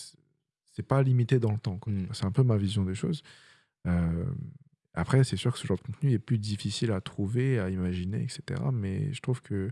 pas limité dans le temps. quoi. Mm. C'est un peu ma vision des choses. Euh, après, c'est sûr que ce genre de contenu est plus difficile à trouver, à imaginer, etc. Mais je trouve que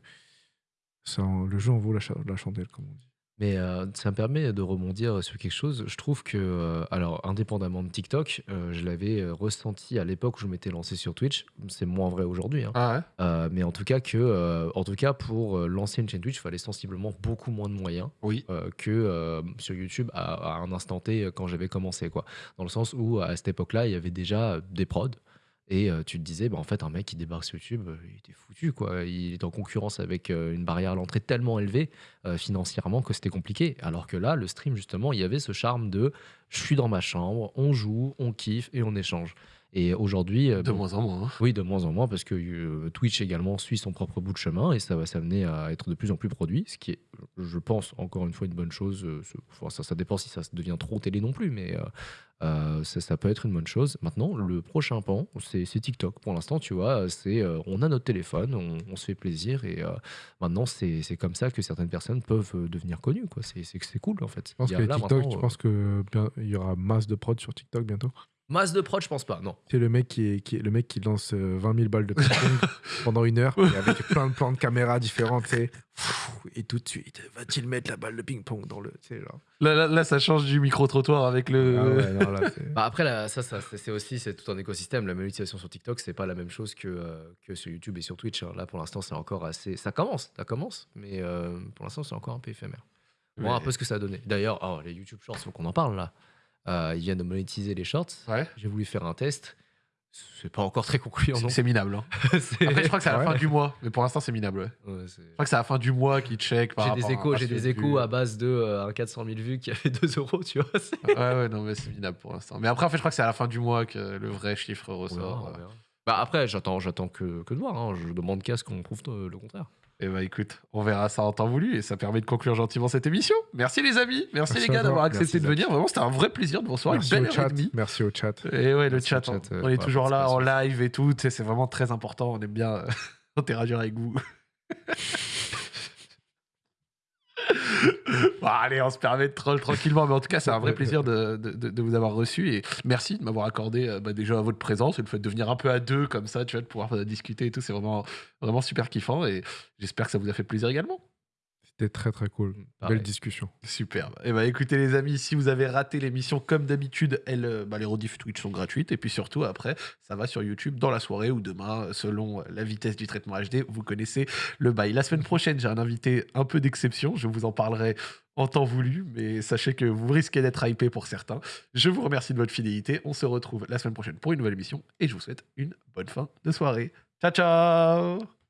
ça le jeu en vaut la, la chandelle, comme on dit. Mais ça me permet de rebondir sur quelque chose. Je trouve que, alors, indépendamment de TikTok, je l'avais ressenti à l'époque où je m'étais lancé sur Twitch. C'est moins vrai aujourd'hui. hein. Ah ouais? Mais en tout cas, que, en tout cas pour lancer une chaîne Twitch, il fallait sensiblement beaucoup moins de moyens Oui. que sur YouTube à, à un instant T quand j'avais commencé. Quoi. Dans le sens où, à cette époque-là, il y avait déjà des prods. Et tu te disais, bah, en fait, un mec qui débarque sur YouTube, il était foutu. Quoi. Il est en concurrence avec une barrière à l'entrée tellement élevée financièrement que c'était compliqué. Alors que là, le stream, justement, il y avait ce charme de je suis dans ma chambre, on joue, on kiffe et on échange. Et aujourd'hui, euh, De bon, moins en moins. hein. oui, de moins en moins, parce que euh, Twitch également suit son propre bout de chemin et ça va s'amener à être de plus en plus produit, ce qui est je pense, encore une fois, une bonne chose. euh, enfin, ça, ça dépend si ça devient trop télé non plus, mais euh, euh, ça, ça peut être une bonne chose. Maintenant, le prochain pan, c'est TikTok. Pour l'instant, tu vois, c'est euh, on a notre téléphone, on, on se fait plaisir, et euh, maintenant, c'est comme ça que certaines personnes peuvent devenir connues. C'est cool, en fait. Je pense Il y que a là, TikTok, tu euh, penses que bien- il y aura masse de prod sur TikTok bientôt? Masse de prod, je pense pas, non. C'est le mec qui est, qui est- le mec qui lance euh, 20 000 balles de ping-pong pendant une heure et avec plein de plans de caméra différents, tu sais. Et tout de suite, va-t-il mettre la balle de ping-pong dans le, tu sais, genre. Là, là, là, ça change du micro-trottoir avec le. Ah ouais, non, là, c'est- Bah après, là, ça, ça c'est c'est aussi c'est tout un écosystème. La monétisation sur TikTok, c'est pas la même chose que, euh, que sur YouTube et sur Twitch. hein. Là, pour l'instant, c'est encore assez. Ça commence, ça commence, mais euh, pour l'instant, c'est encore un peu éphémère. On va voir un Mais- peu ce que ça a donné. D'ailleurs, oh, les YouTube Shorts, faut qu'on en parle là. Euh, ils viennent de monétiser les Shorts. Ouais. J'ai voulu faire un test. C'est pas encore très concluant, C'est c'est minable. hein. C'est- Après, je crois que c'est à la Ouais. fin du mois, mais pour l'instant, c'est minable. ouais. Je crois que c'est à la fin du mois qu'ils check. par J'ai des à échos, j'ai ratio des de échos à base de euh, un 400 000 vues qui a fait 2 euros, tu vois. Ouais, ouais, non, mais c'est minable pour l'instant. Mais après, en fait, je crois que c'est à la fin du mois que le vrai chiffre ressort. Bah après, j'attends, j'attends que, que de voir. hein. Je demande qu'à ce qu'on prouve euh, le contraire. Et bah écoute, on verra ça en temps voulu et ça permet de conclure gentiment cette émission. Merci les amis, merci, Merci les gars d'avoir accepté Merci, de venir. Vraiment, c'était un vrai plaisir de vous recevoir. Une Merci belle au heure et demie. Merci au chat. Et ouais, le chat, on- euh, on est toujours là en live et tout. C'est vraiment très important. On aime bien euh, interagir avec vous. Bon, allez, on se permet de troll tranquillement, mais en tout cas, c'est un vrai plaisir de, vous avoir reçu et merci de m'avoir accordé euh, bah, déjà votre présence et le fait de venir un peu à deux comme ça, tu vois, de pouvoir euh, discuter et tout, c'est vraiment super kiffant et j'espère que ça vous a fait plaisir également. C'était très très cool. Pareil. Belle discussion. Superbe. Et bah écoutez les amis, si vous avez raté l'émission comme d'habitude, elles, euh, bah, les rediffs Twitch sont gratuites et puis surtout après, ça va sur YouTube dans la soirée ou demain selon la vitesse du traitement HD. Vous connaissez le bail. La semaine prochaine, j'ai un invité un peu d'exception. Je vous en parlerai en temps voulu, mais sachez que vous risquez d'être hypé pour certains. Je vous remercie de votre fidélité. On se retrouve la semaine prochaine pour une nouvelle émission et je vous souhaite une bonne fin de soirée. Ciao ciao